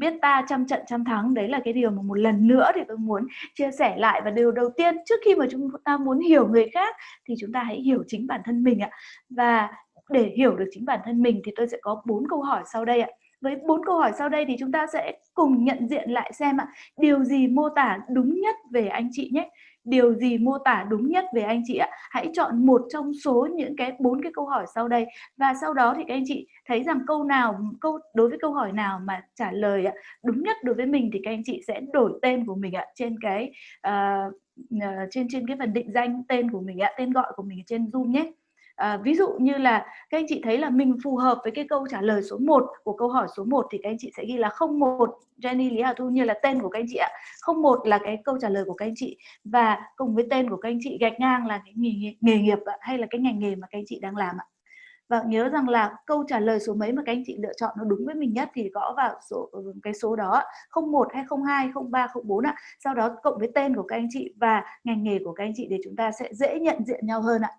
biết ta trăm trận trăm thắng. Đấy là cái điều mà một lần nữa thì tôi muốn chia sẻ lại. Và điều đầu tiên, trước khi mà chúng ta muốn hiểu người khác thì chúng ta hãy hiểu chính bản thân mình ạ. Và để hiểu được chính bản thân mình thì tôi sẽ có bốn câu hỏi sau đây ạ. Với bốn câu hỏi sau đây thì chúng ta sẽ cùng nhận diện lại xem ạ, điều gì mô tả đúng nhất về anh chị nhé điều gì mô tả đúng nhất về anh chị ạ? Hãy chọn một trong số những cái bốn cái câu hỏi sau đây. Và sau đó thì các anh chị thấy rằng câu nào câu đối với câu hỏi nào mà trả lời ạ đúng nhất đối với mình thì các anh chị sẽ đổi tên của mình ạ trên cái uh, trên trên cái phần định danh tên của mình ạ tên gọi của mình trên zoom nhé. À, ví dụ như là các anh chị thấy là mình phù hợp với cái câu trả lời số 1 của câu hỏi số 1 thì các anh chị sẽ ghi là 01 Jenny Lý Hà Thu như là tên của các anh chị ạ. 01 là cái câu trả lời của các anh chị và cùng với tên của các anh chị gạch ngang là cái nghề, nghề nghiệp hay là cái ngành nghề mà các anh chị đang làm ạ. Và nhớ rằng là câu trả lời số mấy mà các anh chị lựa chọn nó đúng với mình nhất thì gõ vào số ừ, cái số đó 01 hay 02 03 04 ạ. Sau đó cộng với tên của các anh chị và ngành nghề của các anh chị để chúng ta sẽ dễ nhận diện nhau hơn ạ.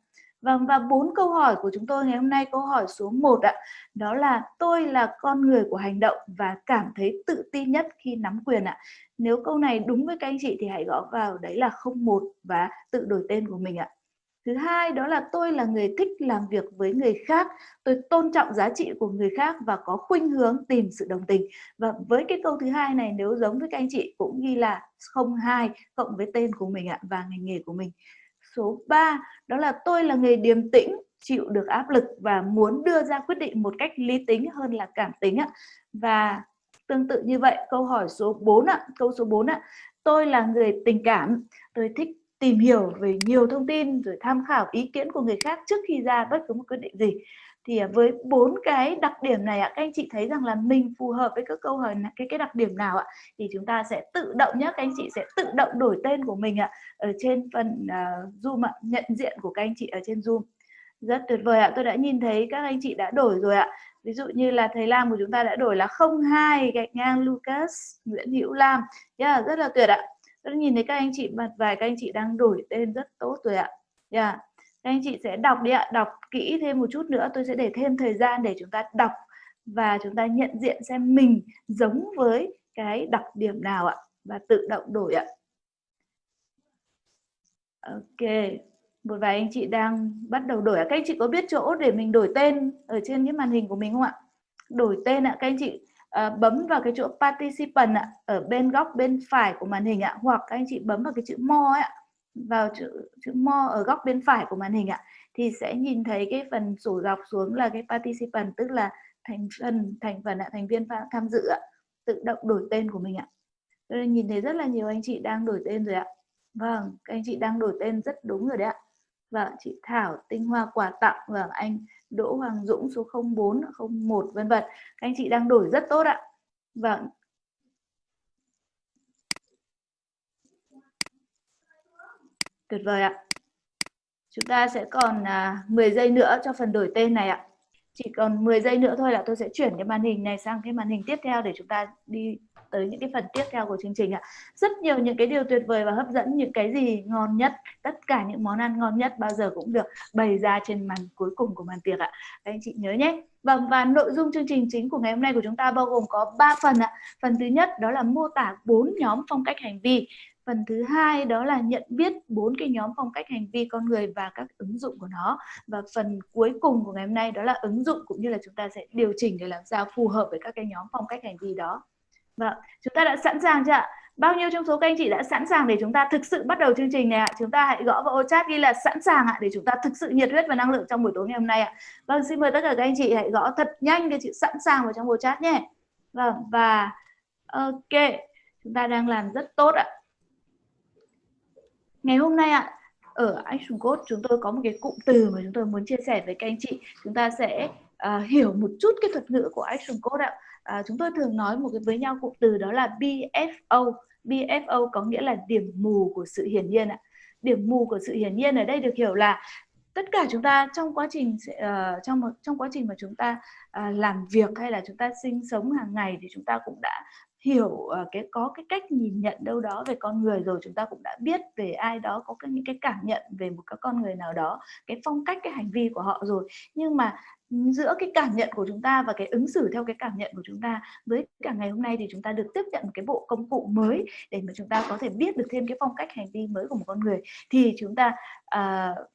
Vâng và bốn câu hỏi của chúng tôi ngày hôm nay câu hỏi số 1 ạ. Đó là tôi là con người của hành động và cảm thấy tự tin nhất khi nắm quyền ạ. Nếu câu này đúng với các anh chị thì hãy gõ vào đấy là 01 và tự đổi tên của mình ạ. Thứ hai đó là tôi là người thích làm việc với người khác, tôi tôn trọng giá trị của người khác và có khuynh hướng tìm sự đồng tình. Và với cái câu thứ hai này nếu giống với các anh chị cũng ghi là 02 cộng với tên của mình ạ và ngành nghề của mình. Số 3 đó là tôi là người điềm tĩnh, chịu được áp lực và muốn đưa ra quyết định một cách lý tính hơn là cảm tính ạ. Và tương tự như vậy, câu hỏi số 4 ạ, câu số 4 ạ. Tôi là người tình cảm, tôi thích tìm hiểu về nhiều thông tin rồi tham khảo ý kiến của người khác trước khi ra bất cứ một quyết định gì thì à, với bốn cái đặc điểm này ạ các anh chị thấy rằng là mình phù hợp với các câu hỏi cái cái đặc điểm nào ạ? Thì chúng ta sẽ tự động nhé các anh chị sẽ tự động đổi tên của mình ạ ở trên phần uh, zoom ạ nhận diện của các anh chị ở trên zoom. Rất tuyệt vời ạ tôi đã nhìn thấy các anh chị đã đổi rồi ạ. Ví dụ như là thầy Lam của chúng ta đã đổi là 02 gạch ngang Lucas Nguyễn Hữu Lam. Yeah, rất là tuyệt ạ. Tôi nhìn thấy các anh chị mặt vài các anh chị đang đổi tên rất tốt rồi ạ. Yeah anh chị sẽ đọc đi ạ đọc kỹ thêm một chút nữa. Tôi sẽ để thêm thời gian để chúng ta đọc và chúng ta nhận diện xem mình giống với cái đặc điểm nào ạ và tự động đổi ạ. Ok một vài anh chị đang bắt đầu đổi ạ. Các anh chị có biết chỗ để mình đổi tên ở trên cái màn hình của mình không ạ? Đổi tên ạ các anh chị à, bấm vào cái chỗ participant ạ ở bên góc bên phải của màn hình ạ hoặc các anh chị bấm vào cái chữ more ạ vào chữ chữ more ở góc bên phải của màn hình ạ, thì sẽ nhìn thấy cái phần sổ dọc xuống là cái participant, tức là thành phần thành phần ạ, thành viên tham dự ạ, tự động đổi tên của mình ạ. Tôi nhìn thấy rất là nhiều anh chị đang đổi tên rồi ạ. Vâng các anh chị đang đổi tên rất đúng rồi đấy ạ. Vâng chị Thảo, tinh hoa, quà tặng vâng anh Đỗ Hoàng Dũng số 04 01 vân vân. Các anh chị đang đổi rất tốt ạ. Vâng Tuyệt vời ạ. Chúng ta sẽ còn à, 10 giây nữa cho phần đổi tên này ạ. Chỉ còn 10 giây nữa thôi là tôi sẽ chuyển cái màn hình này sang cái màn hình tiếp theo để chúng ta đi tới những cái phần tiếp theo của chương trình ạ. Rất nhiều những cái điều tuyệt vời và hấp dẫn, những cái gì ngon nhất, tất cả những món ăn ngon nhất bao giờ cũng được bày ra trên màn cuối cùng của màn tiệc ạ. Các anh chị nhớ nhé. Vâng và nội dung chương trình chính của ngày hôm nay của chúng ta bao gồm có 3 phần ạ. Phần thứ nhất đó là mô tả bốn nhóm phong cách hành vi. Phần thứ hai đó là nhận biết bốn cái nhóm phong cách hành vi con người và các ứng dụng của nó. Và phần cuối cùng của ngày hôm nay đó là ứng dụng cũng như là chúng ta sẽ điều chỉnh để làm sao phù hợp với các cái nhóm phong cách hành vi đó. Vâng, chúng ta đã sẵn sàng chưa ạ? Bao nhiêu trong số các anh chị đã sẵn sàng để chúng ta thực sự bắt đầu chương trình này ạ? Chúng ta hãy gõ vào ô chat ghi là sẵn sàng ạ để chúng ta thực sự nhiệt huyết và năng lượng trong buổi tối ngày hôm nay ạ. Vâng, xin mời tất cả các anh chị hãy gõ thật nhanh cái chữ sẵn sàng vào trong ô chat nhé. Vâng, và ok, chúng ta đang làm rất tốt ạ. Ngày hôm nay ạ, ở Action Code chúng tôi có một cái cụm từ mà chúng tôi muốn chia sẻ với các anh chị. Chúng ta sẽ uh, hiểu một chút cái thuật ngữ của Action Code ạ. Uh, chúng tôi thường nói một cái với nhau cụm từ đó là BFO. BFO có nghĩa là điểm mù của sự hiển nhiên ạ. Điểm mù của sự hiển nhiên ở đây được hiểu là tất cả chúng ta trong quá trình uh, trong trong quá trình mà chúng ta uh, làm việc hay là chúng ta sinh sống hàng ngày thì chúng ta cũng đã hiểu ờ, cái có cái cách nhìn nhận đâu đó về con người rồi chúng ta cũng đã biết về ai đó có cái, những cái cảm nhận về một cái con người nào đó cái phong cách cái hành vi của họ rồi. Nhưng mà ừ, giữa cái cảm nhận của chúng ta và cái ứng xử theo cái cảm nhận của chúng ta với cả ngày hôm nay thì chúng ta được tiếp nhận một cái bộ công cụ mới để mà chúng ta có thể biết được thêm cái phong cách hành vi mới của một con người thì chúng ta uh,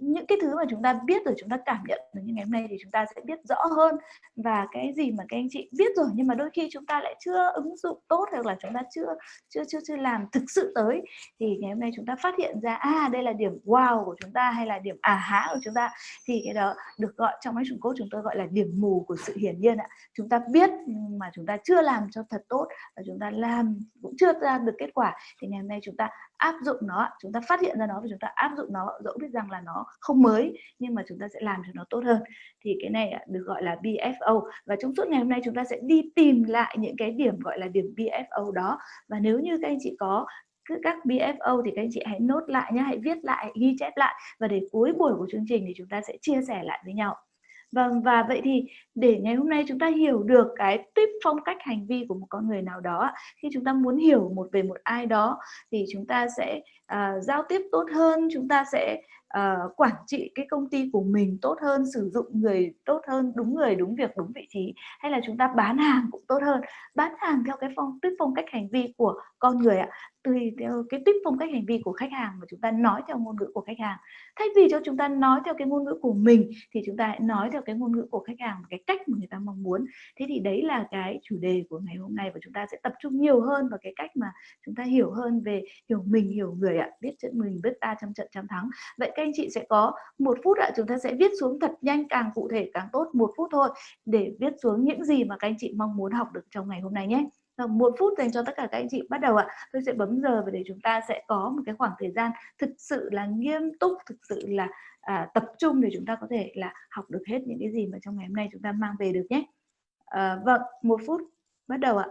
những cái thứ mà chúng ta biết rồi chúng ta cảm nhận rồi như ngày hôm nay thì chúng ta sẽ biết rõ hơn và cái gì mà các anh chị biết rồi nhưng mà đôi khi chúng ta lại chưa ứng dụng tốt hoặc là chúng ta chưa chưa chưa chưa làm thực sự tới thì ngày hôm nay chúng ta phát hiện ra à đây là điểm wow của chúng ta hay là điểm à há của chúng ta thì cái đó được gọi trong máy trùng cốt chúng tôi gọi là điểm mù của sự hiển nhiên ạ chúng ta biết nhưng mà chúng ta chưa làm cho thật tốt và chúng ta làm cũng chưa ra được kết quả thì ngày hôm nay chúng ta áp dụng nó chúng ta phát hiện ra nó và chúng ta áp dụng nó, dẫu biết rằng là nó không mới, nhưng mà chúng ta sẽ làm cho nó tốt hơn. Thì cái này được gọi là BFO và trong suốt ngày hôm nay chúng ta sẽ đi tìm lại những cái điểm gọi là điểm BFO đó. Và nếu như các anh chị có các BFO thì các anh chị hãy nốt lại nhé hãy viết lại, ghi chép lại. Và để cuối buổi của chương trình thì chúng ta sẽ chia sẻ lại với nhau. Vâng và vậy thì để ngày hôm nay chúng ta hiểu được cái tuyếp phong cách hành vi của một con người nào đó khi chúng ta muốn hiểu một về một ai đó thì chúng ta sẽ uh, giao tiếp tốt hơn chúng ta sẽ uh, quản trị cái công ty của mình tốt hơn sử dụng người tốt hơn đúng người đúng việc đúng vị trí hay là chúng ta bán hàng cũng tốt hơn. Bán hàng theo cái phong tuyết phong cách hành vi của con người ạ tùy theo cái tuyết phong cách hành vi của khách hàng mà chúng ta nói theo ngôn ngữ của khách hàng. Thay vì cho chúng ta nói theo cái ngôn ngữ của mình, thì chúng ta hãy nói theo cái ngôn ngữ của khách hàng cái cách mà người ta mong muốn. Thế thì đấy là cái chủ đề của ngày hôm nay và chúng ta sẽ tập trung nhiều hơn vào cái cách mà chúng ta hiểu hơn về hiểu mình, hiểu người ạ. Biết trận mình, biết ta trong trận trăm thắng. Vậy các anh chị sẽ có một phút ạ, chúng ta sẽ viết xuống thật nhanh, càng cụ thể càng tốt, một phút thôi để viết xuống những gì mà các anh chị mong muốn học được trong ngày hôm nay nhé một phút dành cho tất cả các anh chị bắt đầu ạ. Tôi sẽ bấm giờ và để chúng ta sẽ có một cái khoảng thời gian thực sự là nghiêm túc thực sự là à, tập trung để chúng ta có thể là học được hết những cái gì mà trong ngày hôm nay chúng ta mang về được nhé. À, vâng một phút bắt đầu ạ.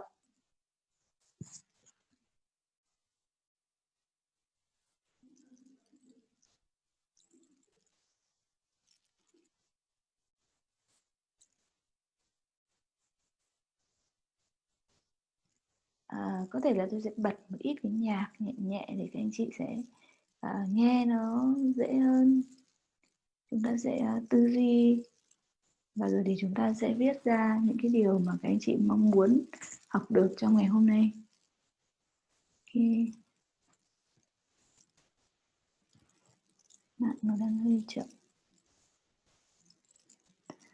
À, có thể là tôi sẽ bật một ít cái nhạc nhẹ nhẹ để các anh chị sẽ à, nghe nó dễ hơn. Chúng ta sẽ à, tư duy và rồi thì chúng ta sẽ viết ra những cái điều mà các anh chị mong muốn học được trong ngày hôm nay. Okay. mạng nó đang hơi chậm.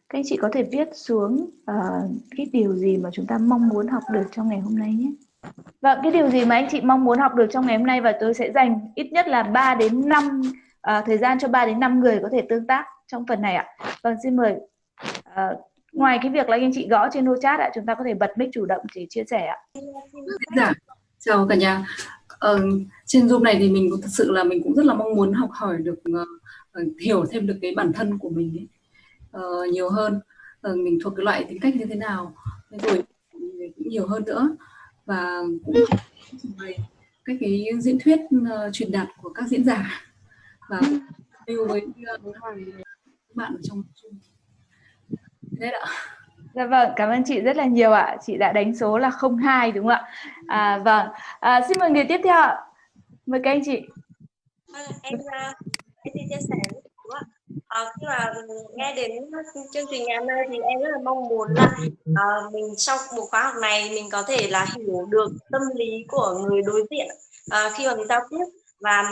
Các anh chị có thể viết xuống uh, cái điều gì mà chúng ta mong muốn học được trong ngày hôm nay nhé. Vâng, cái điều gì mà anh chị mong muốn học được trong ngày hôm nay và tôi sẽ dành ít nhất là 3 đến 5 uh, à, thời gian cho 3 đến 5 người có thể tương tác trong phần này ạ. Vâng, xin mời. Uh, ngoài cái việc là anh chị gõ trên nô chat ạ, chúng ta có thể bật mic chủ động để chia sẻ ạ. Dạ, chào cả nhà. Ờ, trên Zoom này thì mình cũng thật sự là mình cũng rất là mong muốn học hỏi được uh, hiểu thêm được cái bản thân của mình ấy, uh, nhiều hơn. Uh, mình thuộc cái loại tính cách như thế nào, rồi cũng nhiều hơn nữa và cũng bày các cái diễn thuyết uh, truyền đạt của các diễn giả và lưu với uh, bạn ở trong thế ạ Dạ vâng, cảm ơn chị rất là nhiều ạ. Chị đã đánh số là 02 đúng không ạ? À, vâng, à, xin mời người tiếp theo ạ. Mời các anh chị. Vâng, em, em xin chia sẻ? À, khi mà nghe đến chương trình ngày hôm nay thì em rất là mong muốn là uh, mình sau một khóa học này mình có thể là hiểu được tâm lý của người đối diện uh, khi mà mình giao tiếp và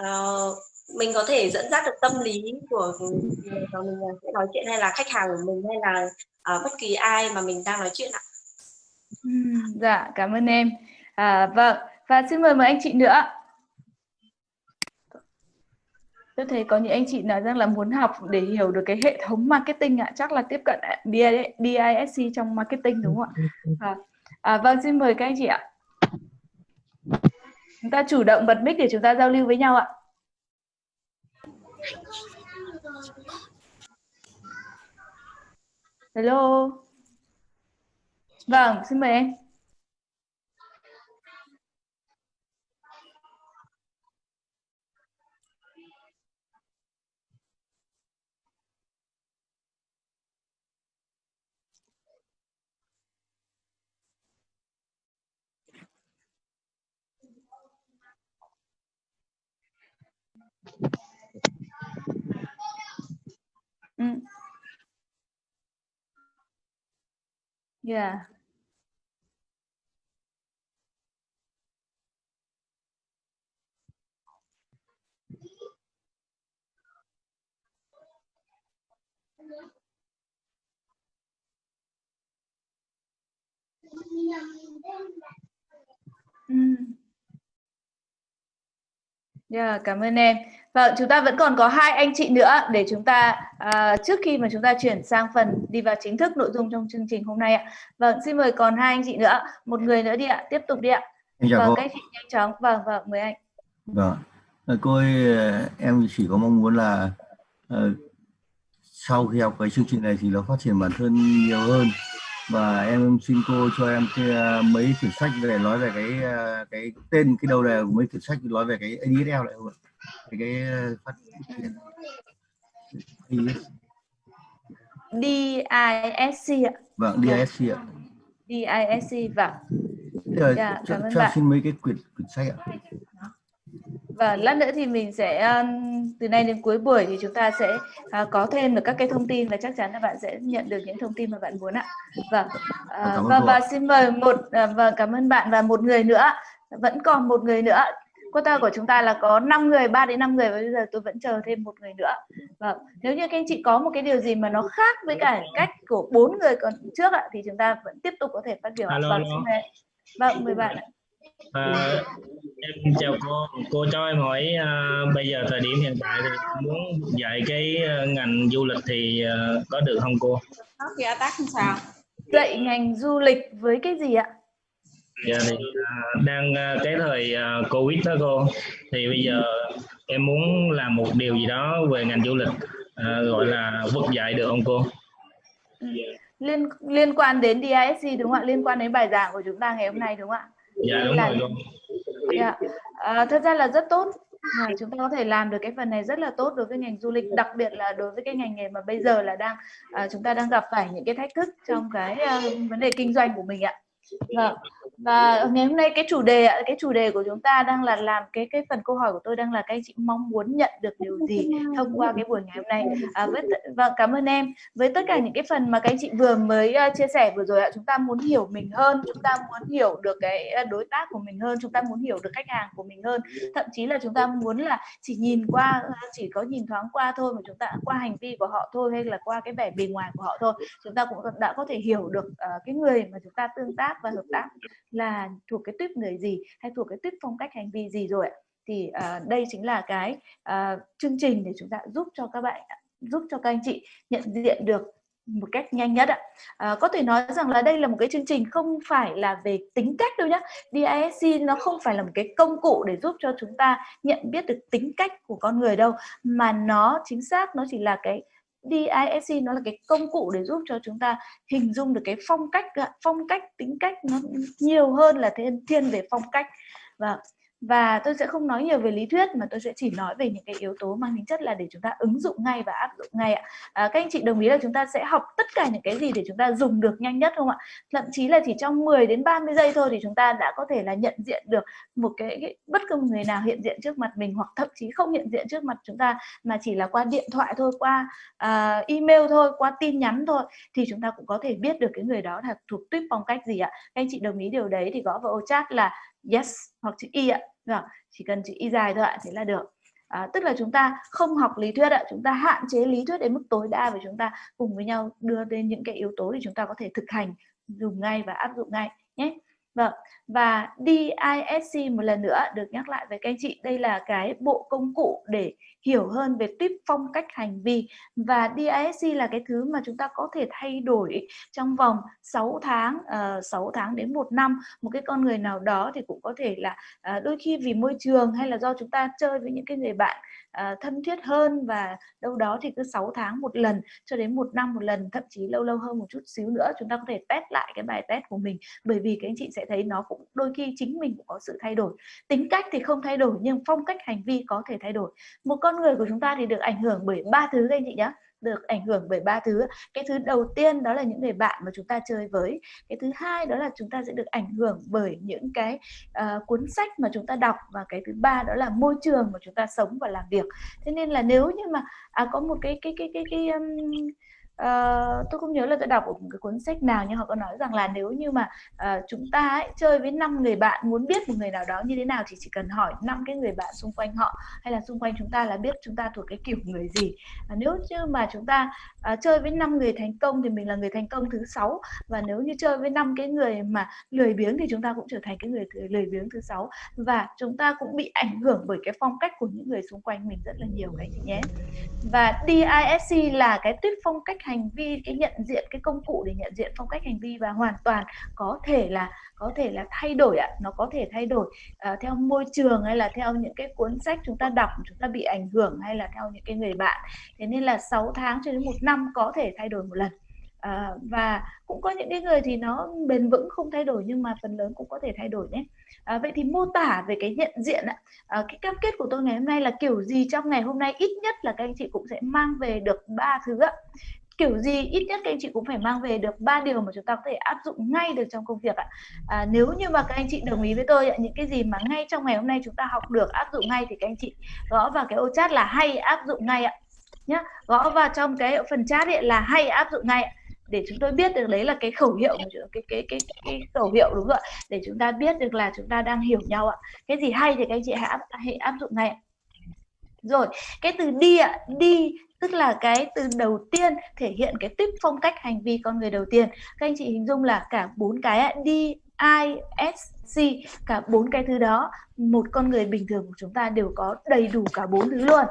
uh, mình có thể dẫn dắt được tâm lý của người mà mình sẽ nói chuyện hay là khách hàng của mình hay là uh, bất kỳ ai mà mình đang nói chuyện ạ. Ừ, dạ, cảm ơn em. À, vâng, và xin mời mời anh chị nữa. Tôi thấy có những anh chị nói rằng là muốn học để hiểu được cái hệ thống marketing ạ, chắc là tiếp cận DISC trong marketing đúng không ạ? À, à, vâng, xin mời các anh chị ạ. Chúng ta chủ động bật mic để chúng ta giao lưu với nhau ạ. Hello. Vâng, xin mời em. Mm. Yeah. Mm. Yeah, cảm ơn em. Vâng, chúng ta vẫn còn có hai anh chị nữa để chúng ta à, trước khi mà chúng ta chuyển sang phần đi vào chính thức nội dung trong chương trình hôm nay ạ. Vâng, xin mời còn hai anh chị nữa, một người nữa đi ạ, tiếp tục đi ạ. Chào Vâng, các chị nhanh chóng. Vâng, vâng, mời anh. Vâng. Ờ, Cô ơi, em chỉ có mong muốn là ờ, sau khi học cái chương trình này thì nó phát triển bản thân nhiều hơn và em xin cô cho em cái, ờ, mấy quyển sách để nói về cái ờ, cái tên cái đầu đề của mấy quyển sách nói về cái ADSL lại không ạ? Cái cái ờ, phát triển DISC ạ. vâng DISC ạ. DISC vâng. Thế Dạ, cho, cho xin mấy cái quyển quyển sách ạ. Và lát nữa thì mình sẽ um, từ nay đến cuối buổi thì chúng ta sẽ à, có thêm được các cái thông tin và chắc chắn là bạn sẽ nhận được những thông tin mà bạn muốn ạ. Vâng. À, ơn và cô và ạ. xin mời một à, và cảm ơn bạn và một người nữa. Vẫn còn một người nữa. Quota của chúng ta là có 5 người, 3 đến 5 người và bây giờ tôi vẫn chờ thêm một người nữa. Vâng. Nếu như các anh chị có một cái điều gì mà nó khác với cả cách của bốn người còn trước ạ thì chúng ta vẫn tiếp tục có thể phát biểu. ạ. Alo, Vâng, alo. Vâng, mời bạn ạ. À, em chào cô, cô cho em hỏi à, bây giờ thời điểm hiện tại thì muốn dạy cái à, ngành du lịch thì à, có được không cô? nó kia tác làm sao Dạy ngành du lịch với cái gì ạ? Giờ thì à, đang à, cái thời à, Covid đó cô, thì bây giờ em muốn làm một điều gì đó về ngành du lịch à, gọi là vực dạy được không cô? liên liên quan đến DISC đúng không ạ? Liên quan đến bài giảng của chúng ta ngày hôm nay đúng không ạ? Dạ đúng Là- rồi cô. Dạ. À, thật ra là rất tốt. À, chúng ta có thể làm được cái phần này rất là tốt đối với ngành du lịch, đặc biệt là đối với cái ngành nghề mà bây giờ là đang à, chúng ta đang gặp phải những cái thách thức trong cái à, vấn đề kinh doanh của mình ạ. Vâng. Và ngày hôm nay cái chủ đề ạ, cái chủ đề của chúng ta đang là làm cái cái phần câu hỏi của tôi đang là các anh chị mong muốn nhận được điều gì thông qua cái buổi ngày hôm nay. À, với vâng và cảm ơn em với tất cả những cái phần mà các anh chị vừa mới uh, chia sẻ vừa rồi ạ chúng ta muốn hiểu mình hơn chúng ta muốn hiểu được cái à, đối tác của mình hơn chúng ta muốn hiểu được khách hàng của mình hơn thậm chí là chúng ta muốn là chỉ nhìn qua à, chỉ có nhìn thoáng qua thôi mà chúng ta qua hành vi của họ thôi hay là qua cái vẻ bề ngoài của họ thôi chúng ta cũng đã có thể hiểu được uh, cái người mà chúng ta tương tác và hợp tác là thuộc cái tuyếp người gì hay thuộc cái tuyếp phong cách hành vi gì rồi ạ thì uh, đây chính là cái uh, chương trình để chúng ta giúp cho các bạn giúp cho các anh chị nhận diện được một cách nhanh nhất ạ. À, có thể nói rằng là đây là một cái chương trình không phải là về tính cách đâu nhá. DISC nó không phải là một cái công cụ để giúp cho chúng ta nhận biết được tính cách của con người đâu, mà nó chính xác nó chỉ là cái DISC nó là cái công cụ để giúp cho chúng ta hình dung được cái phong cách phong cách, tính cách nó nhiều hơn là thiên thiên về phong cách. Và và tôi sẽ không nói nhiều về lý thuyết mà tôi sẽ chỉ nói về những cái yếu tố mang tính chất là để chúng ta ứng dụng ngay và áp dụng ngay ạ. À, các anh chị đồng ý là chúng ta sẽ học tất cả những cái gì để chúng ta dùng được nhanh nhất không ạ? Thậm chí là chỉ trong 10 đến 30 giây thôi thì chúng ta đã có thể là nhận diện được một cái, cái bất cứ người nào hiện diện trước mặt mình hoặc thậm chí không hiện diện trước mặt chúng ta mà chỉ là qua điện thoại thôi, qua uh, email thôi, qua tin nhắn thôi thì chúng ta cũng có thể biết được cái người đó là thuộc tuyếp phong cách gì ạ. Các anh chị đồng ý điều đấy thì gõ vào ô chat là yes hoặc chữ y ạ. Rồi, chỉ cần chữ y dài thôi ạ, thế là được. À, tức là chúng ta không học lý thuyết ạ, chúng ta hạn chế lý thuyết đến mức tối đa và chúng ta cùng với nhau đưa lên những cái yếu tố để chúng ta có thể thực hành dùng ngay và áp dụng ngay nhé. Vâng, và DISC một lần nữa được nhắc lại với các anh chị, đây là cái bộ công cụ để hiểu hơn về tuyếp phong cách hành vi. Và DISC là cái thứ mà chúng ta có thể thay đổi trong vòng 6 tháng, ờ, uh, 6 tháng đến một năm. Một cái con người nào đó thì cũng có thể là uh, đôi khi vì môi trường hay là do chúng ta chơi với những cái người bạn uh, thân thiết hơn và đâu đó thì cứ 6 tháng một lần cho đến một năm một lần thậm chí lâu lâu hơn một chút xíu nữa chúng ta có thể test lại cái bài test của mình. Bởi vì các anh chị sẽ thấy nó cũng đôi khi chính mình cũng có sự thay đổi. Tính cách thì không thay đổi nhưng phong cách hành vi có thể thay đổi. Một con người của chúng ta thì được ảnh hưởng bởi ba thứ các anh chị nhé được ảnh hưởng bởi ba thứ. Cái thứ đầu tiên đó là những người bạn mà chúng ta chơi với. Cái thứ hai đó là chúng ta sẽ được ảnh hưởng bởi những cái uh, cuốn sách mà chúng ta đọc. Và cái thứ ba đó là môi trường mà chúng ta sống và làm việc. Thế nên là nếu như mà à, có một cái cái cái cái cái, cái um, uh, tôi không nhớ là tôi đọc ở một cái cuốn sách nào nhưng họ có nói rằng là nếu như mà uh, chúng ta ấy, chơi với năm người bạn muốn biết một người nào đó như thế nào thì chỉ cần hỏi năm cái người bạn xung quanh họ hay là xung quanh chúng ta là biết chúng ta thuộc cái kiểu người gì. Uh, nếu như mà chúng ta uh, chơi với năm người thành công thì mình là người thành công thứ sáu và nếu như chơi với năm cái người mà lười biếng thì chúng ta cũng trở thành cái người lười biếng thứ sáu. Và chúng ta cũng bị ảnh hưởng bởi cái phong cách của những người xung quanh mình rất là nhiều các anh chị nhé. Và DISC là cái tuyết phong cách hành vi cái nhận diện cái công cụ để nhận diện phong cách hành vi và hoàn toàn có thể là có thể là thay đổi ạ. Nó có thể thay đổi uh, theo môi trường hay là theo những cái cuốn sách chúng ta đọc chúng ta bị ảnh hưởng hay là theo những cái người bạn. Thế nên là 6 tháng cho đến một năm có thể thay đổi một lần. À, và cũng có những cái người thì nó bền vững không thay đổi nhưng mà phần lớn cũng có thể thay đổi nhé. À, vậy thì mô tả về cái nhận diện ạ. À, cái cam kết của tôi ngày hôm nay là kiểu gì trong ngày hôm nay? Ít nhất là các anh chị cũng sẽ mang về được ba thứ ạ kiểu gì ít nhất các anh chị cũng phải mang về được ba điều mà chúng ta có thể áp dụng ngay được trong công việc ạ. À, nếu như mà các anh chị đồng ý với tôi ạ những cái gì mà ngay trong ngày hôm nay chúng ta học được áp dụng ngay thì các anh chị gõ vào cái ô chat là hay áp dụng ngay ạ. Nhá gõ vào trong cái phần chat ấy là hay áp dụng ngay ạ. Để chúng tôi biết được đấy là cái khẩu hiệu cái cái cái cái khẩu hiệu đúng rồi để chúng ta biết được là chúng ta đang hiểu nhau ạ. Cái gì hay thì các anh chị hãy áp, hãy áp dụng ngay rồi cái từ đi ạ đi tức là cái từ đầu tiên thể hiện cái tiếp phong cách hành vi con người đầu tiên. Các anh chị hình dung là cả bốn cái D đi I, S, C, cả bốn cái thứ đó, một con người bình thường của chúng ta đều có đầy đủ cả bốn thứ luôn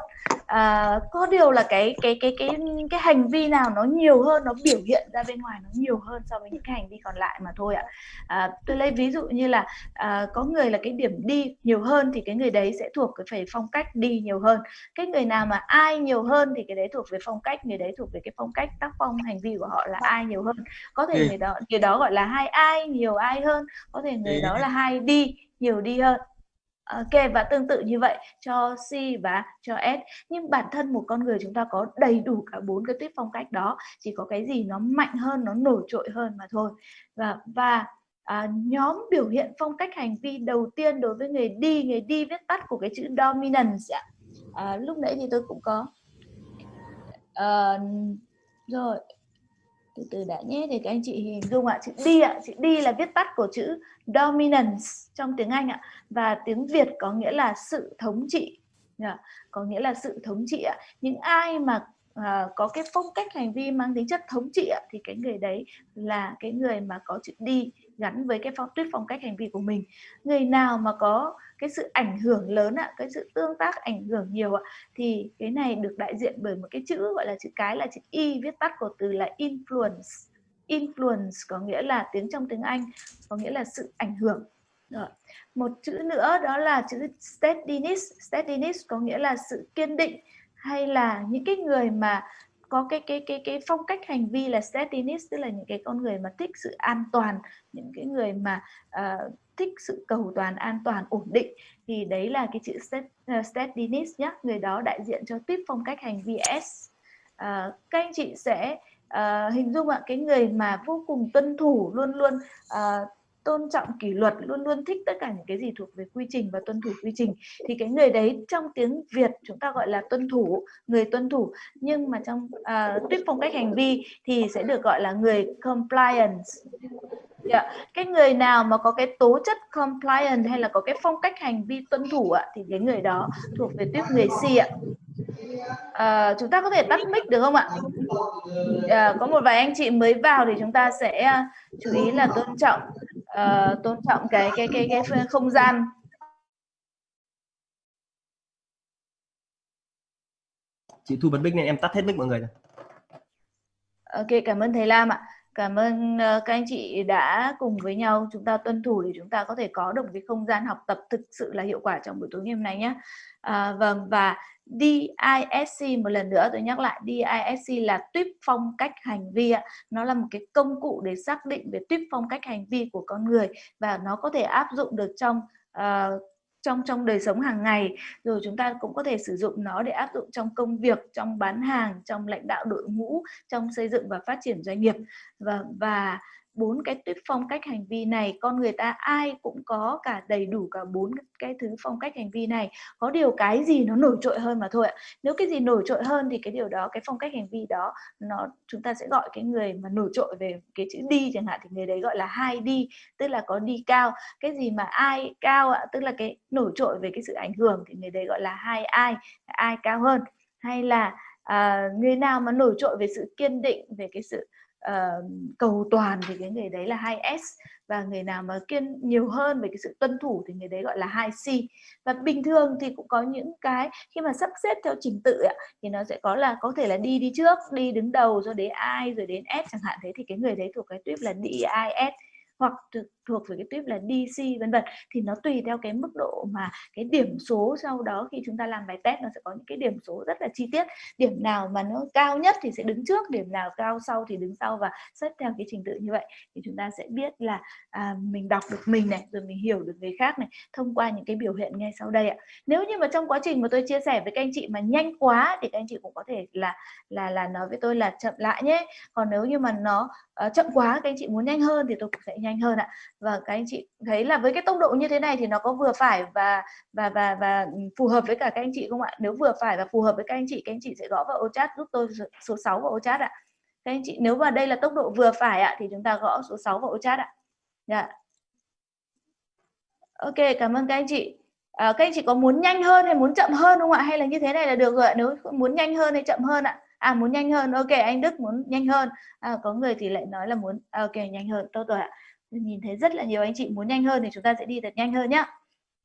à, có điều là cái cái cái cái cái hành vi nào nó nhiều hơn nó biểu hiện ra bên ngoài nó nhiều hơn so với những cái hành vi còn lại mà thôi ạ. À, tôi lấy ví dụ như là à, có người là cái điểm đi nhiều hơn thì cái người đấy sẽ thuộc cái phải phong cách đi nhiều hơn. Cái người nào mà ai nhiều hơn thì cái đấy thuộc về phong cách người đấy thuộc về cái phong cách tác phong hành vi của họ là ai nhiều hơn. Có thể người đó người đó gọi là hai ai nhiều ai hơn có thể người đó là hai đi nhiều đi hơn Ờ, ok và tương tự như vậy cho C và cho S. Nhưng bản thân một con người chúng ta có đầy đủ cả bốn cái tuyết phong cách đó chỉ có cái gì nó mạnh hơn nó nổi trội hơn mà thôi. Và và à, nhóm biểu hiện phong cách hành vi đầu tiên đối với người đi người đi viết tắt của cái chữ dominance ạ. À, lúc nãy thì tôi cũng có à, rồi từ từ đã nhé để các anh chị hình dung ạ. Chữ đi ạ chữ đi là viết tắt của chữ dominance trong tiếng Anh ạ. Và tiếng Việt có nghĩa là sự thống trị. Dạ, có nghĩa là sự thống trị ạ. Những ai mà à, có cái phong cách hành vi mang tính chất thống trị ạ, thì cái người đấy là cái người mà có chữ đi gắn với cái phong tuyết phong cách hành vi của mình. Người nào mà có cái sự ảnh hưởng lớn ạ, cái sự tương tác ảnh hưởng nhiều ạ, thì cái này được đại diện bởi một cái chữ gọi là chữ cái là chữ y, viết tắt của từ là influence influence có nghĩa là tiếng trong tiếng Anh, có nghĩa là sự ảnh hưởng rồi. một chữ nữa đó là chữ steadiness steadiness có nghĩa là sự kiên định, hay là những cái người mà có cái cái cái cái phong cách hành vi là steadiness tức là những cái con người mà thích sự an toàn những cái người mà uh, thích sự cầu toàn an toàn ổn định thì đấy là cái chữ uh, ờ, steadiness nhé người đó đại diện cho tiếp phong cách hành vi S. Uh, các anh chị sẽ uh, hình dung ạ cái người mà vô cùng tuân thủ luôn luôn uh, tôn trọng kỷ luật luôn luôn thích tất cả những cái gì thuộc về quy trình và tuân thủ quy trình thì cái người đấy trong tiếng Việt chúng ta gọi là tuân thủ người tuân thủ. Nhưng mà trong à, uh, tuyết phong cách hành vi thì sẽ được gọi là người compliance. Yeah. Cái người nào mà có cái tố chất compliant hay là có cái phong cách hành vi tuân thủ ạ thì cái người đó thuộc về tuyết người si ạ. À, chúng ta có thể tắt mic được không ạ? À, có một vài anh chị mới vào thì chúng ta sẽ à, chú ý là tôn trọng uh, tôn trọng cái cái cái cái không gian. Chị thu bật mic nên em tắt hết mic mọi người rồi ok cảm ơn thầy Lam ạ cảm ơn ờ, các anh chị đã cùng với nhau chúng ta tuân thủ để chúng ta có thể có được cái không gian học tập thực sự là hiệu quả trong buổi tối ngày hôm nay nhé à, vâng và DISC một lần nữa tôi nhắc lại DISC là tuyếp phong cách hành vi ạ. Nó là một cái công cụ để xác định về tuyếp phong cách hành vi của con người và nó có thể áp dụng được trong uh, trong trong đời sống hàng ngày. Rồi chúng ta cũng có thể sử dụng nó để áp dụng trong công việc, trong bán hàng, trong lãnh đạo đội ngũ, trong xây dựng và phát triển doanh nghiệp. Và và bốn cái tuyết phong cách hành vi này con người ta ai cũng có cả đầy đủ cả bốn cái thứ phong cách hành vi này. Có điều cái gì nó nổi trội hơn mà thôi ạ. Nếu cái gì nổi trội hơn thì cái điều đó cái phong cách hành vi đó nó chúng ta sẽ gọi cái người mà nổi trội về cái chữ đi chẳng hạn thì người đấy gọi là hai đi tức là có đi cao. Cái gì mà ai cao ạ tức là cái nổi trội về cái sự ảnh hưởng thì người đấy gọi là hai ai ai cao hơn. Hay là à, người nào mà nổi trội về sự kiên định về cái sự uh, cầu toàn thì cái người đấy là 2S và người nào mà kiên nhiều hơn về cái sự tuân thủ thì người đấy gọi là 2C và bình thường thì cũng có những cái khi mà sắp xếp theo trình tự ấy, thì nó sẽ có là có thể là đi đi trước đi đứng đầu rồi đến I rồi đến S chẳng hạn thế thì cái người đấy thuộc cái tuyếp là DIS hoặc thuộc về cái tuyếp là DC vân vân. Thì nó tùy theo cái mức độ mà cái điểm số sau đó khi chúng ta làm bài test nó sẽ có những cái điểm số rất là chi tiết. Điểm nào mà nó cao nhất thì sẽ đứng trước điểm nào cao sau thì đứng sau và xếp theo cái trình tự như vậy. Thì chúng ta sẽ biết là à, mình đọc được mình này rồi mình hiểu được người khác này thông qua những cái biểu hiện ngay sau đây ạ. Nếu như mà trong quá trình mà tôi chia sẻ với các anh chị mà nhanh quá thì các anh chị cũng có thể là là là nói với tôi là chậm lại nhé. Còn nếu như mà nó uh, chậm quá các anh chị muốn nhanh hơn thì tôi cũng sẽ nhanh hơn ạ và các anh chị thấy là với cái tốc độ như thế này thì nó có vừa phải và và và và ừ, phù hợp với cả các anh chị không ạ? Nếu vừa phải và phù hợp với các anh chị các anh chị sẽ gõ vào ô chat giúp tôi số 6 vào ô chat ạ. Các anh chị nếu mà đây là tốc độ vừa phải ạ thì chúng ta gõ số 6 vào ô chat ạ. Dạ. Ok cảm ơn các anh chị. À, các anh chị có muốn nhanh hơn hay muốn chậm hơn không ạ? Hay là như thế này là được rồi ạ. Nếu muốn nhanh hơn hay chậm hơn ạ? À muốn nhanh hơn. Ok anh Đức muốn nhanh hơn. À, có người thì lại nói là muốn à, ok nhanh hơn. Tốt rồi ạ nhìn thấy rất là nhiều anh chị muốn nhanh hơn thì chúng ta sẽ đi thật nhanh hơn nhá.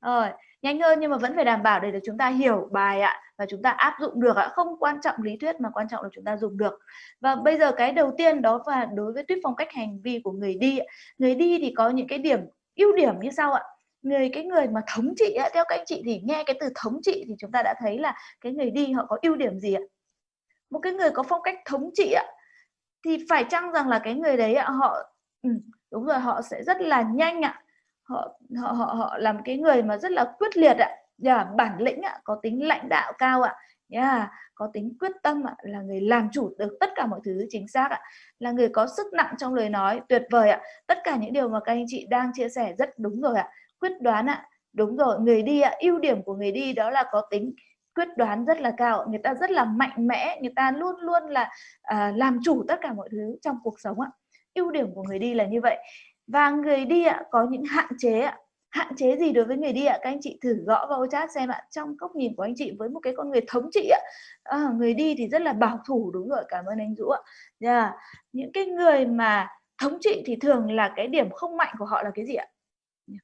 Rồi nhanh hơn nhưng mà vẫn phải đảm bảo để được chúng ta hiểu bài ạ và chúng ta áp dụng được ạ. Không quan trọng lý thuyết mà quan trọng là chúng ta dùng được. Và bây giờ cái đầu tiên đó là đối với tuyết phong cách hành vi của người đi người đi thì có những cái điểm ưu điểm như sau ạ. Người cái người mà thống trị ạ, theo các anh chị thì nghe cái từ thống trị thì chúng ta đã thấy là cái người đi họ có ưu điểm gì ạ? Một cái người có phong cách thống trị ạ thì phải chăng rằng là cái người đấy ạ họ đúng rồi họ sẽ rất là nhanh ạ. Họ họ họ họ làm cái người mà rất là quyết liệt ạ. Yeah, bản lĩnh ạ có tính lãnh đạo cao ạ. Yeah, có tính quyết tâm ạ là người làm chủ được tất cả mọi thứ chính xác ạ. Là người có sức nặng trong lời nói tuyệt vời ạ. Tất cả những điều mà các anh chị đang chia sẻ rất đúng rồi ạ. Quyết đoán ạ. Đúng rồi người đi ạ. Ưu điểm của người đi đó là có tính quyết đoán rất là cao người ta rất là mạnh mẽ người ta luôn luôn là à, làm chủ tất cả mọi thứ trong cuộc sống ạ ưu điểm của người đi là như vậy. Và người đi ạ có những hạn chế ạ. Hạn chế gì đối với người đi ạ? Các anh chị thử gõ vào chat xem ạ. Trong góc nhìn của anh chị với một cái con người thống trị ạ. À, người đi thì rất là bảo thủ đúng rồi cảm ơn anh Dũ ạ. Yeah. những cái người mà thống trị thì thường là cái điểm không mạnh của họ là cái gì ạ?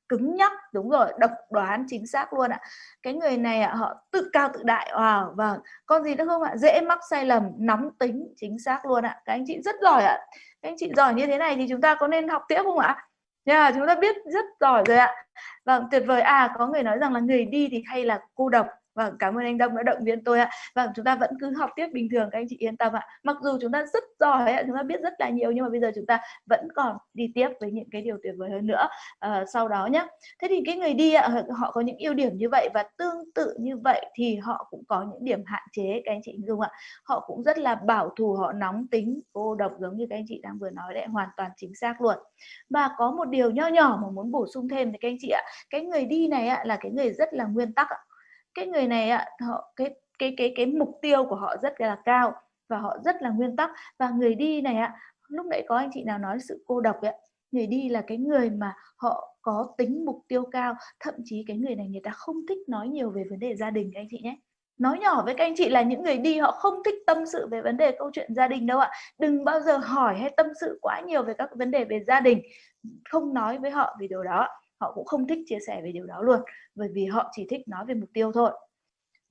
Cứng nhắc đúng rồi độc đoán chính xác luôn ạ. Cái người này ạ họ tự cao tự đại. Wow vâng. Con gì nữa không ạ? Dễ mắc sai lầm nóng tính chính xác luôn ạ. Các anh chị rất giỏi ạ anh chị giỏi như thế này thì chúng ta có nên học tiếp không ạ? Yeah, chúng ta biết rất giỏi rồi ạ. Vâng tuyệt vời. À có người nói rằng là người đi thì hay là cô độc. Vâng, cảm ơn anh Đông đã động viên tôi ạ. Vâng, chúng ta vẫn cứ học tiếp bình thường các anh chị yên tâm ạ. Mặc dù chúng ta rất giỏi ạ, chúng ta biết rất là nhiều nhưng mà bây giờ chúng ta vẫn còn đi tiếp với những cái điều tuyệt vời hơn nữa à, sau đó nhé. Thế thì cái người đi ạ, họ có những ưu điểm như vậy và tương tự như vậy thì họ cũng có những điểm hạn chế các anh chị dung ạ. Họ cũng rất là bảo thủ, họ nóng tính, cô độc giống như các anh chị đang vừa nói đấy, hoàn toàn chính xác luôn. Và có một điều nho nhỏ mà muốn bổ sung thêm thì các anh chị ạ, cái người đi này ạ là cái người rất là nguyên tắc ạ cái người này ạ họ, cái cái cái cái mục tiêu của họ rất là cao và họ rất là nguyên tắc. Và người đi này ạ lúc nãy có anh chị nào nói sự cô độc ạ, người đi là cái người mà họ có tính mục tiêu cao, thậm chí cái người này người ta không thích nói nhiều về vấn đề gia đình các anh chị nhé. Nói nhỏ với các anh chị là những người đi họ không thích tâm sự về vấn đề câu chuyện gia đình đâu ạ. Đừng bao giờ hỏi hay tâm sự quá nhiều về các vấn đề về gia đình, không nói với họ vì điều đó họ cũng không thích chia sẻ về điều đó luôn, bởi vì họ chỉ thích nói về mục tiêu thôi.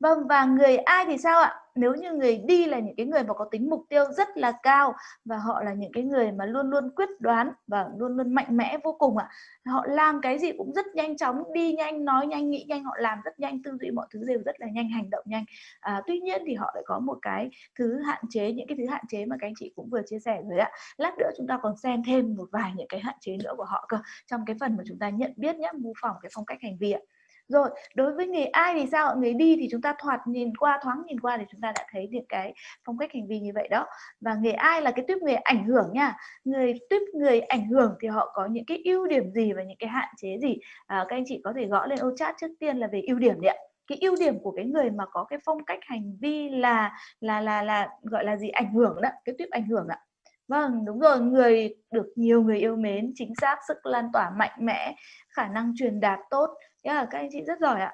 Vâng và người ai thì sao ạ? Nếu như người đi là những cái người mà có tính mục tiêu rất là cao và họ là những cái người mà luôn luôn quyết đoán và luôn luôn mạnh mẽ vô cùng ạ. Họ làm cái gì cũng rất nhanh chóng, đi nhanh, nói nhanh, nghĩ nhanh, họ làm rất nhanh, tư duy mọi thứ đều rất là nhanh, hành động nhanh. À, tuy nhiên thì họ lại có một cái thứ hạn chế, những cái thứ hạn chế mà các anh chị cũng vừa chia sẻ rồi ạ. Lát nữa chúng ta còn xem thêm một vài những cái hạn chế nữa của họ cơ trong cái phần mà chúng ta nhận biết nhé, mô phỏng cái phong cách hành vi ạ rồi đối với người ai thì sao? Người đi thì chúng ta thoạt nhìn qua thoáng nhìn qua thì chúng ta đã thấy những cái phong cách hành vi như vậy đó. Và người ai là cái tuyếp người ảnh hưởng nha. Người tuyếp người ảnh hưởng thì họ có những cái ưu điểm gì và những cái hạn chế gì? À, các anh chị có thể gõ lên ô chat trước tiên là về ưu điểm đấy ạ. Cái ưu điểm của cái người mà có cái phong cách hành vi là là là là gọi là gì? Ảnh hưởng đó cái tuyếp ảnh hưởng ạ vâng đúng rồi người được nhiều người yêu mến chính xác sức lan tỏa mạnh mẽ khả năng truyền đạt tốt. Yeah, các anh chị rất giỏi ạ.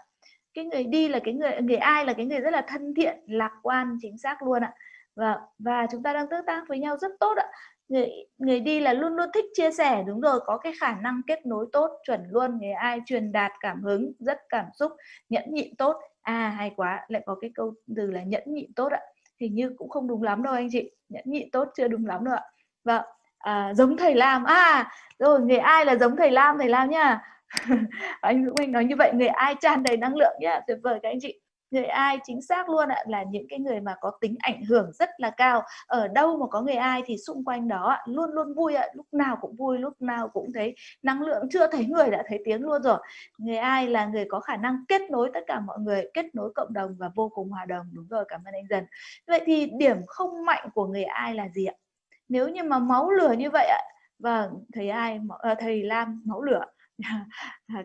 Cái người đi là cái người người ai là cái người rất là thân thiện lạc quan chính xác luôn ạ. Và và chúng ta đang tương tác với nhau rất tốt ạ. Người người đi là luôn luôn thích chia sẻ đúng rồi có cái khả năng kết nối tốt chuẩn luôn người ai truyền đạt cảm hứng rất cảm xúc nhẫn nhịn tốt. À hay quá lại có cái câu từ là nhẫn nhịn tốt ạ hình như cũng không đúng lắm đâu anh chị. Nhẫn nhịn tốt chưa đúng lắm đâu ạ. Vâng à, giống thầy Lam. À rồi người ai là giống thầy Lam thầy Lam nha anh Dũng Anh nói như vậy người ai tràn đầy năng lượng nhá? Tuyệt vời các anh chị người ai chính xác luôn ạ, là những cái người mà có tính ảnh hưởng rất là cao. Ở đâu mà có người ai thì xung quanh đó luôn luôn vui ạ, lúc nào cũng vui, lúc nào cũng thấy năng lượng. Chưa thấy người đã thấy tiếng luôn rồi. Người ai là người có khả năng kết nối tất cả mọi người, kết nối cộng đồng và vô cùng hòa đồng. Đúng rồi, cảm ơn anh dần. Vậy thì điểm không mạnh của người ai là gì ạ? Nếu như mà máu lửa như vậy ạ vâng thầy ai ờ, thầy Lam máu lửa. À,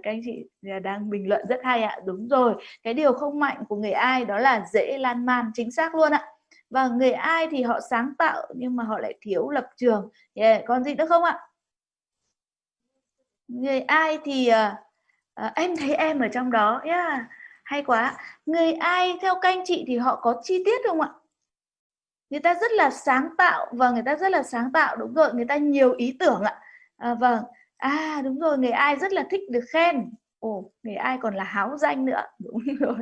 các anh chị à, đang bình luận rất hay ạ. Đúng rồi cái điều không mạnh của người ai đó là dễ lan man chính xác luôn ạ. Và người ai thì họ sáng tạo nhưng mà họ lại thiếu lập trường. Yeah. còn gì nữa không ạ? Người ai thì uh, em thấy em ở trong đó yeah. hay quá. Người ai theo các anh chị thì họ có chi tiết không ạ? Người ta rất là sáng tạo và người ta rất là sáng tạo đúng rồi người ta nhiều ý tưởng ạ. À, vâng à đúng rồi, người ai rất là thích được khen. Ồ, người ai còn là háo danh nữa. Đúng rồi.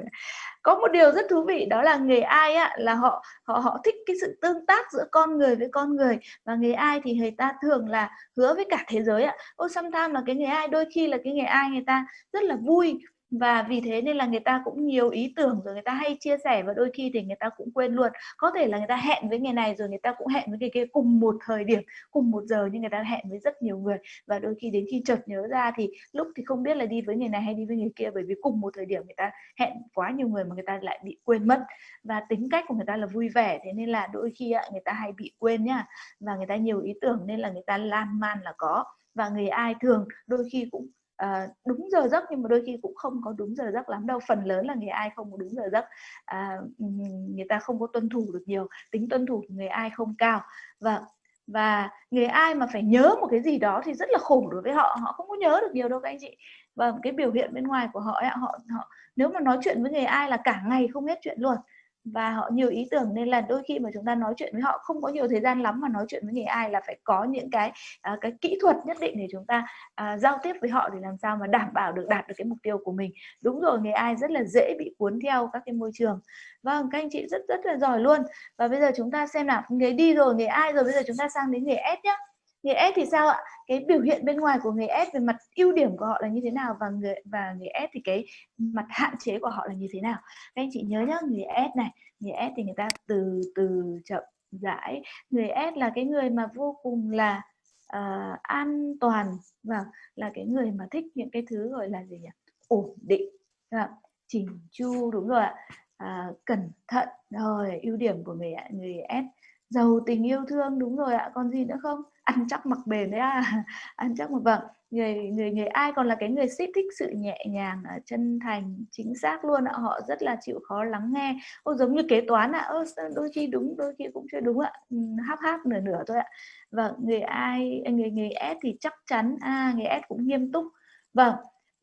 Có một điều rất thú vị, đó là người ai á, là họ họ họ thích cái sự tương tác giữa con người với con người. Và người ai thì người ta thường là hứa với cả thế giới ạ ô sometimes là cái người ai, đôi khi là cái người ai, người ta rất là vui và vì thế nên là người ta cũng nhiều ý tưởng rồi người ta hay chia sẻ và đôi khi thì người ta cũng quên luôn có thể là người ta hẹn với ngày này rồi người ta cũng hẹn với ngày kia cùng một thời điểm cùng một giờ nhưng người ta hẹn với rất nhiều người và đôi khi đến khi chợt nhớ ra thì lúc thì không biết là đi với người này hay đi với người kia bởi vì cùng một thời điểm người ta hẹn quá nhiều người mà người ta lại bị quên mất và tính cách của người ta là vui vẻ thế nên là đôi khi người ta hay bị quên nhá và người ta nhiều ý tưởng nên là người ta lan man là có và người ai thường đôi khi cũng à, đúng giờ giấc nhưng mà đôi khi cũng không có đúng giờ giấc lắm đâu phần lớn là người ai không có đúng giờ giấc. À, người ta không có tuân thủ được nhiều tính tuân thủ của người ai không cao. Và và người ai mà phải nhớ một cái gì đó thì rất là khổ đối với họ họ không có nhớ được nhiều đâu các anh chị. Và cái biểu hiện bên ngoài của họ ấy, họ họ nếu mà nói chuyện với người ai là cả ngày không hết chuyện luôn và họ nhiều ý tưởng nên là đôi khi mà chúng ta nói chuyện với họ không có nhiều thời gian lắm mà nói chuyện với người ai là phải có những cái uh, cái kỹ thuật nhất định để chúng ta uh, giao tiếp với họ để làm sao mà đảm bảo được đạt được cái mục tiêu của mình. Đúng rồi người ai rất là dễ bị cuốn theo các cái môi trường. Vâng các anh chị rất rất là giỏi luôn. Và bây giờ chúng ta xem nào người đi rồi người ai rồi bây giờ chúng ta sang đến người S nhé người S thì sao ạ? Cái biểu hiện bên ngoài của người S về mặt ưu điểm của họ là như thế nào và người và người S thì cái mặt hạn chế của họ là như thế nào? Các anh chị nhớ nhá người S này người S thì người ta từ từ chậm rãi. Người S là cái người mà vô cùng là uh, an toàn và là cái người mà thích những cái thứ gọi là gì nhỉ? Ổn định vâng, chỉnh chu đúng rồi ạ. À, cẩn thận rồi ưu điểm của người người S. Giàu tình yêu thương đúng rồi ạ. Còn gì nữa không? Ăn chắc mặc bền đấy à. Ăn chắc mặc vâng. Người người người ai còn là cái người thích thích sự nhẹ nhàng chân thành chính xác luôn ạ. Họ rất là chịu khó lắng nghe. Ô giống như kế toán ạ. Ô, đôi khi đúng đôi khi cũng chưa đúng ạ. Ừ, háp háp nửa nửa thôi ạ. Và người ai à, người người S thì chắc chắn. À người S cũng nghiêm túc. Vâng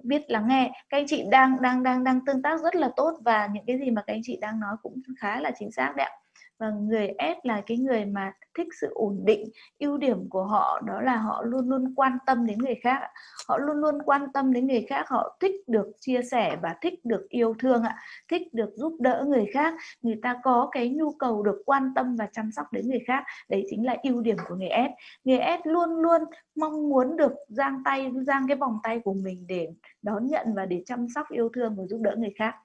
biết lắng nghe. Các anh chị đang đang đang đang tương tác rất là tốt và những cái gì mà các anh chị đang nói cũng khá là chính xác đấy ạ và người S là cái người mà thích sự ổn định ưu điểm của họ đó là họ luôn luôn quan tâm đến người khác họ luôn luôn quan tâm đến người khác họ thích được chia sẻ và thích được yêu thương ạ thích được giúp đỡ người khác. Người ta có cái nhu cầu được quan tâm và chăm sóc đến người khác đấy chính là ưu điểm của người S. Người S luôn luôn mong muốn được giang tay giang cái vòng tay của mình để đón nhận và để chăm sóc yêu thương và giúp đỡ người khác.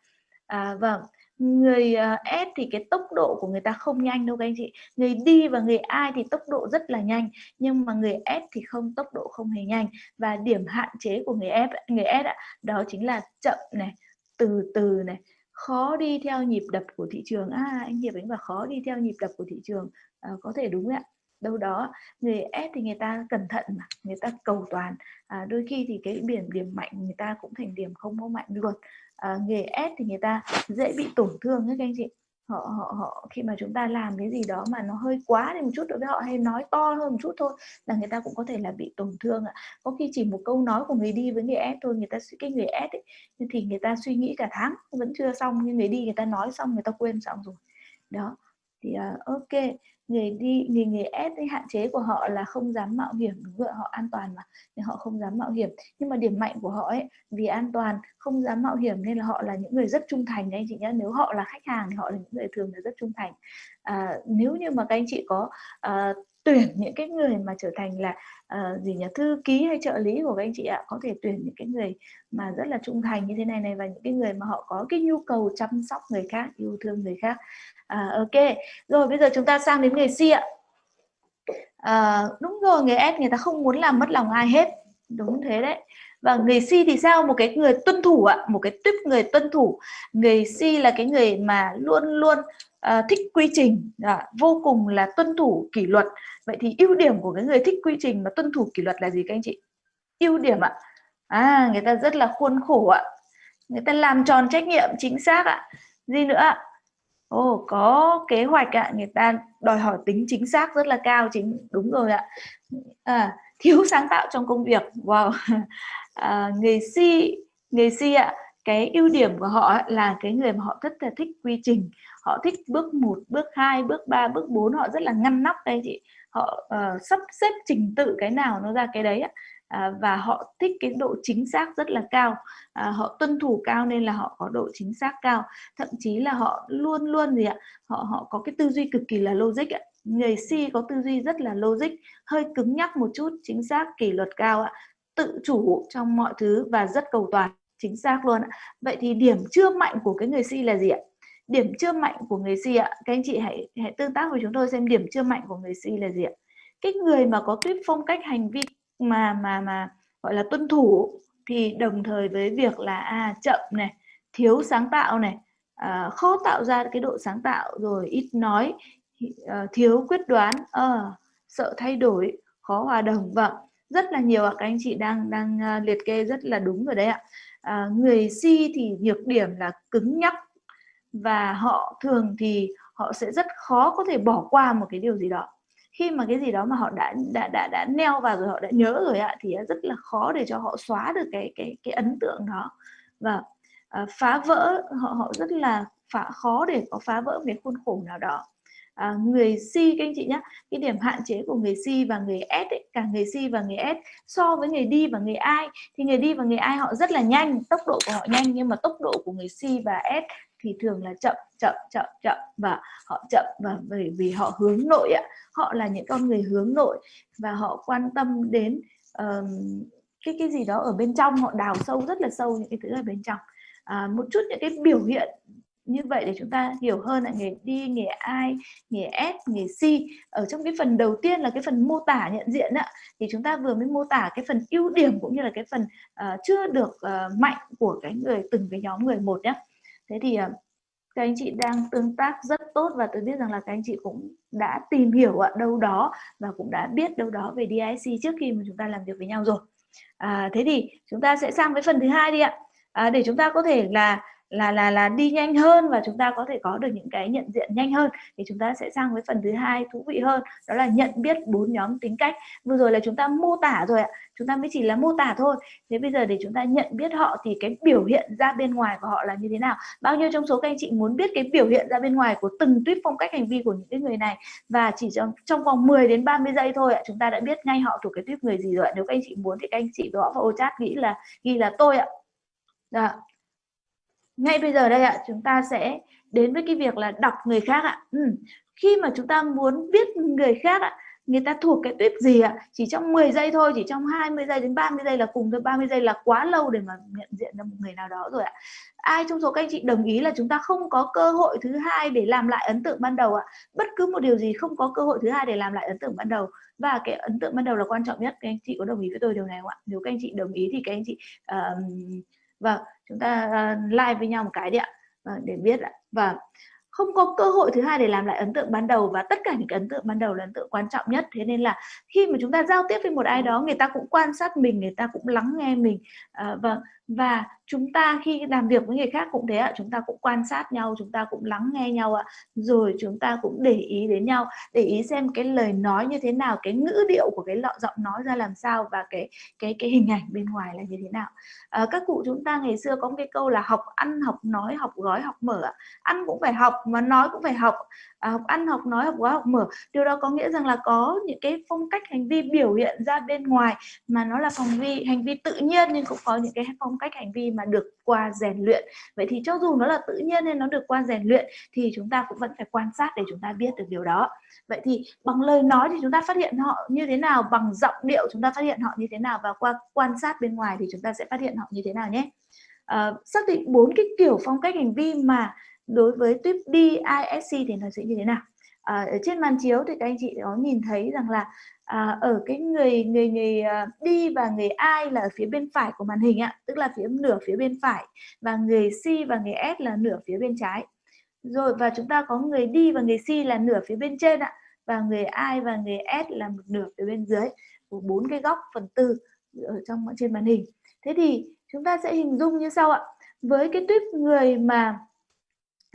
À, vâng người ờ, S thì cái tốc độ của người ta không nhanh đâu các anh chị. Người đi và người ai thì tốc độ rất là nhanh nhưng mà người S thì không tốc độ không hề nhanh. Và điểm hạn chế của người F người S đó chính là chậm này từ từ này khó đi theo nhịp đập của thị trường. À anh Hiệp anh và khó đi theo nhịp đập của thị trường. À, có thể đúng ạ. Đâu đó người S thì người ta cẩn thận mà người ta cầu toàn. À, đôi khi thì cái điểm điểm mạnh người ta cũng thành điểm không có mạnh luôn à, nghề S thì người ta dễ bị tổn thương các anh chị. Họ họ họ khi mà chúng ta làm cái gì đó mà nó hơi quá đi một chút đối với họ hay nói to hơn một chút thôi là người ta cũng có thể là bị tổn thương ạ. Có khi chỉ một câu nói của người đi với người S thôi người ta cái người S ấy, thì người ta suy nghĩ cả tháng vẫn chưa xong nhưng người đi người ta nói xong người ta quên xong rồi. Đó thì uh, ok người đi người người S thì hạn chế của họ là không dám mạo hiểm đúng rồi họ an toàn mà nên họ không dám mạo hiểm. Nhưng mà điểm mạnh của họ ấy vì an toàn không dám mạo hiểm nên là họ là những người rất trung thành đấy anh chị nhé nếu họ là khách hàng thì họ là những người thường là rất trung thành. À, nếu như mà các anh chị có à, tuyển những cái người mà trở thành là uh, gì nhỉ thư ký hay trợ lý của các anh chị ạ có thể tuyển những cái người mà rất là trung thành như thế này này và những cái người mà họ có cái nhu cầu chăm sóc người khác yêu thương người khác. Uh, ok rồi bây giờ chúng ta sang đến người si ạ. Uh, đúng rồi người S người ta không muốn làm mất lòng ai hết. Đúng thế đấy. Và người si thì sao? Một cái người tuân thủ ạ một cái tuyếp người tuân thủ. Người si là cái người mà luôn luôn uh, thích quy trình à, vô cùng là tuân thủ kỷ luật vậy thì ưu điểm của cái người thích quy trình mà tuân thủ kỷ luật là gì các anh chị ưu điểm ạ à người ta rất là khuôn khổ ạ người ta làm tròn trách nhiệm chính xác ạ gì nữa ạ Ồ, oh, có kế hoạch ạ, người ta đòi hỏi tính chính xác rất là cao chính đúng rồi ạ. À, thiếu sáng tạo trong công việc. Wow. À, người si, người si ạ, cái ưu điểm của họ là cái người mà họ rất là thích quy trình. Họ thích bước 1, bước 2, bước 3, bước 4, họ rất là ngăn nắp đây chị. Họ uh, sắp xếp trình tự cái nào nó ra cái đấy ạ. À, và họ thích cái độ chính xác rất là cao. À, họ tuân thủ cao nên là họ có độ chính xác cao. Thậm chí là họ luôn luôn gì ạ họ họ có cái tư duy cực kỳ là logic ạ. Người si có tư duy rất là logic hơi cứng nhắc một chút chính xác kỷ luật cao ạ. Tự chủ trong mọi thứ và rất cầu toàn chính xác luôn ạ. Vậy thì điểm chưa mạnh của cái người si là gì ạ? Điểm chưa mạnh của người si ạ. Các anh chị hãy hãy tương tác với chúng tôi xem điểm chưa mạnh của người si là gì ạ. Cái người mà có tuyết phong cách hành vi mà mà mà gọi là tuân thủ thì đồng thời với việc là à, chậm này thiếu sáng tạo này à, khó tạo ra cái độ sáng tạo rồi ít nói à, thiếu quyết đoán à, sợ thay đổi khó hòa đồng vâng. Rất là nhiều ạ các anh chị đang đang ờ, liệt kê rất là đúng rồi đấy ạ. À, người si thì nhược điểm là cứng nhắc và họ thường thì họ sẽ rất khó có thể bỏ qua một cái điều gì đó. Khi mà cái gì đó mà họ đã đã đã đã neo vào rồi họ đã nhớ rồi ạ thì rất là khó để cho họ xóa được cái cái cái ấn tượng đó. Và à, phá vỡ họ họ rất là phá khó để có phá vỡ cái khuôn khổ nào đó. À, người si các anh chị nhé cái điểm hạn chế của người si và người S ấy, cả người si và người S so với người đi và người ai thì người đi và người ai họ rất là nhanh tốc độ của họ nhanh nhưng mà tốc độ của người si và S thì thường là chậm chậm chậm chậm và họ chậm và bởi vì họ hướng nội ạ họ là những con người hướng nội và họ quan tâm đến uh, cái cái gì đó ở bên trong họ đào sâu rất là sâu những cái thứ ở bên trong. À, một chút những cái biểu hiện như vậy để chúng ta hiểu hơn là nghề đi nghề ai nghề S nghề si ở trong cái phần đầu tiên là cái phần mô tả nhận diện ạ thì chúng ta vừa mới mô tả cái phần ưu điểm cũng như là cái phần uh, chưa được uh, mạnh của cái người từng cái nhóm người một nhé thế thì à, các anh chị đang tương tác rất tốt và tôi biết rằng là các anh chị cũng đã tìm hiểu ở đâu đó và cũng đã biết đâu đó về DIC trước khi mà chúng ta làm việc với nhau rồi. À, thế thì chúng ta sẽ sang với phần thứ hai đi ạ. À, để chúng ta có thể là là là là đi nhanh hơn và chúng ta có thể có được những cái nhận diện nhanh hơn. Thì chúng ta sẽ sang với phần thứ hai, thú vị hơn, đó là nhận biết bốn nhóm tính cách. Vừa rồi là chúng ta mô tả rồi ạ. Chúng ta mới chỉ là mô tả thôi. Thế bây giờ để chúng ta nhận biết họ thì cái biểu hiện ra bên ngoài của họ là như thế nào? Bao nhiêu trong số các anh chị muốn biết cái biểu hiện ra bên ngoài của từng tuyết phong cách hành vi của những cái người này? Và chỉ trong trong vòng 10 đến 30 giây thôi ạ, chúng ta đã biết ngay họ thuộc cái tuyết người gì rồi ạ. nếu các anh chị muốn thì các anh chị gõ vào ô chat nghĩ là, ghi là tôi ạ. Đó ngay bây giờ đây ạ chúng ta sẽ đến với cái việc là đọc người khác ạ. Ừ. khi mà chúng ta muốn biết người khác ạ người ta thuộc cái tuyếp gì ạ? Chỉ trong 10 giây thôi chỉ trong 20 giây đến 30 giây là cùng thôi 30 giây là quá lâu để mà nhận diện ra một người nào đó rồi ạ. Ai trong số các anh chị đồng ý là chúng ta không có cơ hội thứ hai để làm lại ấn tượng ban đầu ạ? Bất cứ một điều gì không có cơ hội thứ hai để làm lại ấn tượng ban đầu. Và cái ấn tượng ban đầu là quan trọng nhất các anh chị có đồng ý với tôi điều này không ạ? Nếu các anh chị đồng ý thì các anh chị uh, vâng chúng ta à, uh, like với nhau một cái đi ạ. Vâng, để biết ạ. Và không có cơ hội thứ hai để làm lại ấn tượng ban đầu và tất cả những cái ấn tượng ban đầu là ấn tượng quan trọng nhất. Thế nên là khi mà chúng ta giao tiếp với một ai đó người ta cũng quan sát mình người ta cũng lắng nghe mình. À, vâng và chúng ta khi làm việc với người khác cũng thế ạ chúng ta cũng quan sát nhau chúng ta cũng lắng nghe nhau ạ rồi chúng ta cũng để ý đến nhau để ý xem cái lời nói như thế nào cái ngữ điệu của cái lọ giọng nói ra làm sao và cái cái cái hình ảnh bên ngoài là như thế nào. À, các cụ chúng ta ngày xưa có một cái câu là học ăn học nói học gói học mở ạ. Ăn cũng phải học mà nói cũng phải học. À, học ăn học nói học gói học mở. Điều đó có nghĩa rằng là có những cái phong cách hành vi biểu hiện ra bên ngoài mà nó là hành vi hành vi tự nhiên nhưng cũng có những cái phong cách hành vi mà được qua rèn luyện. Vậy thì cho dù nó là tự nhiên nên nó được qua rèn luyện thì chúng ta cũng vẫn phải quan sát để chúng ta biết được điều đó. Vậy thì bằng lời nói thì chúng ta phát hiện họ như thế nào bằng giọng điệu chúng ta phát hiện họ như thế nào và qua quan sát bên ngoài thì chúng ta sẽ phát hiện họ như thế nào nhé. À, xác định bốn cái kiểu phong cách hành vi mà đối với tuyếp DISC thì nó sẽ như thế nào? À, ở trên màn chiếu thì các anh chị có nhìn thấy rằng là à, ở cái người người người à, đi và người ai là ở phía bên phải của màn hình ạ tức là phía nửa phía bên phải và người C và người S là nửa phía bên trái. Rồi và chúng ta có người đi và người C là nửa phía bên trên ạ và người I và người S là một nửa phía bên dưới của bốn cái góc phần tư ở trong trên màn hình. Thế thì chúng ta sẽ hình dung như sau ạ. Với cái tuyếp người mà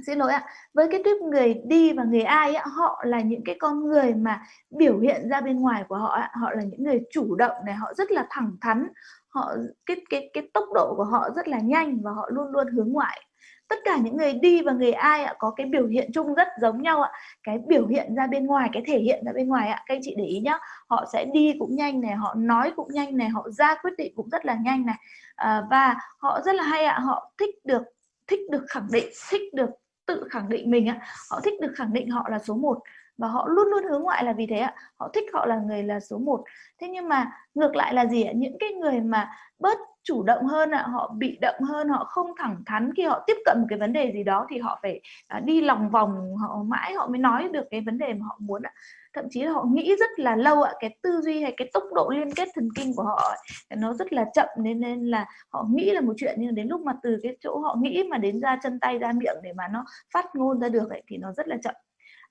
xin lỗi ạ. Với cái tuyếp người đi và người ai ạ họ là những cái con người mà biểu hiện ra bên ngoài của họ ạ họ là những người chủ động này họ rất là thẳng thắn. Họ cái cái cái tốc độ của họ rất là nhanh và họ luôn luôn hướng ngoại. Tất cả những người đi và người ai ạ có cái biểu hiện chung rất giống nhau ạ. Cái biểu hiện ra bên ngoài cái thể hiện ra bên ngoài ạ các anh chị để ý nhá. Họ sẽ đi cũng nhanh này họ nói cũng nhanh này họ ra quyết định cũng rất là nhanh này. À, và họ rất là hay ạ họ thích được thích được khẳng định thích được tự khẳng định mình ạ họ thích được khẳng định họ là số 1 và họ luôn luôn hướng ngoại là vì thế ạ họ thích họ là người là số 1 thế nhưng mà ngược lại là gì ạ? Những cái người mà bớt chủ động hơn ạ họ bị động hơn họ không thẳng thắn khi họ tiếp cận một cái vấn đề gì đó thì họ phải à, đi lòng vòng họ mãi họ mới nói được cái vấn đề mà họ muốn ạ. Thậm chí là họ nghĩ rất là lâu ạ cái tư duy hay cái tốc độ liên kết thần kinh của họ nó rất là chậm nên nên là họ nghĩ là một chuyện nhưng đến lúc mà từ cái chỗ họ nghĩ mà đến ra chân tay ra miệng để mà nó phát ngôn ra được ấy, thì nó rất là chậm.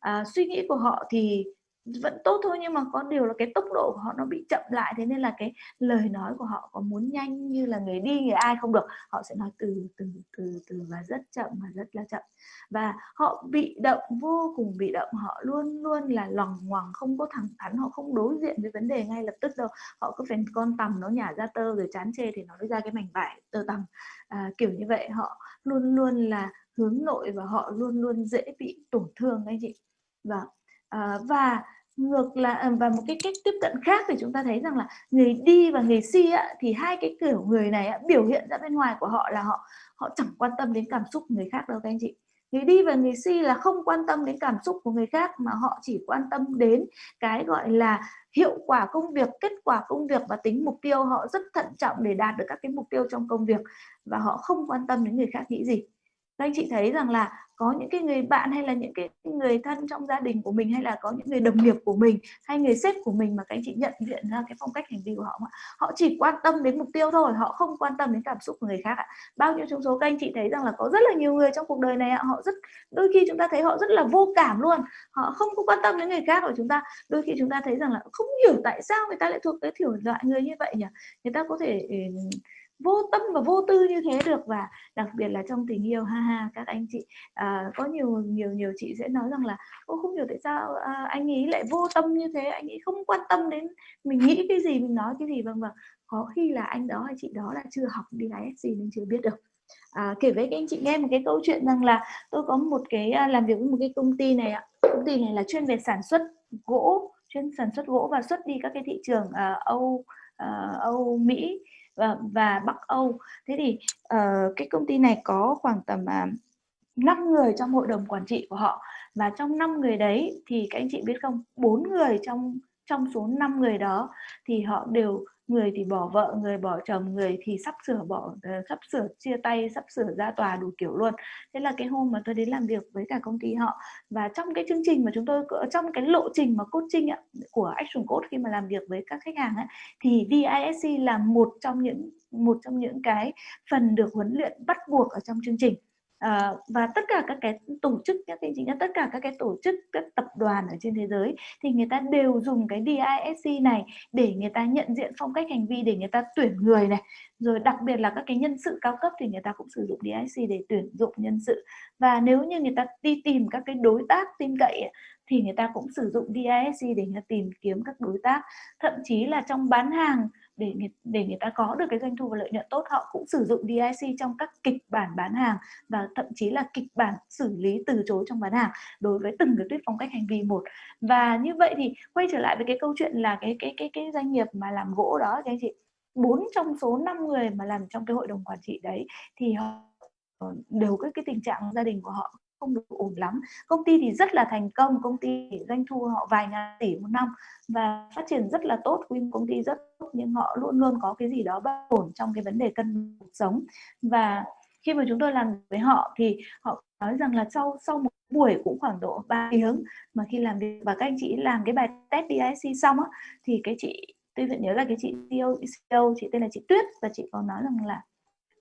À, suy nghĩ của họ thì vẫn tốt thôi nhưng mà có điều là cái tốc độ của họ nó bị chậm lại thế nên là cái lời nói của họ có muốn nhanh như là người đi người ai không được. Họ sẽ nói từ từ từ từ và rất chậm và rất là chậm. Và họ bị động vô cùng bị động. Họ luôn luôn là lòng ngoằng không có thẳng thắn họ không đối diện với vấn đề ngay lập tức đâu. Họ cứ phải con tầm nó nhả ra tơ rồi chán chê thì nó mới ra cái mảnh vải tơ tầm à, kiểu như vậy họ luôn luôn là hướng nội và họ luôn luôn dễ bị tổn thương anh chị. Và à, và ngược là à, và một cái cách tiếp cận khác thì chúng ta thấy rằng là người đi và người si á, thì hai cái kiểu người này á, biểu hiện ra bên ngoài của họ là họ họ chẳng quan tâm đến cảm xúc người khác đâu các anh chị. Người đi và người si là không quan tâm đến cảm xúc của người khác mà họ chỉ quan tâm đến cái gọi là hiệu quả công việc kết quả công việc và tính mục tiêu. Họ rất thận trọng để đạt được các cái mục tiêu trong công việc và họ không quan tâm đến người khác nghĩ gì các anh chị thấy rằng là có những cái người bạn hay là những cái người thân trong gia đình của mình hay là có những người đồng nghiệp của mình hay người sếp của mình mà các anh chị nhận diện ra cái phong cách hành vi của họ họ chỉ quan tâm đến mục tiêu thôi, họ không quan tâm đến cảm xúc của người khác ạ. Bao nhiêu trong số các anh chị thấy rằng là có rất là nhiều người trong cuộc đời này họ rất, đôi khi chúng ta thấy họ rất là vô cảm luôn. Họ không có quan tâm đến người khác của chúng ta. Đôi khi chúng ta thấy rằng là không hiểu tại sao người ta lại thuộc cái thiểu loại người như vậy nhỉ? Người ta có thể ừ, vô tâm và vô tư như thế được và đặc biệt là trong tình yêu ha ha các anh chị. À, có nhiều nhiều nhiều chị sẽ nói rằng là ô không hiểu tại sao à, anh ấy lại vô tâm như thế anh ấy không quan tâm đến mình nghĩ cái gì mình nói cái gì. Vâng vâng. Có khi là anh đó hay chị đó là chưa học đi ISC nên chưa biết được. À, kể với các anh chị nghe một cái câu chuyện rằng là tôi có một cái à, làm việc với một cái công ty này ạ. Công ty này là chuyên về sản xuất gỗ chuyên sản xuất gỗ và xuất đi các cái thị trường uh, Âu uh, Âu Mỹ và, và Bắc Âu. Thế thì uh, cái công ty này có khoảng tầm à, uh, 5 người trong hội đồng quản trị của họ. Và trong 5 người đấy thì các anh chị biết không? Bốn người trong trong số 5 người đó thì họ đều người thì bỏ vợ người bỏ chồng người thì sắp sửa bỏ ờ, sắp sửa chia tay sắp sửa ra tòa đủ kiểu luôn. Thế là cái hôm mà tôi đến làm việc với cả công ty họ và trong cái chương trình mà chúng tôi trong cái lộ trình mà coaching ạ, của Action Coach khi mà làm việc với các khách hàng ấy, thì DISC là một trong những một trong những cái phần được huấn luyện bắt buộc ở trong chương trình à, và tất cả các cái tổ chức các cái chính là tất cả các cái tổ chức các tập đoàn ở trên thế giới thì người ta đều dùng cái DISC này để người ta nhận diện phong cách hành vi để người ta tuyển người này. Rồi đặc biệt là các cái nhân sự cao cấp thì người ta cũng sử dụng DISC để tuyển dụng nhân sự. Và nếu như người ta đi tìm các cái đối tác tin cậy thì người ta cũng sử dụng DISC để người ta tìm kiếm các đối tác. Thậm chí là trong bán hàng để người, để người ta có được cái doanh thu và lợi nhuận tốt họ cũng sử dụng DIC trong các kịch bản bán hàng và thậm chí là kịch bản xử lý từ chối trong bán hàng đối với từng cái tuyết phong cách hành vi một. Và như vậy thì quay trở lại với cái câu chuyện là cái cái cái cái doanh nghiệp mà làm gỗ đó các anh chị bốn trong số 5 người mà làm trong cái hội đồng quản trị đấy thì họ đều có cái tình trạng gia đình của họ không được ổn lắm. Công ty thì rất là thành công công ty doanh thu họ vài ngàn tỷ một năm và phát triển rất là tốt quy công ty rất tốt nhưng họ luôn luôn có cái gì đó bất ổn trong cái vấn đề cân cuộc sống. Và khi mà chúng tôi làm với họ thì họ nói rằng là sau sau một buổi cũng khoảng độ 3 tiếng mà khi làm việc và các anh chị làm cái bài test DIC xong á thì cái chị tôi vẫn nhớ là cái chị CEO, CEO chị tên là chị Tuyết và chị có nói rằng là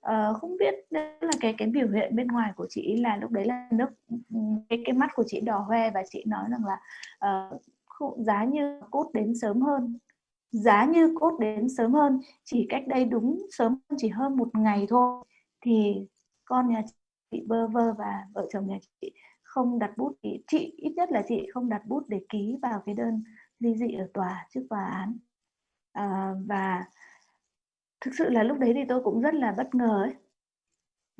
Ờ, không biết là cái cái biểu hiện bên ngoài của chị là lúc đấy là nước ừ, cái cái mắt của chị đỏ hoe và chị nói rằng là uh, giá như cốt đến sớm hơn. Giá như cốt đến sớm hơn chỉ cách đây đúng sớm chỉ hơn một ngày thôi. Thì con nhà chị bơ vơ và vợ chồng nhà chị không đặt bút thì chị ít nhất là chị không đặt bút để ký vào cái đơn ly dị ở tòa trước tòa án. À, và thực sự là lúc đấy thì tôi cũng rất là bất ngờ ấy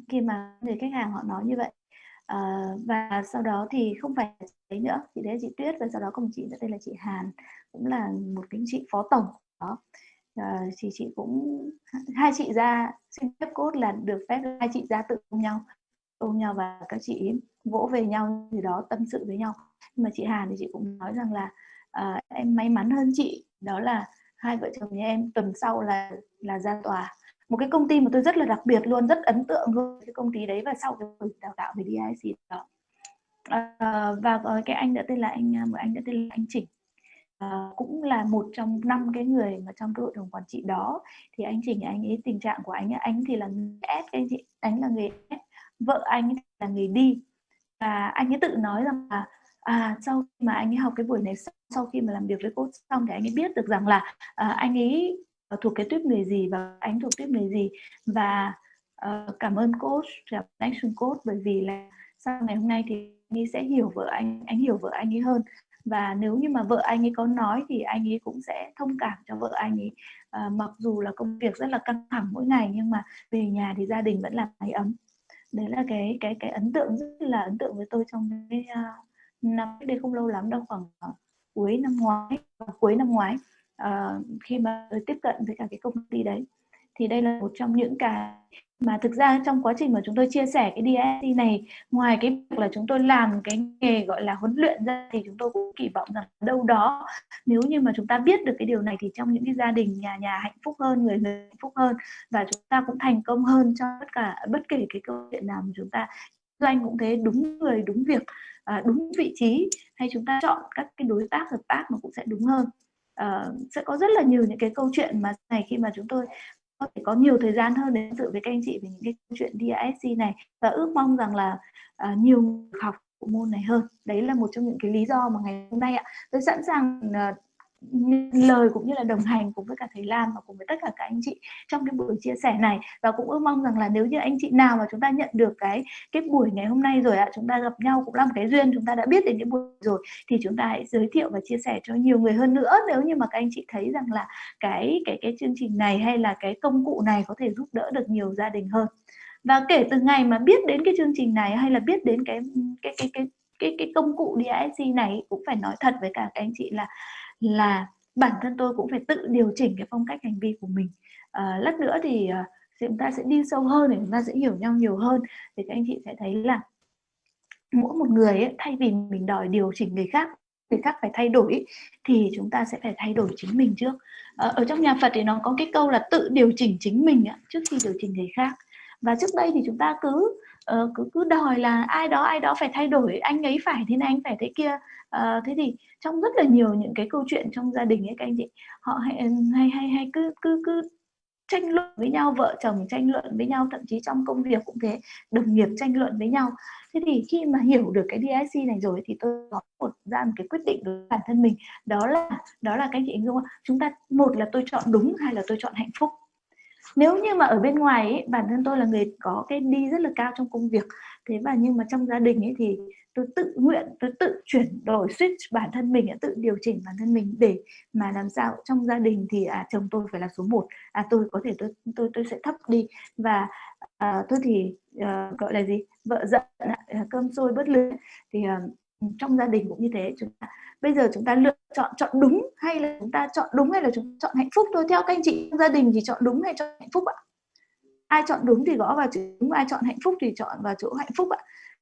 khi mà người khách hàng họ nói như vậy. À, và sau đó thì không phải đấy nữa chị đấy chị Tuyết và sau đó cùng chị nữa tên là chị Hàn cũng là một cái chị phó tổng đó. À, thì chị cũng hai chị ra xin phép cốt là được phép hai chị ra tự ôm nhau ôm nhau và các chị vỗ về nhau gì đó tâm sự với nhau. Nhưng mà chị Hàn thì chị cũng nói rằng là à, em may mắn hơn chị đó là hai vợ chồng nhà em tuần sau là là ra tòa. Một cái công ty mà tôi rất là đặc biệt luôn rất ấn tượng luôn cái công ty đấy và sau cái buổi đào tạo về DIC đó. À, và ờ, cái anh đã tên là anh một anh đã tên là anh Chỉnh. À, cũng là một trong năm cái người mà trong cái hội đồng quản trị đó. Thì anh Chỉnh anh ấy tình trạng của anh anh thì là người S anh chị anh là người S vợ anh là người đi và anh ấy tự nói rằng là à sau khi mà anh ấy học cái buổi này sau khi mà làm việc với cô xong thì anh ấy biết được rằng là uh, anh ấy à, thuộc cái tuyếp người gì và anh thuộc tuyếp người gì. Và uh, cảm ơn coach cảm ơn action coach bởi vì là sau ngày hôm nay thì anh ấy sẽ hiểu vợ anh anh hiểu vợ anh ấy hơn. Và nếu như mà vợ anh ấy có nói thì anh ấy cũng sẽ thông cảm cho vợ anh ấy. À, mặc dù là công việc rất là căng thẳng mỗi ngày nhưng mà về nhà thì gia đình vẫn là mái ấm. Đấy là cái cái cái ấn tượng rất là ấn tượng với tôi trong cái uh, năm đây không lâu lắm đâu khoảng uh, cuối năm ngoái cuối năm ngoái uh, khi mà tôi tiếp cận với cả cái công ty đấy. Thì đây là một trong những cái mà thực ra trong quá trình mà chúng tôi chia sẻ cái DSC này ngoài cái việc là chúng tôi làm cái nghề gọi là huấn luyện ra thì chúng tôi cũng kỳ vọng rằng đâu đó nếu như mà chúng ta biết được cái điều này thì trong những cái gia đình nhà nhà hạnh phúc hơn người người hạnh phúc hơn và chúng ta cũng thành công hơn cho tất cả bất kể cái câu chuyện nào mà chúng ta doanh cũng thế đúng người đúng việc à, đúng vị trí hay chúng ta chọn các cái đối tác hợp tác mà cũng sẽ đúng hơn. À, sẽ có rất là nhiều những cái câu chuyện mà này khi mà chúng tôi có thể có nhiều thời gian hơn để dự với các anh chị về những cái câu chuyện DISC này và ước mong rằng là à, nhiều học bộ môn này hơn. Đấy là một trong những cái lý do mà ngày hôm nay ạ tôi sẵn sàng à, lời cũng như là đồng hành cùng với cả thầy Lam và cùng với tất cả các anh chị trong cái buổi chia sẻ này. Và cũng ước mong rằng là nếu như anh chị nào mà chúng ta nhận được cái cái buổi ngày hôm nay rồi ạ, chúng ta gặp nhau cũng là một cái duyên, chúng ta đã biết đến cái buổi rồi, thì chúng ta hãy giới thiệu và chia sẻ cho nhiều người hơn nữa. Nếu như mà các anh chị thấy rằng là cái cái cái chương trình này hay là cái công cụ này có thể giúp đỡ được nhiều gia đình hơn. Và kể từ ngày mà biết đến cái chương trình này hay là biết đến cái cái cái cái cái cái công cụ DISC này, cũng phải nói thật với cả các anh chị là là bản thân tôi cũng phải tự điều chỉnh cái phong cách hành vi của mình. À, lát nữa thì à, chúng ta sẽ đi sâu hơn để chúng ta sẽ hiểu nhau nhiều hơn. Thì các anh chị sẽ thấy là mỗi một người ấy, thay vì mình đòi điều chỉnh người khác người khác phải thay đổi thì chúng ta sẽ phải thay đổi chính mình trước. À, ở trong nhà Phật thì nó có cái câu là tự điều chỉnh chính mình trước khi điều chỉnh người khác. Và trước đây thì chúng ta cứ uh, cứ cứ đòi là ai đó ai đó phải thay đổi anh ấy phải thế này anh phải thế kia. Uh, thế thì trong rất là nhiều những cái câu chuyện trong gia đình ấy các anh chị họ hay ừ, hay hay, hay cứ cứ cứ tranh luận với nhau vợ chồng tranh luận với nhau thậm chí trong công việc cũng thế đồng nghiệp tranh luận với nhau. Thế thì khi mà hiểu được cái DIC này rồi thì tôi có một ra một cái quyết định đối với bản thân mình đó là đó là các chị hình dung chúng ta một là tôi chọn đúng hay là tôi chọn hạnh phúc nếu như mà ở bên ngoài ấy, bản thân tôi là người có cái đi rất là cao trong công việc. Thế và nhưng mà trong gia đình ấy thì tôi tự nguyện tôi tự chuyển đổi switch bản thân mình tự điều chỉnh bản thân mình để mà làm sao trong gia đình thì à, chồng tôi phải là số 1 à tôi có thể tôi tôi tôi sẽ thấp đi. Và à, tôi thì à, gọi là gì? Vợ giận à, cơm sôi bớt lửa thì à, trong gia đình cũng như thế. Chúng ta bây giờ chúng ta lựa chọn chọn đúng hay là chúng ta chọn đúng hay là chúng ta chọn hạnh phúc thôi. Theo các anh chị trong gia đình thì chọn đúng hay chọn hạnh phúc ạ? Ai chọn đúng thì gõ vào chữ đúng ai chọn hạnh phúc thì chọn vào chỗ hạnh phúc ạ.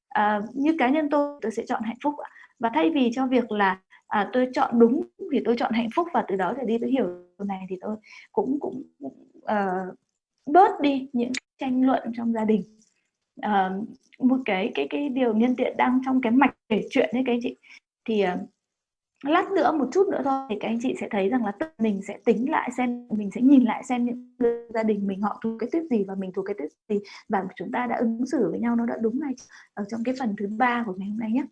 À, như cá nhân tôi tôi sẽ chọn hạnh phúc ạ. Và thay vì cho việc là à, tôi chọn đúng thì tôi chọn hạnh phúc và từ đó trở đi tôi hiểu điều này thì tôi cũng cũng uh, bớt đi những tranh luận trong gia đình uh, một cái cái cái điều nhân tiện đang trong cái mạch kể chuyện đấy các anh chị. Thì uh, lát nữa một chút nữa thôi thì các anh chị sẽ thấy rằng là tự mình sẽ tính lại xem mình sẽ nhìn lại xem những gia đình mình họ thuộc cái tuyết gì và mình thuộc cái tuyết gì và chúng ta đã ứng xử với nhau nó đã đúng này ở trong cái phần thứ ba của ngày hôm nay nhé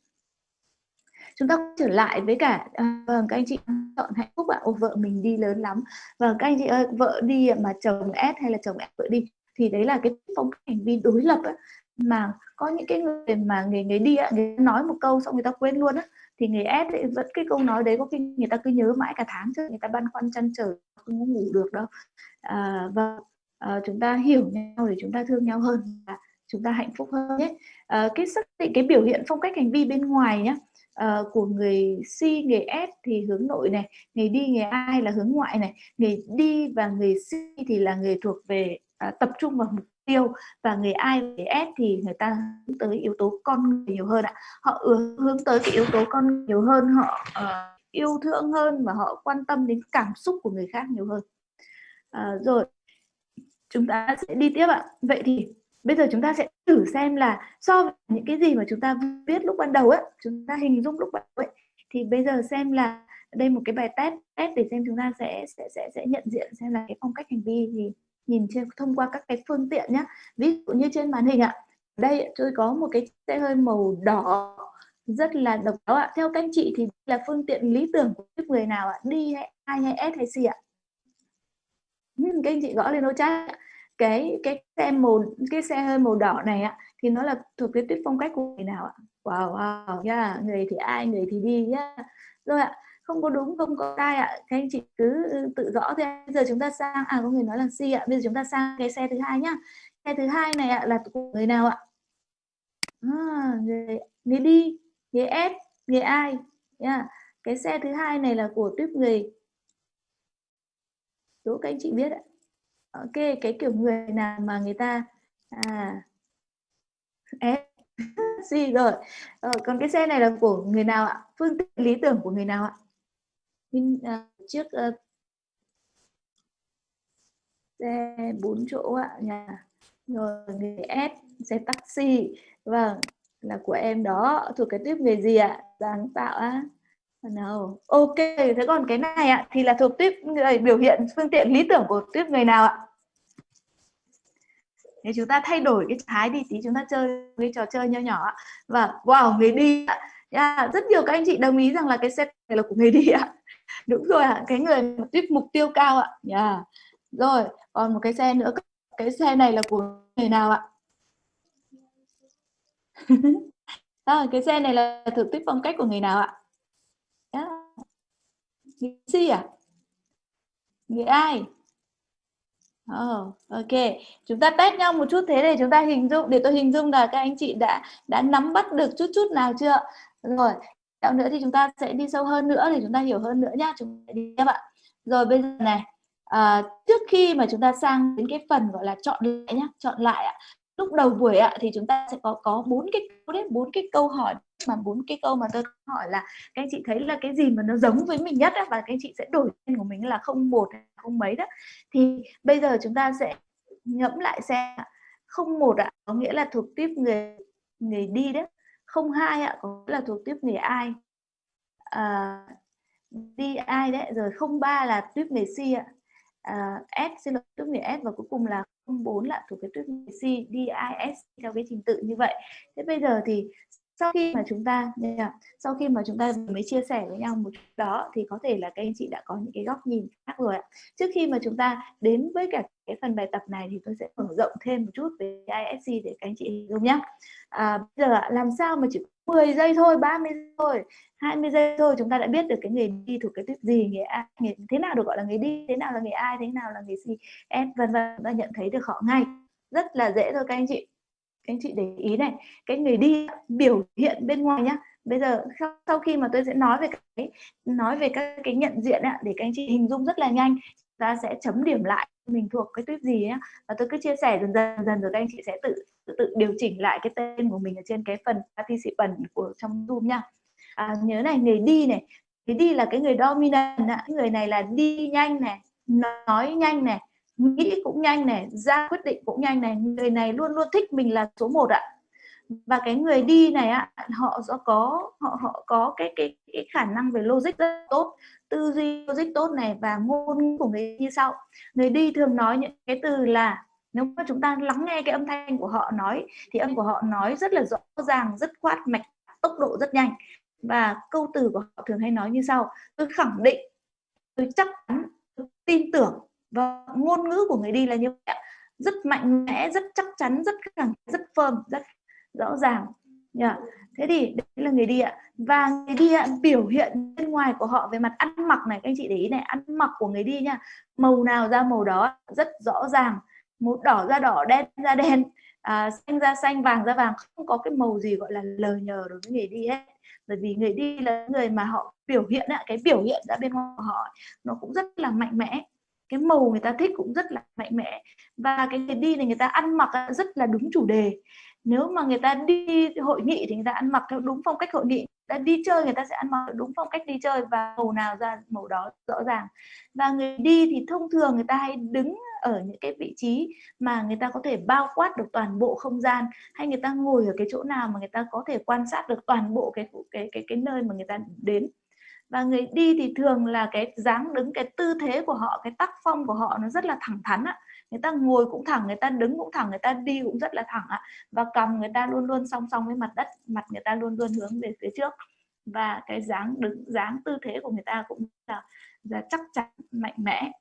chúng ta trở lại với cả ờ, vâng uh, các anh chị chọn hạnh phúc ạ. À? vợ mình đi lớn lắm. Và vâng, các anh chị ơi vợ đi mà chồng ép hay là chồng ép vợ đi? Thì đấy là cái phong cách hành vi đối lập ấy. mà có những cái người mà người người đi người nói một câu xong người ta quên luôn á thì người S ấy, vẫn cái câu nói đấy có khi người ta cứ nhớ mãi cả tháng chứ người ta băn khoăn chăn trở không có ngủ được đâu à, và à, chúng ta hiểu nhau để chúng ta thương nhau hơn và chúng ta hạnh phúc hơn nhé à, cái xác định cái biểu hiện phong cách hành vi bên ngoài nhé uh, à, của người si người S thì hướng nội này, người đi, người ai là hướng ngoại này, người đi và người si thì là người thuộc về À, tập trung vào mục tiêu và người I người S thì người ta hướng tới yếu tố con người nhiều hơn ạ. Họ hướng tới cái yếu tố con người nhiều hơn, họ uh, yêu thương hơn và họ quan tâm đến cảm xúc của người khác nhiều hơn. Uh, rồi chúng ta sẽ đi tiếp ạ. Vậy thì bây giờ chúng ta sẽ thử xem là so với những cái gì mà chúng ta viết lúc ban đầu ấy chúng ta hình dung lúc ban đầu ấy thì bây giờ xem là đây một cái bài test test để xem chúng ta sẽ sẽ sẽ sẽ nhận diện xem là cái phong cách hành vi thì nhìn trên, thông qua các cái phương tiện nhé ví dụ như trên màn hình ạ, đây tôi có một cái xe hơi màu đỏ, rất là độc đáo ạ. Theo các anh chị thì là phương tiện lý tưởng của người nào ạ? Đi hay ai hay s hay c ạ? Các anh chị gõ lên ô chat cái cái xe màu, cái xe hơi màu đỏ này ạ, thì nó là thuộc cái tuyết phong cách của người nào ạ? Wow wow, yeah. người thì ai, người thì đi nhá. Rồi ạ không có đúng không có sai ạ. Các anh chị cứ ừ, tự rõ thế bây giờ chúng ta sang à có người nói là si ạ. Bây giờ chúng ta sang cái xe thứ hai nhá. Xe thứ hai này ạ là của người nào ạ? À, người, người đi người ép người ai yeah. cái xe thứ hai này là của tuyết người. Đố các anh chị biết ạ. Ok cái kiểu người nào mà người ta à gì rồi. Ờ, còn cái xe này là của người nào ạ? Phương tiện lý tưởng của người nào ạ? Mình, uh, chiếc xe bốn chỗ ạ nhà rồi người S xe taxi. Vâng là của em đó thuộc cái tiếp nghề gì ạ? Sáng tạo á. Nào ok thế còn cái này ạ thì là thuộc tiếp người biểu hiện phương tiện lý tưởng của tiếp người nào ạ? Thì chúng ta thay đổi cái thái đi tí chúng ta chơi cái trò chơi nho nhỏ và vâng, wow người đi ạ. Yeah, rất nhiều các anh chị đồng ý rằng là cái xe này là của người đi ạ. đúng rồi ạ cái người tiếp mục tiêu cao ạ yeah. rồi còn một cái xe nữa cái xe này là của người nào ạ à, cái xe này là thử tuyết phong cách của người nào ạ yeah. người si à người ai Oh, ok, chúng ta test nhau một chút thế để chúng ta hình dung để tôi hình dung là các anh chị đã đã nắm bắt được chút chút nào chưa? Rồi, Đạo nữa thì chúng ta sẽ đi sâu hơn nữa để chúng ta hiểu hơn nữa nhá. Chúng ta đi các bạn. Rồi bây giờ này, à, trước khi mà chúng ta sang đến cái phần gọi là chọn lại nhá, chọn lại ạ. lúc đầu buổi ạ thì chúng ta sẽ có có bốn cái câu đấy bốn cái câu hỏi mà bốn cái câu mà tôi hỏi là các anh chị thấy là cái gì mà nó giống với mình nhất á, và các anh chị sẽ đổi tên của mình là không một không mấy đó thì bây giờ chúng ta sẽ ngẫm lại xem không một ạ có nghĩa là thuộc tiếp người người đi đấy không hai ạ có nghĩa là thuộc tiếp người ai? À, đi ai đấy? Rồi không ba là tiếp người si ạ. À, S xin lỗi tiếp người S và cuối cùng là 04 là thuộc cái tuyết C DIS theo cái trình tự như vậy. Thế bây giờ thì sau khi mà chúng ta sau khi mà chúng ta mới chia sẻ với nhau một chút đó thì có thể là các anh chị đã có những cái góc nhìn khác rồi ạ. Trước khi mà chúng ta đến với cả cái phần bài tập này thì tôi sẽ mở rộng thêm một chút về ISC để các anh chị hiểu nhé. À, bây giờ làm sao mà chỉ 10 giây thôi, 30 giây thôi, 20 giây thôi chúng ta đã biết được cái người đi thuộc cái tuyết gì, người ai, người, thế nào được gọi là người đi, thế nào là người ai, thế nào là người gì, S vân vân ta nhận thấy được họ ngay. Rất là dễ thôi các anh chị các anh chị để ý này cái người đi biểu hiện bên ngoài nhá. Bây giờ sau khi mà tôi sẽ nói về cái nói về các cái nhận diện ạ, để các anh chị hình dung rất là nhanh ta sẽ chấm điểm lại mình thuộc cái tuyết gì nhá. Và tôi cứ chia sẻ dần dần dần rồi các anh chị sẽ tự tự, tự điều chỉnh lại cái tên của mình ở trên cái phần participant của trong zoom nha à, nhớ này người đi này người đi là cái người dominant ạ. người này là đi nhanh này nói nhanh này nghĩ cũng nhanh này, ra quyết định cũng nhanh này. Người này luôn luôn thích mình là số 1 ạ. Và cái người đi này ạ, họ do có, họ họ có cái cái cái khả năng về logic rất tốt, tư duy logic tốt này và ngôn của người như sau. Người đi thường nói những cái từ là, nếu mà chúng ta lắng nghe cái âm thanh của họ nói, thì âm của họ nói rất là rõ ràng, rất khoát mạch, tốc độ rất nhanh. Và câu từ của họ thường hay nói như sau, tôi khẳng định, tôi chắc chắn, tôi tin tưởng và ngôn ngữ của người đi là như vậy rất mạnh mẽ rất chắc chắn rất khẳng rất firm rất rõ ràng. Yeah. thế thì đấy là người đi ạ. Và người đi ạ biểu hiện bên ngoài của họ về mặt ăn mặc này các anh chị để ý này ăn mặc của người đi nha màu nào ra màu đó rất rõ ràng. Màu đỏ ra đỏ đen ra đen à, xanh ra xanh vàng ra vàng không có cái màu gì gọi là lờ nhờ đối với người đi hết. Bởi vì người đi là người mà họ biểu hiện ạ cái biểu hiện ra bên ngoài của họ nó cũng rất là mạnh mẽ cái màu người ta thích cũng rất là mạnh mẽ và cái người đi này người ta ăn mặc rất là đúng chủ đề nếu mà người ta đi hội nghị thì người ta ăn mặc theo đúng phong cách hội nghị đã đi chơi người ta sẽ ăn mặc đúng phong cách đi chơi và màu nào ra màu đó rõ ràng và người đi thì thông thường người ta hay đứng ở những cái vị trí mà người ta có thể bao quát được toàn bộ không gian hay người ta ngồi ở cái chỗ nào mà người ta có thể quan sát được toàn bộ cái cái cái cái nơi mà người ta đến và người đi thì thường là cái dáng đứng cái tư thế của họ cái tác phong của họ nó rất là thẳng thắn ạ. Người ta ngồi cũng thẳng người ta đứng cũng thẳng người ta đi cũng rất là thẳng ạ. Và cầm người ta luôn luôn song song với mặt đất mặt người ta luôn luôn hướng về phía trước. Và cái dáng đứng dáng tư thế của người ta cũng là, là chắc chắn mạnh mẽ.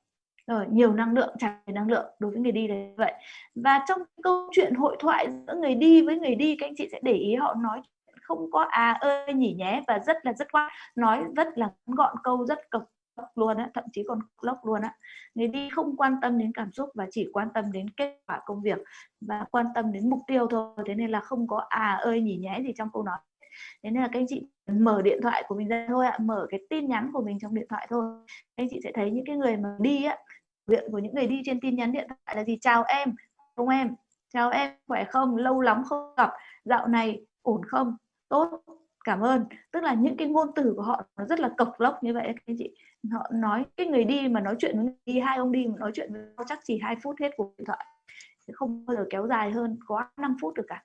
Rồi nhiều năng lượng tràn đầy năng lượng đối với người đi là vậy. Và trong câu chuyện hội thoại giữa người đi với người đi các anh chị sẽ để ý họ nói không có à ơi nhỉ nhé và rất là, rất khoát. Nói rất là gọn câu, rất cực luôn á, thậm chí còn lốc luôn á. Người đi không quan tâm đến cảm xúc và chỉ quan tâm đến kết quả công việc và quan tâm đến mục tiêu thôi. Thế nên là không có à ơi nhỉ nhé gì trong câu nói. Thế nên là các anh chị mở điện thoại của mình ra thôi ạ, mở cái tin nhắn của mình trong điện thoại thôi. Các anh chị sẽ thấy những cái người mà đi á viện của những người đi trên tin nhắn điện thoại là gì? Chào em, không em, chào em, khỏe không, lâu lắm không gặp, dạo này ổn không? Tốt, cảm ơn. Tức là những cái ngôn từ của họ nó rất là cộc lốc như vậy các anh chị. Họ nói cái người đi mà nói chuyện với người đi, hai ông đi mà nói chuyện với nhau chắc chỉ hai phút hết cuộc điện thoại. Không bao giờ kéo dài hơn quá 5 phút được cả.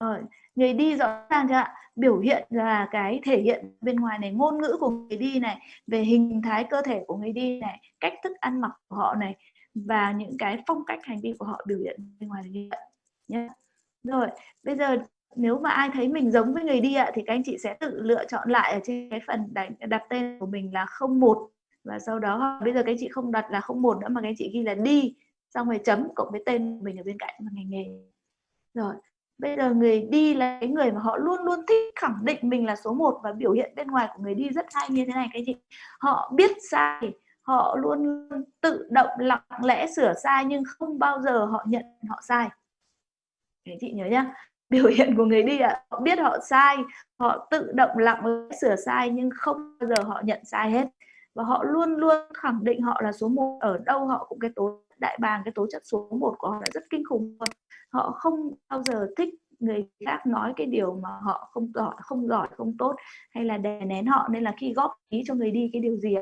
Rồi, người đi rõ ràng chưa ạ? Biểu hiện là cái thể hiện bên ngoài này, ngôn ngữ của người đi này, về hình thái cơ thể của người đi này, cách thức ăn mặc của họ này, và những cái phong cách hành vi của họ biểu hiện bên ngoài như vậy nhé rồi, bây giờ nếu mà ai thấy mình giống với người đi ạ thì các anh chị sẽ tự lựa chọn lại ở trên cái phần đánh, đặt tên của mình là 01 và sau đó bây giờ các anh chị không đặt là 01 nữa mà các anh chị ghi là đi. Xong rồi chấm cộng với tên của mình ở bên cạnh và ngành nghề. Rồi bây giờ người đi là cái người mà họ luôn luôn thích khẳng định mình là số 1 và biểu hiện bên ngoài của người đi rất hay như thế này các anh chị. Họ biết sai họ luôn tự động lặng lẽ sửa sai nhưng không bao giờ họ nhận họ sai. Các chị nhớ nhá. biểu hiện của người đi ạ. À, họ biết họ sai họ tự động lặng sửa sai nhưng không bao giờ họ nhận sai hết. Và họ luôn luôn khẳng định họ là số một. Ở đâu họ cũng cái tố đại bàng cái tố chất số 1 của họ là rất kinh khủng họ không bao giờ thích người khác nói cái điều mà họ không giỏi không giỏi không tốt hay là đè nén họ. Nên là khi góp ý cho người đi cái điều gì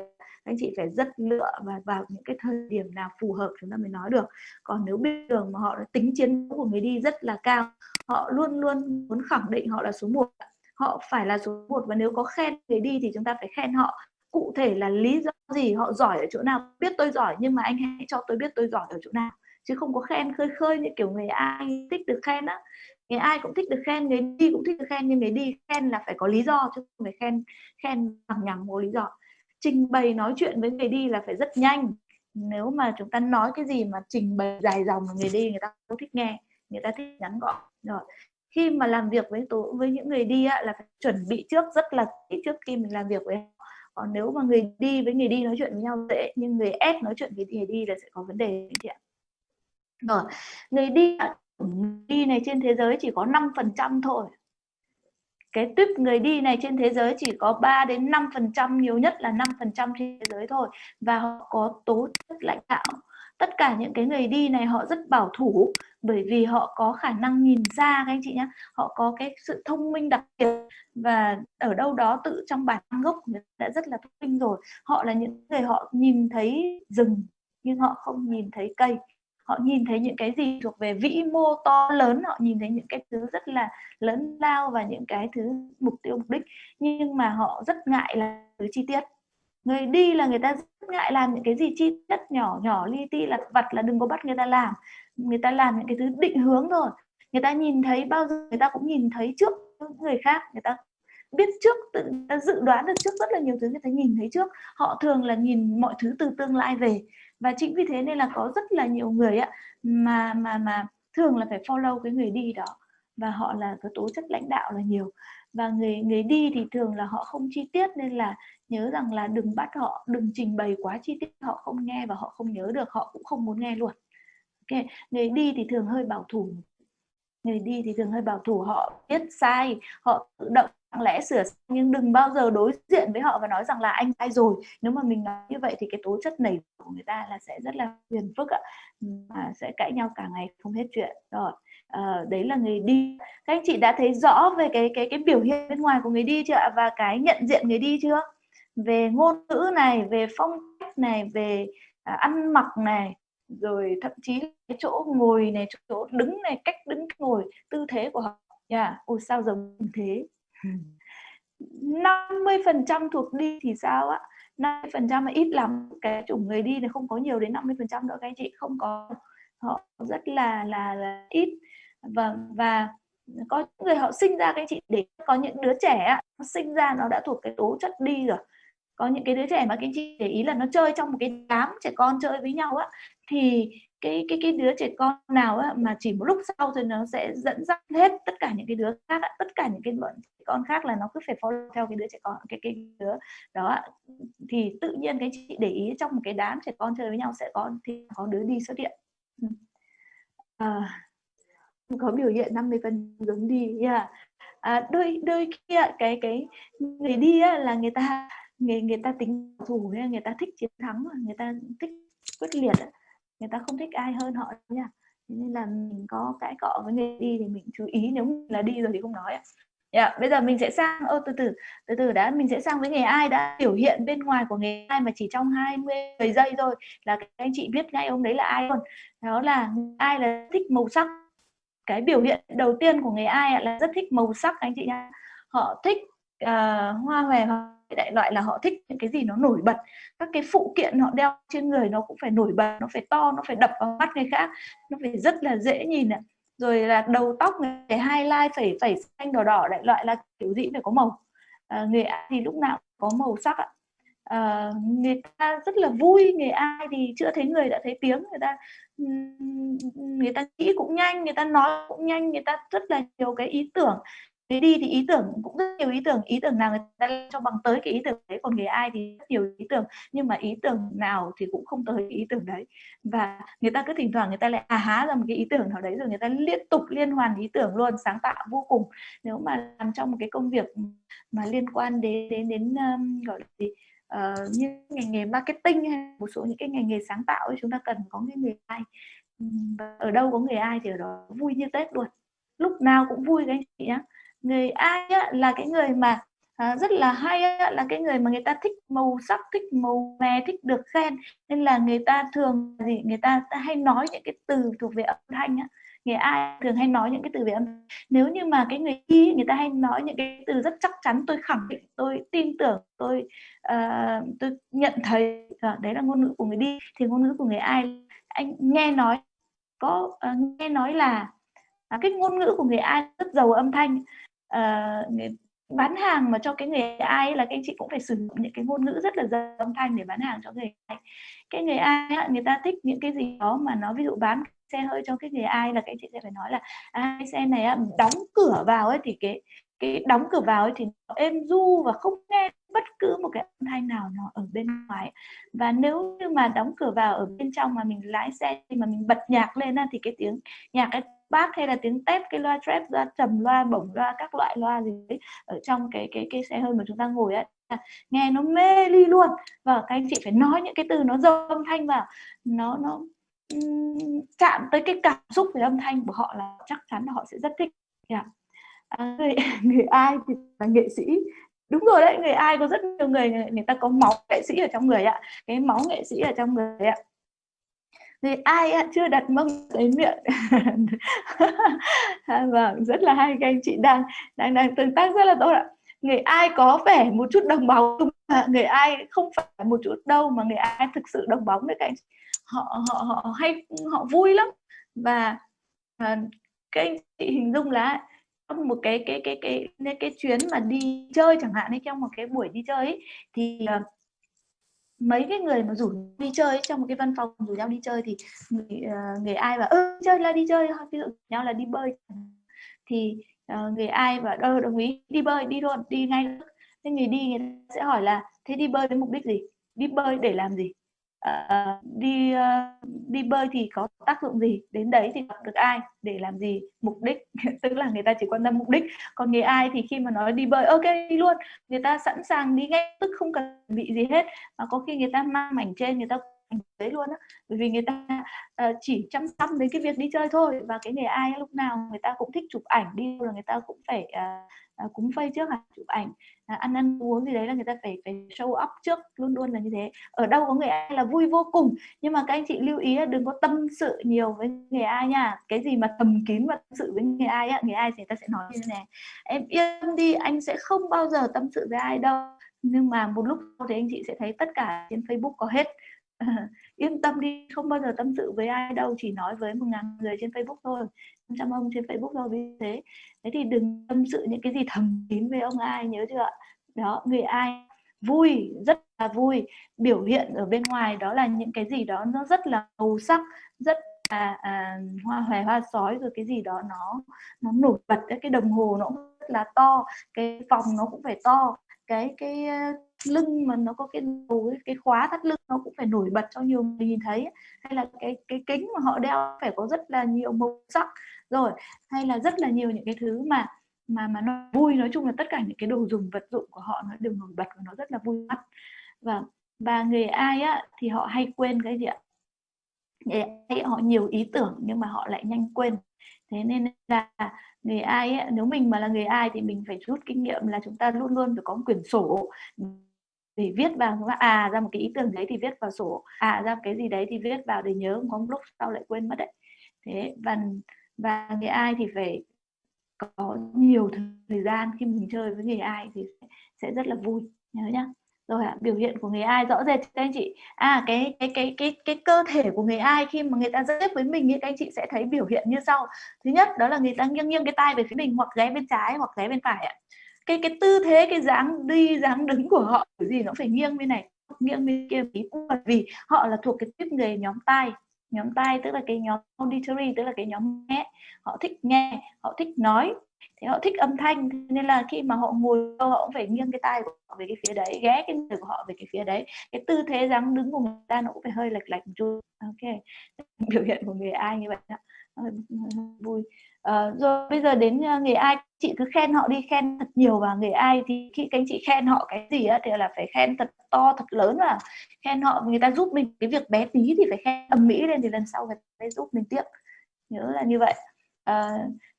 anh chị phải rất lựa và vào những cái thời điểm nào phù hợp chúng ta mới nói được. Còn nếu biết đường mà họ tính chiến của người đi rất là cao, họ luôn luôn muốn khẳng định họ là số 1 họ phải là số 1 và nếu có khen người đi thì chúng ta phải khen họ. Cụ thể là lý do gì, họ giỏi ở chỗ nào? Biết tôi giỏi nhưng mà anh hãy cho tôi biết tôi giỏi ở chỗ nào. Chứ không có khen khơi khơi như kiểu người ai thích được khen á. Người ai cũng thích được khen, người đi cũng thích được khen, nhưng người đi khen là phải có lý do chứ không phải khen khen bằng nhằm có lý do trình bày nói chuyện với người đi là phải rất nhanh. Nếu mà chúng ta nói cái gì mà trình bày dài dòng người đi người ta không thích nghe người ta thích ngắn gọn rồi khi mà làm việc với tố với những người đi á, là phải chuẩn bị trước rất là kỹ trước khi mình làm việc với họ. Còn nếu mà người đi với người đi nói chuyện với nhau dễ nhưng người ép nói chuyện với người đi là sẽ có vấn đề chị ạ. Rồi người đi đi này trên thế giới chỉ có 5% thôi cái tuyếp người đi này trên thế giới chỉ có 3 đến 5 phần trăm, nhiều nhất là 5 phần trăm trên thế giới thôi. Và họ có tố chất lãnh đạo. Tất cả những cái người đi này họ rất bảo thủ, bởi vì họ có khả năng nhìn xa các anh chị nhé họ có cái sự thông minh đặc biệt. Và ở đâu đó tự trong bản gốc đã rất là thông minh rồi. Họ là những người họ nhìn thấy rừng, nhưng họ không nhìn thấy cây họ nhìn thấy những cái gì thuộc về vĩ mô to lớn, họ nhìn thấy những cái thứ rất là lớn lao và những cái thứ mục tiêu mục đích, nhưng mà họ rất ngại là thứ chi tiết. Người đi là người ta rất ngại làm những cái gì chi tiết nhỏ nhỏ, li ti là vặt là đừng có bắt người ta làm. Người ta làm những cái thứ định hướng rồi người ta nhìn thấy bao giờ người ta cũng nhìn thấy trước người khác, người ta biết trước, tự người ta dự đoán được trước rất là nhiều thứ người ta nhìn thấy trước. Họ thường là nhìn mọi thứ từ tương lai về và chính vì thế nên là có rất là nhiều người ạ, mà mà mà thường là phải follow cái người đi đó. Và họ là có tố chất lãnh đạo là nhiều. Và người người đi thì thường là họ không chi tiết nên là nhớ rằng là đừng bắt họ, đừng trình bày quá chi tiết, họ không nghe và họ không nhớ được, họ cũng không muốn nghe luôn. Ok, người đi thì thường hơi bảo thủ. Người đi thì thường hơi bảo thủ, họ biết sai, họ tự động lặng lẽ sửa nhưng đừng bao giờ đối diện với họ và nói rằng là anh sai rồi. Nếu mà mình nói như vậy thì cái tố chất nảy của người ta là sẽ rất là phiền phức ạ. Mà sẽ cãi nhau cả ngày không hết chuyện. Rồi à, đấy là người đi. Các anh chị đã thấy rõ về cái cái cái biểu hiện bên ngoài của người đi chưa ạ? Và cái nhận diện người đi chưa? Về ngôn ngữ này về phong cách này về à, ăn mặc này rồi thậm chí cái chỗ ngồi này chỗ đứng này cách đứng ngồi tư thế của họ. Yeah. ôi sao giống thế? 50 phần trăm thuộc đi thì sao ạ? 50 phần trăm mà ít lắm. Cái chủng người đi này không có nhiều đến 50 phần trăm các anh chị. Không có. Họ rất là là, là ít. Và và có người họ sinh ra các anh chị để có những đứa trẻ nó sinh ra nó đã thuộc cái tố chất đi rồi. Có những cái đứa trẻ mà các anh chị để ý là nó chơi trong một cái đám trẻ con chơi với nhau á thì cái cái cái đứa trẻ con nào á, mà chỉ một lúc sau thì nó sẽ dẫn dắt hết tất cả những cái đứa khác á, tất cả những cái bọn trẻ con khác là nó cứ phải follow theo cái đứa trẻ con cái cái đứa đó thì tự nhiên cái chị để ý trong một cái đám trẻ con chơi với nhau sẽ có thì có đứa đi xuất hiện. Ừ. À, có biểu hiện 50 phần giống đi yeah. à, đôi đôi khi cái cái người đi á, là người ta người người ta tính thủ người ta thích chiến thắng người ta thích quyết liệt người ta không thích ai hơn họ nha. Nên là mình có cãi cọ với người đi thì mình chú ý nếu là đi rồi thì không nói ạ. Yeah, bây giờ mình sẽ sang ô từ từ từ từ đã mình sẽ sang với nghề ai đã biểu hiện bên ngoài của nghề ai mà chỉ trong 20 giây thôi là các anh chị biết ngay ông đấy là ai luôn. Đó là ai là thích màu sắc. Cái biểu hiện đầu tiên của nghề ai là rất thích màu sắc anh chị nha họ thích uh, hoa hòe đại loại là họ thích những cái gì nó nổi bật. Các cái phụ kiện họ đeo trên người nó cũng phải nổi bật nó phải to nó phải đập vào mắt người khác nó phải rất là dễ nhìn ạ. Rồi là đầu tóc người highlight phải phải xanh đỏ đỏ đại loại là kiểu gì phải có màu. À, người ai thì lúc nào có màu sắc ạ. À, người ta rất là vui người ai thì chưa thấy người đã thấy tiếng người ta người ta nghĩ cũng nhanh người ta nói cũng nhanh người ta rất là nhiều cái ý tưởng người đi thì ý tưởng cũng rất nhiều ý tưởng. Ý tưởng nào người ta cho bằng tới cái ý tưởng đấy còn người ai thì rất nhiều ý tưởng. Nhưng mà ý tưởng nào thì cũng không tới cái ý tưởng đấy. Và người ta cứ thỉnh thoảng người ta lại à há ra một cái ý tưởng nào đấy rồi người ta liên tục liên hoàn ý tưởng luôn sáng tạo vô cùng. Nếu mà làm trong một cái công việc mà liên quan đến đến đến um, gọi là gì uh, như ngành nghề marketing hay một số những cái ngành nghề sáng tạo ấy, chúng ta cần có cái người ai. Ở đâu có người ai thì ở đó vui như tết luôn. Lúc nào cũng vui các anh chị nhé người ai á, là cái người mà à, rất là hay á, là cái người mà người ta thích màu sắc thích màu mè thích được khen. Nên là người ta thường gì? Người ta, hay nói những cái từ thuộc về âm thanh á. Người ai thường hay nói những cái từ về âm nếu như mà cái người y người ta hay nói những cái từ rất chắc chắn tôi khẳng định tôi tin tưởng tôi uh, tôi nhận thấy uh, đấy là ngôn ngữ của người đi thì ngôn ngữ của người ai? Anh nghe nói có uh, nghe nói là uh, cái ngôn ngữ của người ai rất giàu âm thanh uh, người, bán hàng mà cho cái người ai là các anh chị cũng phải sử dụng những cái ngôn ngữ rất là giàu âm thanh để bán hàng cho người ai. Cái người ai người ta thích những cái gì đó mà nó ví dụ bán xe hơi cho cái người ai là các anh chị sẽ phải nói là à, xe này đóng cửa vào ấy thì cái cái đóng cửa vào ấy thì nó êm du và không nghe bất cứ một cái âm thanh nào nó ở bên ngoài. Và nếu như mà đóng cửa vào ở bên trong mà mình lái xe thì mà mình bật nhạc lên thì cái tiếng nhạc ấy bass hay là tiếng tép cái loa trap loa trầm loa bổng loa các loại loa gì đấy ở trong cái cái cái xe hơi mà chúng ta ngồi ấy nghe nó mê ly luôn. Và các anh chị phải nói những cái từ nó dâu âm thanh vào. Nó nó chạm tới cái cảm xúc về âm thanh của họ là chắc chắn là họ sẽ rất thích. Yeah. à, người, người ai thì là nghệ sĩ. Đúng rồi đấy người ai có rất nhiều người người ta có máu nghệ sĩ ở trong người ạ. Cái máu nghệ sĩ ở trong người ạ người ai chưa đặt mông tới miệng. À, vâng rất là hay các anh chị đang đang đang tương tác rất là tốt ạ. Người ai có vẻ một chút đồng bóng người ai không phải một chút đâu mà người ai thực sự đồng bóng đấy các anh chị. Họ họ họ hay họ vui lắm. Và à, anh chị hình dung là trong một cái cái cái cái cái, cái chuyến mà đi chơi chẳng hạn hay trong một cái buổi đi chơi ấy, thì uh, mấy cái người mà rủ đi chơi trong một cái văn phòng rủ nhau đi chơi thì người, uh, người ai và ơ chơi là đi chơi. Ví dụ nhau là đi bơi thì uh, người ai và đâu ờ, đồng ý đi bơi đi luôn đi ngay. Thế người đi người ta sẽ hỏi là thế đi bơi với mục đích gì? Đi bơi để làm gì? Uh, đi uh, đi bơi thì có tác dụng gì? Đến đấy thì gặp được ai để làm gì? Mục đích. Tức là người ta chỉ quan tâm mục đích. Còn người ai thì khi mà nói đi bơi ok đi luôn. Người ta sẵn sàng đi ngay tức không cần bị gì hết. Mà có khi người ta mang mảnh trên người ta đấy luôn á. Bởi vì người ta uh, chỉ chăm sóc đến cái việc đi chơi thôi và cái nghề ai lúc nào người ta cũng thích chụp ảnh đi là người ta cũng phải uh, cúng phây trước là chụp ảnh uh, ăn ăn uống gì đấy là người ta phải phải show up trước luôn luôn là như thế. Ở đâu có người ai là vui vô cùng. Nhưng mà các anh chị lưu ý là đừng có tâm sự nhiều với nghề ai nha. Cái gì mà thầm kín và tâm sự với nghề ai á nghề ai thì người ta sẽ nói như thế này. Em yên đi anh sẽ không bao giờ tâm sự với ai đâu. Nhưng mà một lúc sau thì anh chị sẽ thấy tất cả trên Facebook có hết. yên tâm đi không bao giờ tâm sự với ai đâu chỉ nói với một ngàn người trên Facebook thôi trăm ông trên Facebook thôi vì thế. Thế thì đừng tâm sự những cái gì thầm kín với ông ai nhớ chưa đó người ai vui rất là vui biểu hiện ở bên ngoài đó là những cái gì đó nó rất là màu sắc rất là à, hoa hòe hoa sói rồi cái gì đó nó nó nổi bật cái đồng hồ nó rất là to cái phòng nó cũng phải to cái cái lưng mà nó có cái đầu cái khóa thắt lưng nó cũng phải nổi bật cho nhiều người nhìn thấy hay là cái cái kính mà họ đeo phải có rất là nhiều màu sắc. Rồi hay là rất là nhiều những cái thứ mà mà mà nó vui. Nói chung là tất cả những cái đồ dùng vật dụng của họ nó đều nổi bật và nó rất là vui mắt. Vâng, và và người ai á thì họ hay quên cái gì ạ? Người ai họ nhiều ý tưởng nhưng mà họ lại nhanh quên. Thế nên là người ai ấy, nếu mình mà là người ai thì mình phải rút kinh nghiệm là chúng ta luôn luôn phải có một quyển sổ thì viết vào à ra một cái ý tưởng đấy thì viết vào sổ. À ra cái gì đấy thì viết vào để nhớ có một lúc sau lại quên mất đấy. Thế, và và người ai thì phải có nhiều thời gian khi mình chơi với người ai thì sẽ rất là vui, nhớ nhá. Rồi ạ, biểu hiện của người ai rõ rệt các anh chị? À cái cái cái cái cái cơ thể của người ai khi mà người ta giao tiếp với mình thì các anh chị sẽ thấy biểu hiện như sau. Thứ nhất, đó là người ta nghiêng nghiêng cái tay về phía mình hoặc ghé bên trái hoặc ghé bên phải ạ cái cái tư thế, cái dáng đi, dáng đứng của họ cái gì nó phải nghiêng bên này, nghiêng bên kia bởi vì họ là thuộc cái tiếp người nhóm tai. Nhóm tai tức là cái nhóm auditory, tức là cái nhóm nghe. Họ thích nghe, họ thích nói thế họ thích âm thanh. Nên là khi mà họ ngồi họ cũng phải nghiêng cái tai của họ về cái phía đấy, ghé cái người của họ về cái phía đấy. Cái tư thế, dáng đứng của người ta nó cũng phải hơi lệch lệch một chút. Ok. Biểu hiện của người ai như vậy đó ờ, vui à, rồi bây giờ đến ờ, uh, người ai? Chị cứ khen họ đi khen thật nhiều và người ai thì khi các anh chị khen họ cái gì á thì là phải khen thật to thật lớn và khen họ. Người ta giúp mình cái việc bé tí thì phải khen ầm mỹ lên thì lần sau người ta giúp mình tiếp. Nhớ là như vậy à,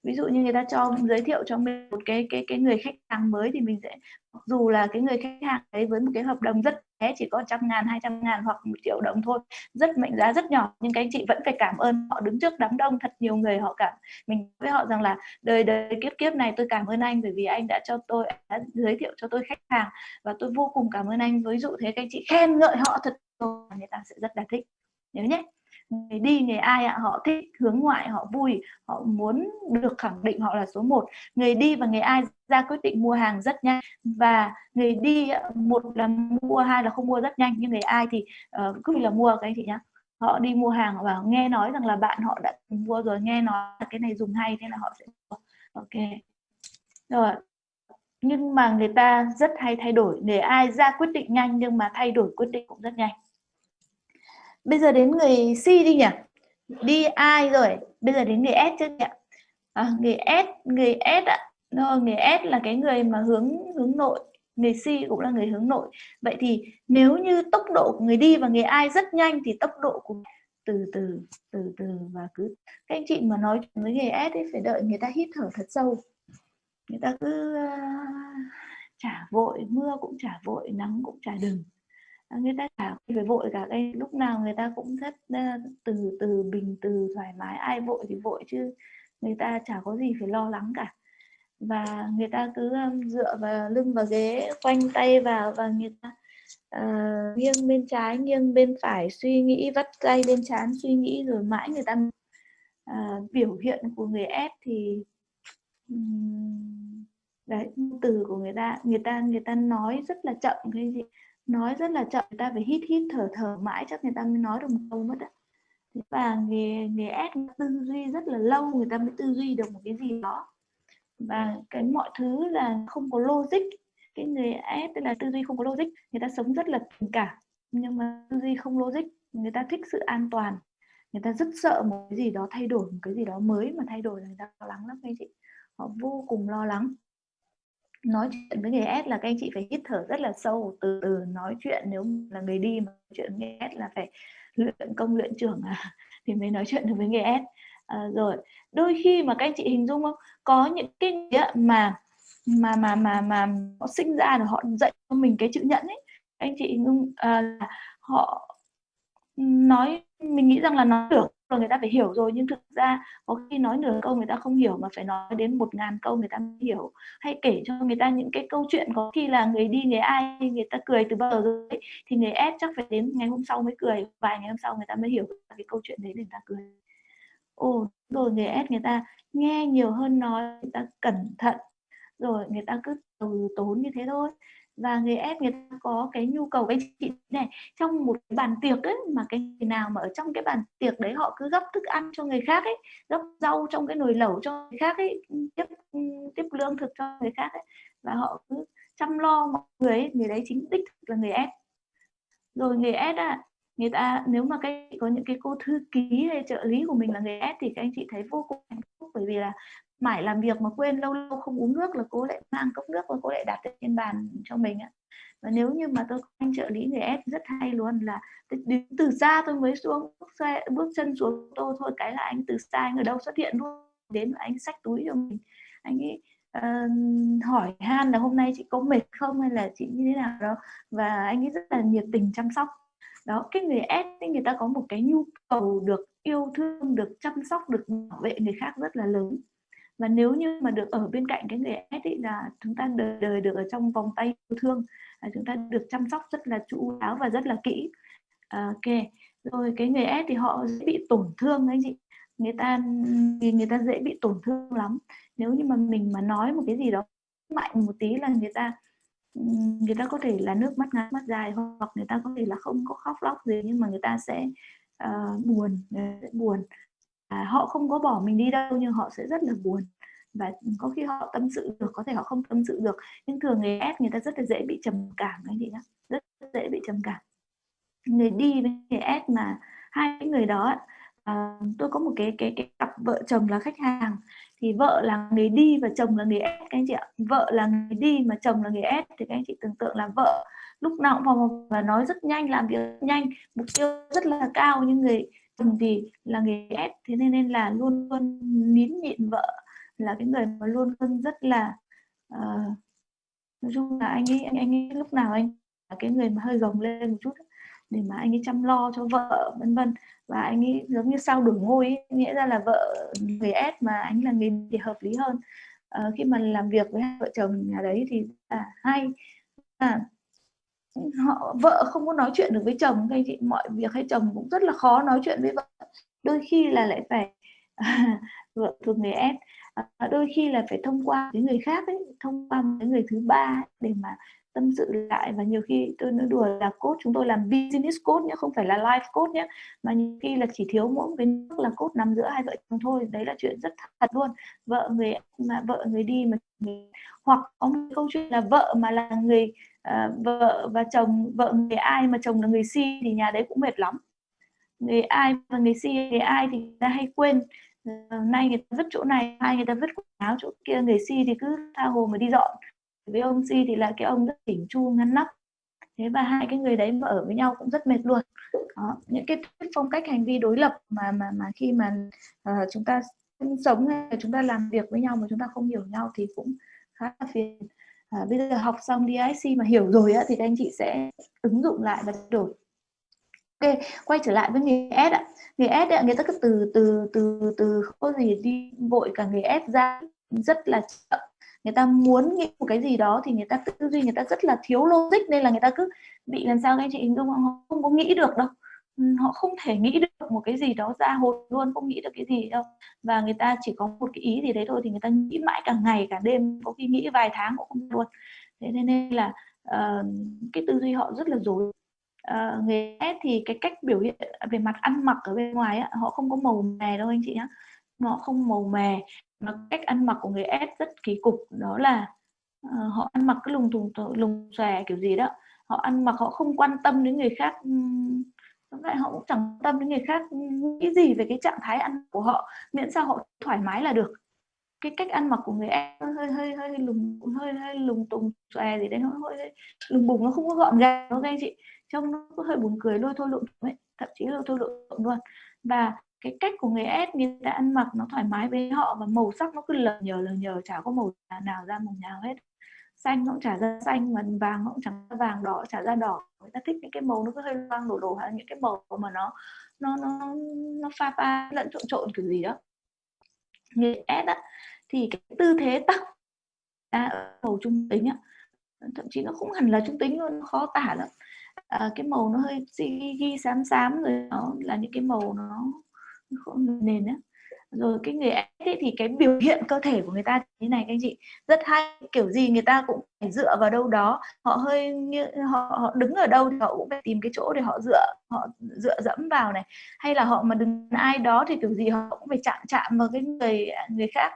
ví dụ như người ta cho giới thiệu cho mình một cái cái cái người khách hàng mới thì mình sẽ dù là cái người khách hàng ấy với một cái hợp đồng rất bé chỉ có trăm ngàn hai trăm ngàn hoặc một triệu đồng thôi rất mệnh giá rất nhỏ nhưng các anh chị vẫn phải cảm ơn họ đứng trước đám đông thật nhiều người họ cảm mình với họ rằng là đời đời kiếp kiếp này tôi cảm ơn anh bởi vì anh đã cho tôi đã giới thiệu cho tôi khách hàng và tôi vô cùng cảm ơn anh. Ví dụ thế các anh chị khen ngợi họ thật người ta sẽ rất là thích. Nhớ nhé người đi người ai ạ? Họ thích hướng ngoại họ vui họ muốn được khẳng định họ là số 1 người đi và người ai ra quyết định mua hàng rất nhanh. Và người đi ờ, một là mua hai là không mua rất nhanh. Nhưng người ai thì uh, cứ là mua cái chị nhá? Họ đi mua hàng và nghe nói rằng là bạn họ đã mua rồi nghe nói là cái này dùng hay thế là họ sẽ mua. Ok. Rồi. Nhưng mà người ta rất hay thay đổi. Người ai ra quyết định nhanh nhưng mà thay đổi quyết định cũng rất nhanh bây giờ đến người C đi nhỉ? Đi ai rồi. Bây giờ đến người S chứ nhỉ? À, người S người S ạ. Rồi người S là cái người mà hướng hướng nội. Người C cũng là người hướng nội. Vậy thì nếu như tốc độ của người đi và người ai rất nhanh thì tốc độ của từ từ từ từ và cứ các anh chị mà nói với người S ấy phải đợi người ta hít thở thật sâu. Người ta cứ uh, chả vội mưa cũng chả vội nắng cũng chả đừng. Ờ, người ta chả phải vội cả cái lúc nào người ta cũng rất ờ, từ từ bình từ thoải mái. Ai vội thì vội chứ người ta chả có gì phải lo lắng cả. Và người ta cứ dựa vào lưng vào ghế quanh tay vào và người ta uh, nghiêng bên trái nghiêng bên phải suy nghĩ vắt tay lên chán suy nghĩ rồi mãi người ta uh, biểu hiện của người ép thì um, đấy từ của người ta người ta người ta nói rất là chậm cái gì nói rất là chậm, người ta phải hít hít, thở thở mãi, chắc người ta mới nói được một câu mất ạ và người người ép tư duy rất là lâu, người ta mới tư duy được một cái gì đó. Và cái mọi thứ là không có logic. Cái người ép tức là tư duy không có logic, người ta sống rất là tình cảm. Nhưng mà tư duy không logic, người ta thích sự an toàn. Người ta rất sợ một cái gì đó thay đổi, một cái gì đó mới mà thay đổi là người ta lo lắng lắm anh chị. Họ vô cùng lo lắng nói chuyện với người S là các anh chị phải hít thở rất là sâu từ từ nói chuyện nếu là người đi mà chuyện với người S là phải luyện công luyện trưởng à, thì mới nói chuyện được với người S. À, rồi đôi khi mà các anh chị hình dung không? Có những cái mà mà mà mà mà họ sinh ra rồi họ dạy cho mình cái chữ nhẫn ấy anh chị hình dung à, họ nói mình nghĩ rằng là nói được rồi người ta phải hiểu rồi nhưng thực ra có khi nói nửa câu người ta không hiểu mà phải nói đến một ngàn câu người ta mới hiểu hay kể cho người ta những cái câu chuyện có khi là người đi người ai người ta cười từ bao giờ rồi thì người ép chắc phải đến ngày hôm sau mới cười vài ngày hôm sau người ta mới hiểu cái câu chuyện đấy để người ta cười ồ rồi người ép người ta nghe nhiều hơn nói người ta cẩn thận rồi người ta cứ từ tốn như thế thôi và người em người ta có cái nhu cầu với chị này trong một cái bàn tiệc ấy mà cái người nào mà ở trong cái bàn tiệc đấy họ cứ gấp thức ăn cho người khác ấy gấp rau trong cái nồi lẩu cho người khác ấy tiếp tiếp lương thực cho người khác ấy và họ cứ chăm lo mọi người ấy, người đấy chính đích là người ép rồi người ép à người ta nếu mà cái có những cái cô thư ký hay trợ lý của mình là người ép thì các anh chị thấy vô cùng hạnh phúc bởi vì là mãi làm việc mà quên lâu lâu không uống nước là cô lại mang cốc nước và cô lại đặt trên bàn cho mình ạ. Và nếu như mà tôi có anh trợ lý người ép rất hay luôn là đến từ xa tôi mới xuống bước, xe, bước chân xuống tô thôi cái là anh từ xa anh ở đâu xuất hiện luôn đến và anh xách túi cho mình. Anh ấy uh, hỏi han là hôm nay chị có mệt không hay là chị như thế nào đó và anh ấy rất là nhiệt tình chăm sóc. Đó cái người S thì người ta có một cái nhu cầu được yêu thương được chăm sóc được bảo vệ người khác rất là lớn và nếu như mà được ở bên cạnh cái người S ấy là chúng ta đời đời được ở trong vòng tay yêu thương là chúng ta được chăm sóc rất là chu đáo và rất là kỹ. À, ok. Rồi cái người S thì họ dễ bị tổn thương anh chị. Người ta thì người ta dễ bị tổn thương lắm. Nếu như mà mình mà nói một cái gì đó mạnh một tí là người ta người ta có thể là nước mắt ngắn mắt dài hoặc người ta có thể là không có khóc lóc gì nhưng mà người ta sẽ uh, buồn buồn. À, họ không có bỏ mình đi đâu nhưng họ sẽ rất là buồn và có khi họ tâm sự được có thể họ không tâm sự được nhưng thường người S người ta rất là dễ bị trầm cảm anh chị nhá rất dễ bị trầm cảm. Người đi với người S mà hai người đó à, tôi có một cái cái cái cặp vợ chồng là khách hàng thì vợ là người đi và chồng là người ép các anh chị ạ. Vợ là người đi mà chồng là người ép thì các anh chị tưởng tượng là vợ lúc nào cũng vào và nói rất nhanh làm việc rất nhanh mục tiêu rất là cao nhưng người chồng thì là người ép thế nên nên là luôn luôn nín nhịn vợ là cái người mà luôn luôn rất là uh, nói chung là anh ấy anh, anh ấy lúc nào anh là cái người mà hơi gồng lên một chút để mà anh ấy chăm lo cho vợ vân vân. Và anh ấy giống như sao đổi ngôi ấy. nghĩa ra là vợ người S mà anh là người thì hợp lý hơn. À, khi mà làm việc với hai vợ chồng nhà đấy thì là hay. À, họ vợ không có nói chuyện được với chồng hay chị mọi việc hay chồng cũng rất là khó nói chuyện với vợ. Đôi khi là lại phải à, vợ thuộc người S à, đôi khi là phải thông qua những người khác ấy, thông qua những người thứ ba để mà tâm sự lại. Và nhiều khi tôi nói đùa là cốt chúng tôi làm business cốt nhé không phải là life cốt nhé mà nhiều khi là chỉ thiếu mỗi một cái nước là cốt nằm giữa hai vợ chồng thôi. Đấy là chuyện rất thật luôn. Vợ người mà vợ người đi mà người, hoặc có một câu chuyện là vợ mà là người uh, vợ và chồng vợ người ai mà chồng là người si thì nhà đấy cũng mệt lắm. Người ai và người si người ai thì người ta hay quên. Ờ, nay người ta vứt chỗ này hai người ta vứt quần áo chỗ kia người si thì cứ tha hồ mà đi dọn. Với ông si thì là cái ông rất chỉnh chu ngăn nắp. Thế và hai cái người đấy mà ở với nhau cũng rất mệt luôn. Đó, những cái phong cách hành vi đối lập mà mà mà khi mà uh, chúng ta sống hay là chúng ta làm việc với nhau mà chúng ta không hiểu nhau thì cũng khá là phiền. À, bây giờ học xong DIC mà hiểu rồi á, thì các anh chị sẽ ứng dụng lại và đổi ok quay trở lại với nghề S ạ. Nghề S ạ người ta cứ từ từ từ từ không có gì đi vội cả nghề S ra rất là chậm. Người ta muốn nghĩ một cái gì đó thì người ta tư duy người ta rất là thiếu logic nên là người ta cứ bị làm sao các anh chị hình dung họ không có nghĩ được đâu. Ừ, họ không thể nghĩ được một cái gì đó ra hồn luôn không nghĩ được cái gì đâu. Và người ta chỉ có một cái ý gì đấy thôi thì người ta nghĩ mãi cả ngày cả đêm có khi nghĩ vài tháng cũng không luôn. Thế nên là uh, cái tư duy họ rất là dối uh, người S thì cái cách biểu hiện về mặt ăn mặc ở bên ngoài á, họ không có màu mè đâu anh chị nhé họ không màu mè mà cách ăn mặc của người S rất kỳ cục đó là uh, họ ăn mặc cái lùng thùng lùng xòe kiểu gì đó. Họ ăn mặc họ không quan tâm đến người khác Tóm lại họ cũng chẳng tâm đến người khác nghĩ gì về cái trạng thái ăn của họ miễn sao họ thoải mái là được. Cái cách ăn mặc của người em hơi hơi hơi lùng hơi hơi lùng tùng xòe gì đấy nó hơi, hơi lùng bùng nó không có gọn gàng đâu anh chị trông nó cứ hơi buồn cười lôi thôi lộn ấy thậm chí lôi thôi lộn luôn. Và cái cách của người S người ta ăn mặc nó thoải mái với họ và màu sắc nó cứ lờ nhờ lờ nhờ chả có màu nào ra màu nào hết. Xanh nó cũng chả ra xanh mà vàng nó cũng chẳng ra vàng đỏ chả ra đỏ. Người ta thích những cái màu nó cứ hơi loang đổ đổ hay những cái màu mà nó nó nó nó pha pha lẫn trộn trộn kiểu gì đó. Người S á thì cái tư thế tóc à, màu trung tính á thậm chí nó không hẳn là trung tính luôn nó khó tả lắm à, cái màu nó hơi ghi, ghi xám xám rồi nó là những cái màu nó không nền á. Rồi cái người ấy thì cái biểu hiện cơ thể của người ta như này các anh chị. Rất hay kiểu gì người ta cũng phải dựa vào đâu đó. Họ hơi như họ, họ đứng ở đâu thì họ cũng phải tìm cái chỗ để họ dựa họ dựa dẫm vào này. Hay là họ mà đứng ai đó thì kiểu gì họ cũng phải chạm chạm vào cái người người khác.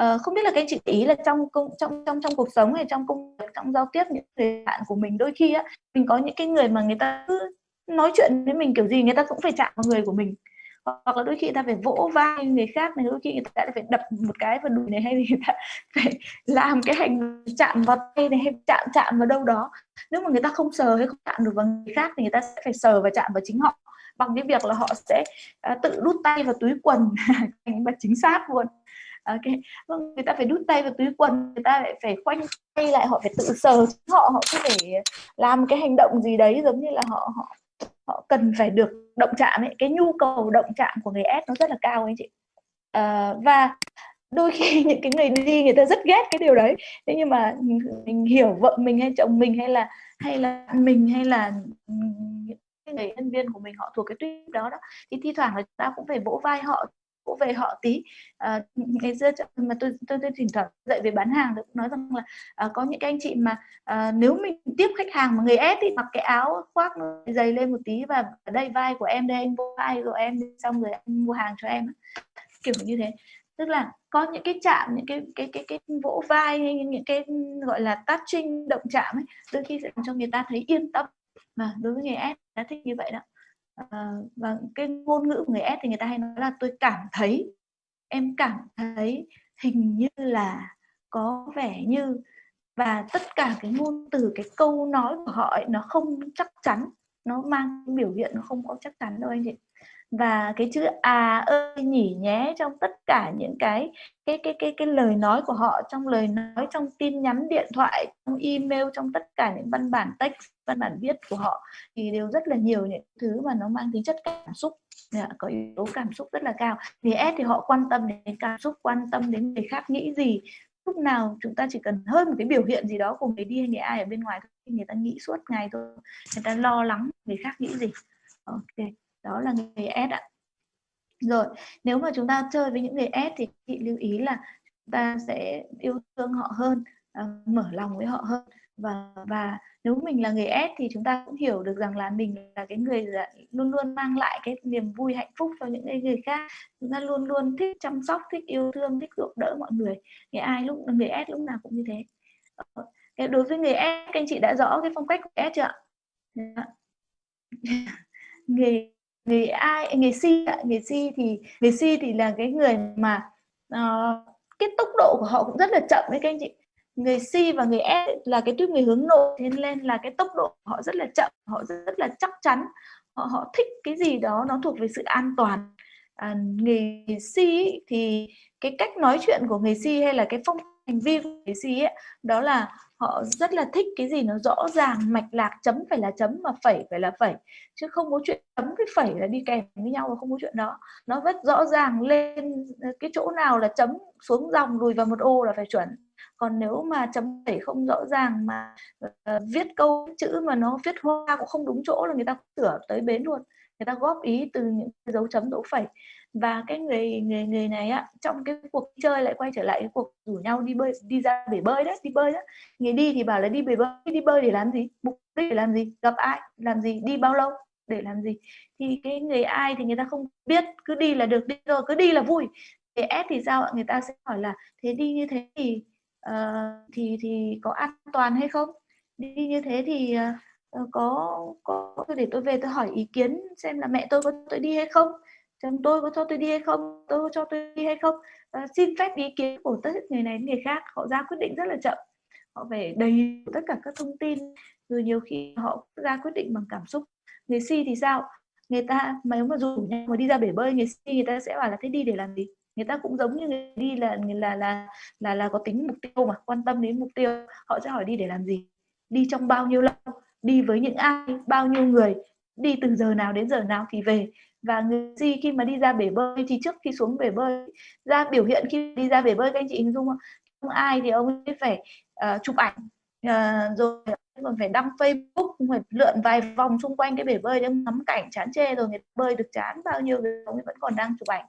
Uh, không biết là các anh chị ý là trong công trong trong trong cuộc sống hay trong công việc trong giao tiếp những người bạn của mình đôi khi á mình có những cái người mà người ta cứ nói chuyện với mình kiểu gì người ta cũng phải chạm vào người của mình. Hoặc là đôi khi người ta phải vỗ vai người khác này đôi khi người ta phải đập một cái vào đùi này hay người ta phải làm cái hành chạm vào tay này hay chạm chạm vào đâu đó. Nếu mà người ta không sờ hay không chạm được vào người khác thì người ta sẽ phải sờ và chạm vào chính họ bằng cái việc là họ sẽ uh, tự đút tay vào túi quần và chính xác luôn ok. Vâng người ta phải đút tay vào túi quần người ta lại phải khoanh tay lại họ phải tự sờ họ họ có thể làm cái hành động gì đấy giống như là họ họ họ cần phải được động chạm ấy. Cái nhu cầu động chạm của người S nó rất là cao anh chị. À, và đôi khi những cái người đi người ta rất ghét cái điều đấy. Thế nhưng mà mình hiểu vợ mình hay chồng mình hay là hay là mình hay là những người nhân viên của mình họ thuộc cái tuyết đó đó thì thi thoảng là chúng ta cũng phải vỗ vai họ cũng về họ tí. À, ngày xưa mà tôi tôi, tôi thỉnh thoảng dạy về bán hàng tôi cũng nói rằng là à, có những cái anh chị mà à, nếu mình tiếp khách hàng mà người ép thì mặc cái áo khoác dày lên một tí và ở đây vai của em đây anh vô vai của em xong rồi anh mua hàng cho em kiểu như thế. Tức là có những cái chạm những cái cái cái cái vỗ vai hay những cái gọi là touching động chạm ấy đôi khi sẽ làm cho người ta thấy yên tâm. Mà đối với người ép đã thích như vậy đó à, và cái ngôn ngữ của người S thì người ta hay nói là tôi cảm thấy em cảm thấy hình như là có vẻ như và tất cả cái ngôn từ cái câu nói của họ ấy, nó không chắc chắn nó mang biểu hiện nó không có chắc chắn đâu anh chị và cái chữ à ơi nhỉ nhé, trong tất cả những cái cái cái cái cái lời nói của họ, trong lời nói, trong tin nhắn, điện thoại, trong email, trong tất cả những văn bản text, văn bản viết của họ thì đều rất là nhiều những thứ mà nó mang tính chất cảm xúc. Dạ, có yếu tố cảm xúc rất là cao. Thì S thì họ quan tâm đến cảm xúc, quan tâm đến người khác nghĩ gì. Lúc nào chúng ta chỉ cần hơn một cái biểu hiện gì đó của người đi hay người ai ở bên ngoài thì người ta nghĩ suốt ngày thôi. Người ta lo lắng người khác nghĩ gì. Ok đó là người S ạ. Rồi nếu mà chúng ta chơi với những người S thì chị lưu ý là chúng ta sẽ yêu thương họ hơn uh, mở lòng với họ hơn. Và và nếu mình là người S thì chúng ta cũng hiểu được rằng là mình là cái người luôn luôn mang lại cái niềm vui hạnh phúc cho những người khác. Chúng ta luôn luôn thích chăm sóc thích yêu thương thích giúp đỡ mọi người. Người ai lúc người S lúc nào cũng như thế. Ờ, cái đối với người S các anh chị đã rõ cái phong cách của S chưa ạ? Dạ. Người người ai người Si người Si thì người Si thì là cái người mà uh, cái tốc độ của họ cũng rất là chậm đấy các anh chị. Người Si và người S là cái tuyếp người hướng nội thế nên là cái tốc độ của họ rất là chậm họ rất là chắc chắn. Họ họ thích cái gì đó nó thuộc về sự an toàn. À, người Si thì cái cách nói chuyện của người Si hay là cái phong hành vi của gì C ấy, đó là họ rất là thích cái gì nó rõ ràng mạch lạc chấm phải là chấm mà phẩy phải là phẩy. Chứ không có chuyện chấm với phẩy là đi kèm với nhau và không có chuyện đó. Nó rất rõ ràng lên cái chỗ nào là chấm xuống dòng lùi vào một ô là phải chuẩn. Còn nếu mà chấm phẩy không rõ ràng mà uh, viết câu chữ mà nó viết hoa cũng không đúng chỗ là người ta sửa tới bến luôn. Người ta góp ý từ những dấu chấm dấu phẩy và cái người người người này á trong cái cuộc chơi lại quay trở lại cái cuộc rủ nhau đi bơi đi ra bể bơi đấy đi bơi đó người đi thì bảo là đi bể bơi đi bơi để làm gì? Mục đích để làm gì? Gặp ai? Làm gì? Đi bao lâu? Để làm gì? Thì cái người ai thì người ta không biết cứ đi là được đi rồi cứ đi là vui. Để ép thì sao ạ? Người ta sẽ hỏi là thế đi như thế thì uh, thì thì có an toàn hay không? Đi như thế thì uh, có có để tôi về tôi hỏi ý kiến xem là mẹ tôi có tôi đi hay không? Chồng tôi có cho tôi đi hay không? Tôi có cho tôi đi hay không? À, xin phép ý kiến của tất người này người khác. Họ ra quyết định rất là chậm. Họ phải đầy tất cả các thông tin. Rồi nhiều khi họ ra quyết định bằng cảm xúc. Người si thì sao? Người ta mà nếu mà rủ nhau mà đi ra bể bơi người si người ta sẽ bảo là thế đi để làm gì? Người ta cũng giống như người đi là là là là là có tính mục tiêu mà quan tâm đến mục tiêu. Họ sẽ hỏi đi để làm gì? Đi trong bao nhiêu lâu? Đi với những ai? Bao nhiêu người? Đi từ giờ nào đến giờ nào thì về. Và người gì khi mà đi ra bể bơi thì trước khi xuống bể bơi ra biểu hiện khi đi ra bể bơi các anh chị hình dung không? Không ai thì ông ấy phải uh, chụp ảnh uh, rồi còn phải đăng Facebook phải lượn vài vòng xung quanh cái bể bơi để ngắm cảnh chán chê rồi người bơi được chán bao nhiêu người ông ấy vẫn còn đang chụp ảnh.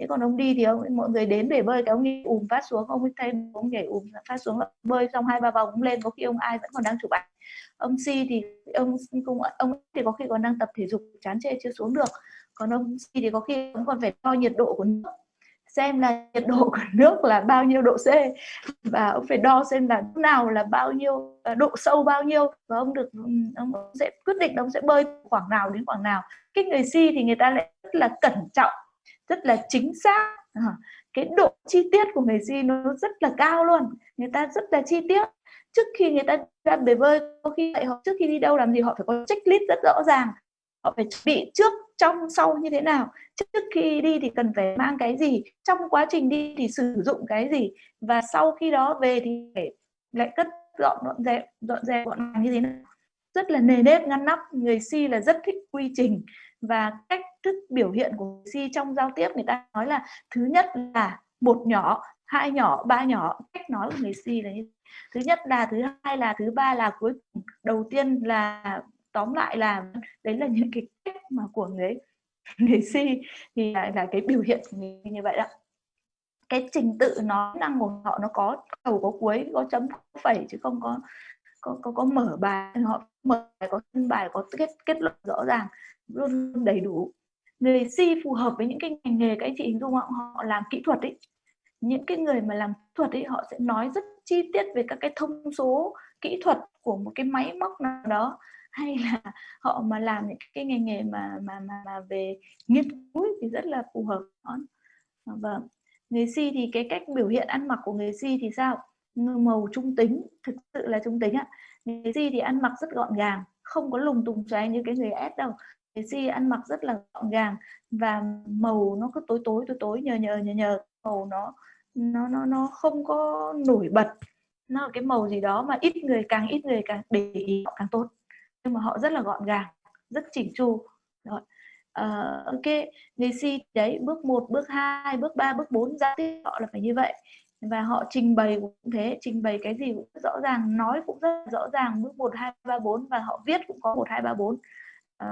Thế còn ông đi thì ông mọi người đến bể bơi cái ông ấy ùm phát xuống ông ấy thay ông nhảy ùm phát xuống bơi xong hai ba vòng ông lên có khi ông ai vẫn còn đang chụp ảnh ông si thì ông cũng, ông thì có khi còn đang tập thể dục, chán chê chưa xuống được. Còn ông si thì có khi ông còn phải đo nhiệt độ của nước. Xem là nhiệt độ của nước là bao nhiêu độ C. Và ông phải đo xem là lúc nào là bao nhiêu à, độ sâu bao nhiêu. Và ông được ông sẽ quyết định ông sẽ bơi khoảng nào đến khoảng nào. Cái người si thì người ta lại rất là cẩn trọng, rất là chính xác. Ờ, cái độ chi tiết của người si nó rất là cao luôn. Người ta rất là chi tiết trước khi người ta ra bể bơi, có khi vậy họ trước khi đi đâu làm gì, họ phải có checklist rất rõ ràng. Họ phải chuẩn bị trước, trong, sau như thế nào. Trước khi đi thì cần phải mang cái gì? Trong quá trình đi thì sử dụng cái gì? Và sau khi đó về thì phải lại cất dọn dọn dẹp dọn dẹp gọn gàng như thế nào? Rất là nề nếp, ngăn nắp. Người si là rất thích quy trình và cách thức biểu hiện của người si trong giao tiếp. Người ta nói là thứ nhất là một nhỏ hai nhỏ ba nhỏ cách nói của người si là như thứ nhất là thứ hai là thứ ba là cuối cùng đầu tiên là tóm lại là đấy là những cái cách mà của người người si thì là, là cái biểu hiện của người như vậy đó. Cái trình tự nói năng của họ nó có đầu có cuối có chấm có phẩy chứ không có có có, có mở bài. Họ mở bài có thân bài có kết kết luận rõ ràng luôn đầy đủ. Người si phù hợp với những cái ngành nghề các anh chị hình dung họ, họ làm kỹ thuật ấy những cái người mà làm kỹ thuật ấy họ sẽ nói rất chi tiết về các cái thông số kỹ thuật của một cái máy móc nào đó. Hay là họ mà làm những cái nghề nghề mà mà mà, mà về nghiên cứu thì rất là phù hợp. Ờ, vâng. Người si thì cái cách biểu hiện ăn mặc của người si thì sao? Màu trung tính thực sự là trung tính ạ. Người si thì ăn mặc rất gọn gàng không có lùng tùng xoáy như cái người S đâu. Người si ăn mặc rất là gọn gàng và màu nó cứ tối tối tối tối nhờ nhờ nhờ nhờ màu nó nó nó nó không có nổi bật. Nó là cái màu gì đó mà ít người càng ít người càng để ý họ càng tốt. Nhưng mà họ rất là gọn gàng rất chỉnh chu. Rồi uh, ok người si đấy bước 1, bước 2, bước 3, bước 4 giao tiếp họ là phải như vậy. Và họ trình bày cũng thế trình bày cái gì cũng rõ ràng nói cũng rất rõ ràng bước 1, 2, 3, 4 và họ viết cũng có 1, 2, 3, 4 uh,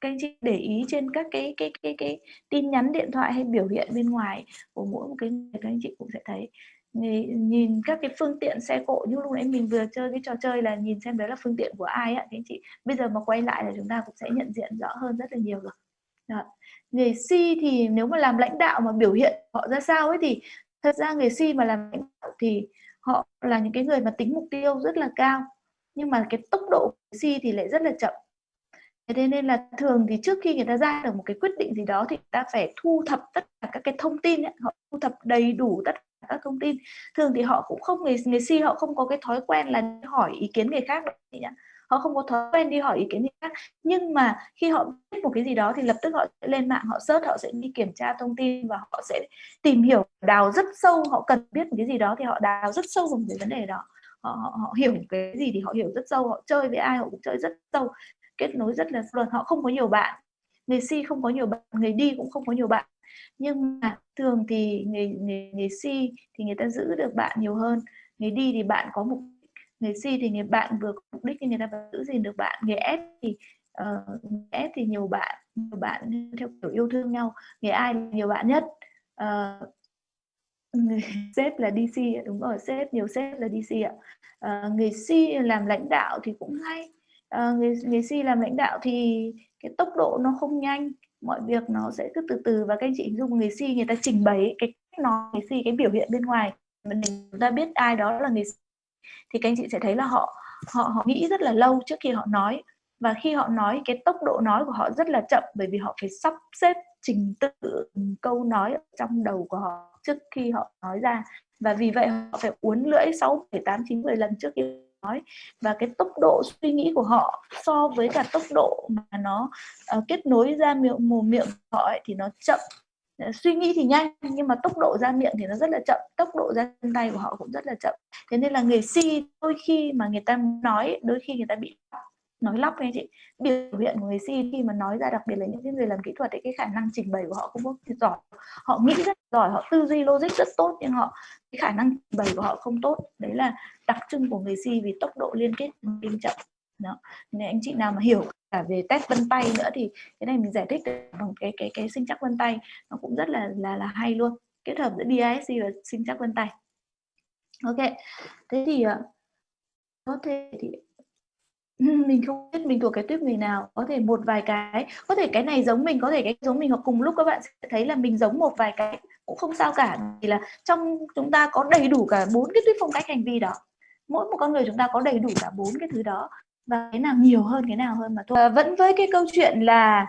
các anh chị để ý trên các cái cái cái cái tin nhắn, điện thoại hay biểu hiện bên ngoài của mỗi một cái người, các anh chị cũng sẽ thấy. Nhìn các cái phương tiện xe cộ như lúc nãy mình vừa chơi cái trò chơi là nhìn xem đấy là phương tiện của ai ạ các anh chị. Bây giờ mà quay lại là chúng ta cũng sẽ nhận diện rõ hơn rất là nhiều rồi. Đó. người si thì nếu mà làm lãnh đạo mà biểu hiện họ ra sao ấy thì thật ra người si mà làm lãnh đạo thì họ là những cái người mà tính mục tiêu rất là cao. Nhưng mà cái tốc độ của si thì lại rất là chậm thế nên là thường thì trước khi người ta ra được một cái quyết định gì đó thì người ta phải thu thập tất cả các cái thông tin ấy. họ thu thập đầy đủ tất cả các thông tin. Thường thì họ cũng không người người si họ không có cái thói quen là hỏi ý kiến người khác đâu họ không có thói quen đi hỏi ý kiến người khác. Nhưng mà khi họ biết một cái gì đó thì lập tức họ sẽ lên mạng họ search họ sẽ đi kiểm tra thông tin và họ sẽ tìm hiểu đào rất sâu. Họ cần biết một cái gì đó thì họ đào rất sâu vào cái vấn đề đó. Họ, họ, họ hiểu cái gì thì họ hiểu rất sâu. Họ chơi với ai họ cũng chơi rất sâu kết nối rất là luật họ không có nhiều bạn người si không có nhiều bạn người đi cũng không có nhiều bạn. Nhưng mà thường thì người người, người si thì người ta giữ được bạn nhiều hơn người đi thì bạn có mục người si thì người bạn vừa có mục đích thì người ta vẫn giữ gìn được bạn. Người S thì uh, S thì nhiều bạn nhiều bạn theo kiểu yêu thương nhau người ai nhiều bạn nhất. Uh, người sếp là DC đúng rồi sếp nhiều sếp là DC ạ. Uh, người si làm lãnh đạo thì cũng hay người người si làm lãnh đạo thì cái tốc độ nó không nhanh mọi việc nó sẽ cứ từ từ. Và các anh chị dùng người si người ta trình bày cái cách nói người si cái biểu hiện bên ngoài mình chúng ta biết ai đó là người si thì các anh chị sẽ thấy là họ họ họ nghĩ rất là lâu trước khi họ nói. Và khi họ nói cái tốc độ nói của họ rất là chậm bởi vì họ phải sắp xếp trình tự câu nói ở trong đầu của họ trước khi họ nói ra. Và vì vậy họ phải uốn lưỡi 6, 7, 8, 9, 10 lần trước khi nói. Và cái tốc độ suy nghĩ của họ so với cả tốc độ mà nó uh, kết nối ra miệng mồm miệng của họ ấy, thì nó chậm. Ờ, suy nghĩ thì nhanh nhưng mà tốc độ ra miệng thì nó rất là chậm. Tốc độ ra chân tay của họ cũng rất là chậm. Thế nên là người si đôi khi mà người ta nói đôi khi người ta bị nói lắp anh chị. Biểu hiện của người si khi mà nói ra, đặc biệt là những cái người làm kỹ thuật ấy, cái khả năng trình bày của họ không có giỏi. Họ nghĩ rất giỏi, họ tư duy logic rất tốt, nhưng họ, cái khả năng trình bày của họ không tốt. Đấy là đặc trưng của người si vì tốc độ liên kết kinh chậm đó. Nên anh chị nào mà hiểu cả về test vân tay nữa thì cái này mình giải thích bằng cái cái cái sinh chắc vân tay. Nó cũng rất là là là hay luôn. Kết hợp giữa DISC và sinh chắc vân tay. Ok. Thế thì ờ, có thể thì mình không biết mình thuộc cái tuyết người nào có thể một vài cái. Có thể cái này giống mình có thể cái giống mình hoặc cùng lúc các bạn sẽ thấy là mình giống một vài cái cũng không sao cả. Vì là trong chúng ta có đầy đủ cả bốn cái tuyết phong cách hành vi đó. Mỗi một con người chúng ta có đầy đủ cả bốn cái thứ đó. Và cái nào nhiều hơn cái nào hơn mà thôi. À, vẫn với cái câu chuyện là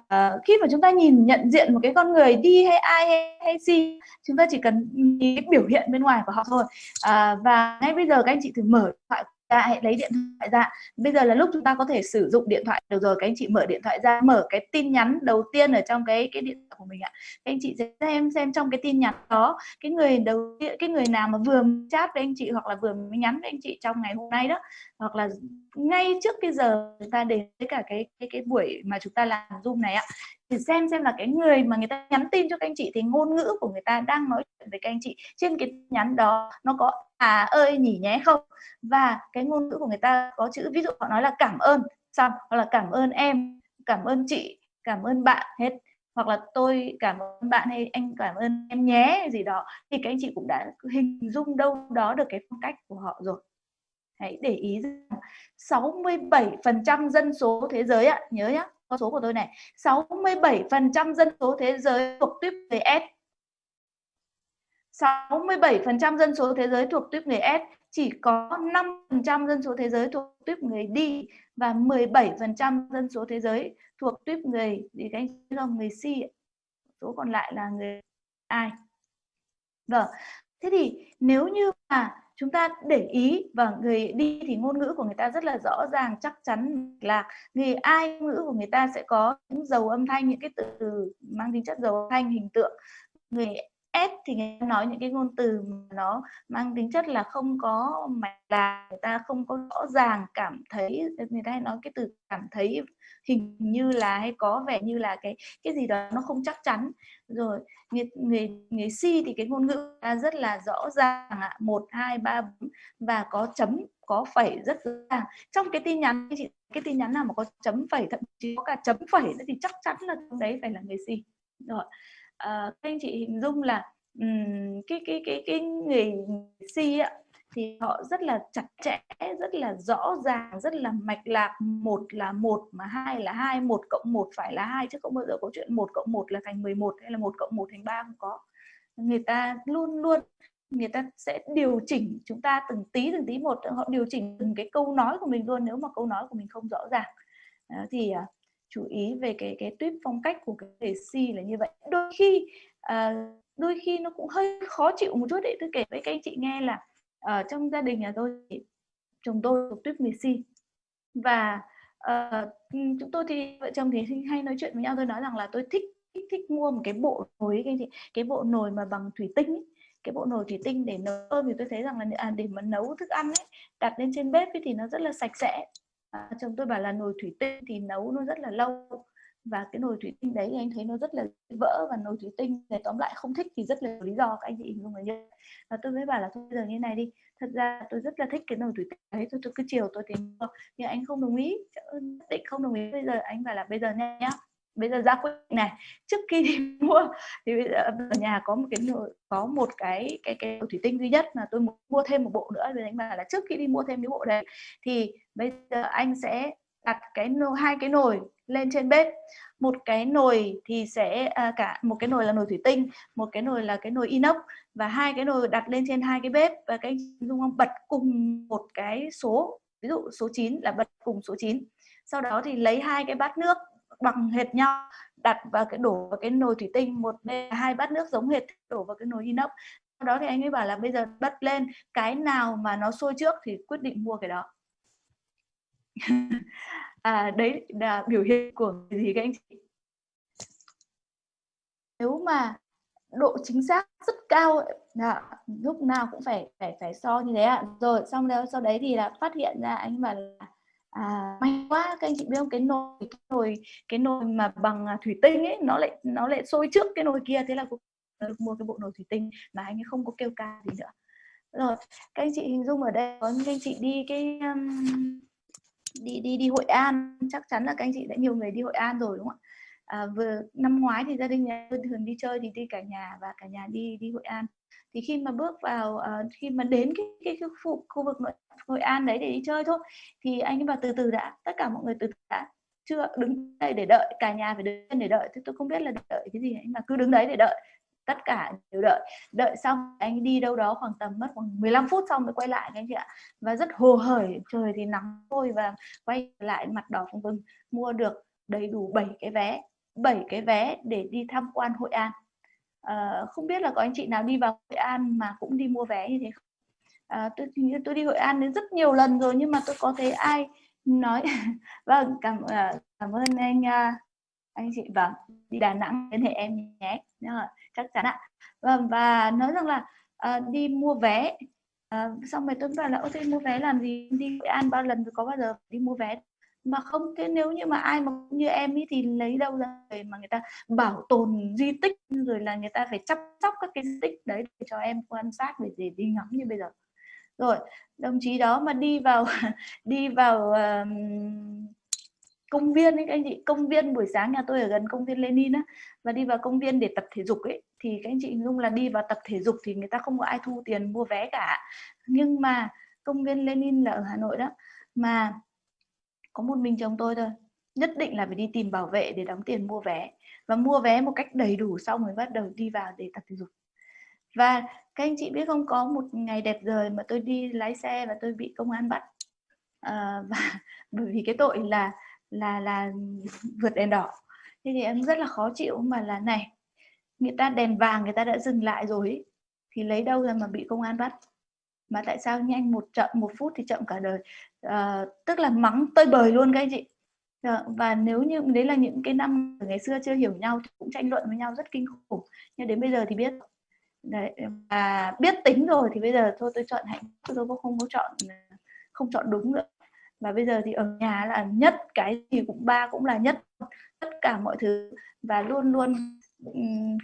uh, khi mà chúng ta nhìn nhận diện một cái con người đi hay ai hay, hay gì chúng ta chỉ cần nhìn cái biểu hiện bên ngoài của họ thôi. Uh, và ngay bây giờ các anh chị thử mở điện thoại ra, hãy lấy điện thoại ra. Bây giờ là lúc chúng ta có thể sử dụng điện thoại. Được rồi, các anh chị mở điện thoại ra, mở cái tin nhắn đầu tiên ở trong cái cái điện thoại của mình ạ. Các anh chị sẽ xem xem trong cái tin nhắn đó, cái người đầu tiên, cái người nào mà vừa chat với anh chị hoặc là vừa mới nhắn với anh chị trong ngày hôm nay đó, hoặc là ngay trước cái giờ chúng ta đến với cả cái cái cái buổi mà chúng ta làm zoom này ạ, thì xem xem là cái người mà người ta nhắn tin cho các anh chị thì ngôn ngữ của người ta đang nói chuyện với các anh chị trên cái nhắn đó nó có à ơi, nhỉ, nhé không? Và cái ngôn ngữ của người ta có chữ, ví dụ họ nói là cảm ơn xong, hoặc là cảm ơn em cảm ơn chị cảm ơn bạn hết. Hoặc là tôi cảm ơn bạn hay anh cảm ơn em nhé gì đó, thì các anh chị cũng đã hình dung đâu đó được cái phong cách của họ rồi hãy để ý rằng 67% dân số thế giới ạ nhớ nhá con số của tôi này 67% dân số thế giới thuộc tuyếp người S 67% dân số thế giới thuộc tuyếp người S, chỉ có 5% dân số thế giới thuộc tuyếp người D và 17% dân số thế giới thuộc tuyếp người thì các anh không người C. Số còn lại là người ai. Vâng. Thế thì nếu như mà chúng ta để ý và người đi thì ngôn ngữ của người ta rất là rõ ràng, chắc chắn, là người ai, ngôn ngữ của người ta sẽ có những dấu âm thanh, những cái từ mang tính chất dấu âm thanh, hình tượng. Người S thì người ta nói những cái ngôn từ mà nó mang tính chất là không có mạch lạc người ta không có rõ ràng cảm thấy người ta hay nói cái từ cảm thấy hình như là hay có vẻ như là cái cái gì đó nó không chắc chắn. Rồi người người người si thì cái ngôn ngữ ta rất là rõ ràng ạ một hai ba và có chấm có phẩy rất rõ ràng. Trong cái tin nhắn chị cái tin nhắn nào mà có chấm phẩy thậm chí có cả chấm phẩy nữa thì chắc chắn là trong đấy phải là người si. Rồi à, các anh chị hình dung là um, cái cái cái cái người si ạ thì họ rất là chặt chẽ rất là rõ ràng rất là mạch lạc. Một là một mà hai là hai một cộng một phải là hai. Chứ không bao giờ có chuyện một cộng một là thành 11 hay là một cộng một thành ba không có. Người ta luôn luôn người ta sẽ điều chỉnh chúng ta từng tí từng tí một. Họ điều chỉnh từng cái câu nói của mình luôn. Nếu mà câu nói của mình không rõ ràng Đó, thì uh, chú ý về cái cái tuyết phong cách của cái đề si là như vậy. Đôi khi uh, đôi khi nó cũng hơi khó chịu một chút đấy. Tôi kể với các anh chị nghe là ở trong gia đình nhà tôi thì chồng tôi thuộc tuyết người si và uh, chúng tôi thì vợ chồng thì hay nói chuyện với nhau. Tôi nói rằng là tôi thích thích, thích mua một cái bộ nồi cái gì cái bộ nồi mà bằng thủy tinh ấy. cái bộ nồi thủy tinh để nấu cơm. Thì tôi thấy rằng là à, để mà nấu thức ăn ấy đặt lên trên bếp ấy, thì nó rất là sạch sẽ. À, chồng tôi bảo là nồi thủy tinh thì nấu nó rất là lâu và cái nồi thủy tinh đấy thì anh thấy nó rất là vỡ và nồi thủy tinh này tóm lại không thích thì rất là lý do các anh chị hình dung là như và tôi mới bảo là thôi bây giờ như này đi. Thật ra tôi rất là thích cái nồi thủy tinh đấy tôi, tôi cứ chiều tôi tìm nhưng anh không đồng ý định không đồng ý. Bây giờ anh bảo là bây giờ nhá bây giờ ra quyết định này. Trước khi đi mua thì bây giờ ở nhà có một cái nồi có một cái cái cái thủy tinh duy nhất mà tôi muốn mua thêm một bộ nữa. Thì anh bảo là trước khi đi mua thêm cái bộ đấy thì bây giờ anh sẽ đặt cái hai cái nồi lên trên bếp. Một cái nồi thì sẽ à, cả một cái nồi là nồi thủy tinh một cái nồi là cái nồi inox và hai cái nồi đặt lên trên hai cái bếp. Và cái dung ông bật cùng một cái số ví dụ số 9 là bật cùng số 9 sau đó thì lấy hai cái bát nước bằng hệt nhau đặt vào cái đổ vào cái nồi thủy tinh. Một hai bát nước giống hệt đổ vào cái nồi inox. Sau đó thì anh ấy bảo là bây giờ bật lên cái nào mà nó sôi trước thì quyết định mua cái đó. à, đấy là biểu hiện của gì các anh chị? Nếu mà độ chính xác rất cao là lúc nào cũng phải phải phải so như thế ạ. Rồi xong đó sau đấy thì là phát hiện ra anh mà là à, may quá các anh chị biết không? Cái nồi cái nồi cái nồi mà bằng à, thủy tinh ấy nó lại nó lại sôi trước cái nồi kia. Thế là cũng được mua cái bộ nồi thủy tinh mà anh ấy không có kêu ca gì nữa. Rồi các anh chị hình dung ở đây có những anh chị đi cái um, đi đi đi Hội An. Chắc chắn là các anh chị đã nhiều người đi Hội An rồi đúng không ạ? À, vừa năm ngoái thì gia đình nhà tôi thường đi chơi thì đi cả nhà và cả nhà đi đi Hội An. Thì khi mà bước vào uh, khi mà đến cái cái, cái khu, khu vực nội Hội An đấy để đi chơi thôi thì anh ấy bảo từ từ đã tất cả mọi người từ từ đã. Chưa đứng đây để đợi cả nhà phải đứng để đợi. Thì tôi không biết là đợi cái gì anh mà cứ đứng đấy để đợi tất cả đều đợi. Đợi xong anh đi đâu đó khoảng tầm mất khoảng 15 phút xong mới quay lại anh chị ạ. Và rất hồ hởi trời thì nắng thôi và quay lại mặt đỏ phừng phừng mua được đầy đủ 7 cái vé 7 cái vé để đi tham quan Hội An. À, không biết là có anh chị nào đi vào Hội An mà cũng đi mua vé như thế không? À, tôi tôi đi Hội An đến rất nhiều lần rồi nhưng mà tôi có thấy ai nói vâng cảm ờ, cảm ơn anh à, anh chị. Vâng đi Đà Nẵng liên hệ em nhé chắc chắn ạ. Và, và nói rằng là à, đi mua vé à, xong rồi tôi bảo là ok mua vé làm gì? Đi Hội An bao lần rồi có bao giờ đi mua vé? Mà không thế nếu như mà ai mà như em ấy thì lấy đâu ra để mà người ta bảo tồn di tích rồi là người ta phải chăm sóc các cái di tích đấy để cho em quan sát để, để đi ngắm như bây giờ. Rồi đồng chí đó mà đi vào đi vào um, công viên ấy các anh chị công viên buổi sáng nhà tôi ở gần công viên Lenin á và đi vào công viên để tập thể dục ấy thì các anh chị dung là đi vào tập thể dục thì người ta không có ai thu tiền mua vé cả. Nhưng mà công viên Lenin là ở Hà Nội đó mà có một mình chồng tôi thôi nhất định là phải đi tìm bảo vệ để đóng tiền mua vé. Và mua vé một cách đầy đủ xong rồi bắt đầu đi vào để tập thể dục. Và các anh chị biết không có một ngày đẹp trời mà tôi đi lái xe và tôi bị công an bắt. À, và bởi vì cái tội là là là vượt đèn đỏ. Thế thì em rất là khó chịu mà là này người ta đèn vàng người ta đã dừng lại rồi thì lấy đâu ra mà bị công an bắt? Mà tại sao nhanh một chậm một phút thì chậm cả đời? À, tức là mắng tơi bời luôn các anh chị. À, và nếu như đấy là những cái năm ngày xưa chưa hiểu nhau thì cũng tranh luận với nhau rất kinh khủng nhưng đến bây giờ thì biết. Đấy và biết tính rồi thì bây giờ thôi tôi chọn hạnh phúc tôi không có chọn không chọn đúng nữa và bây giờ thì ở nhà là nhất cái gì cũng ba cũng là nhất. Tất cả mọi thứ. Và luôn luôn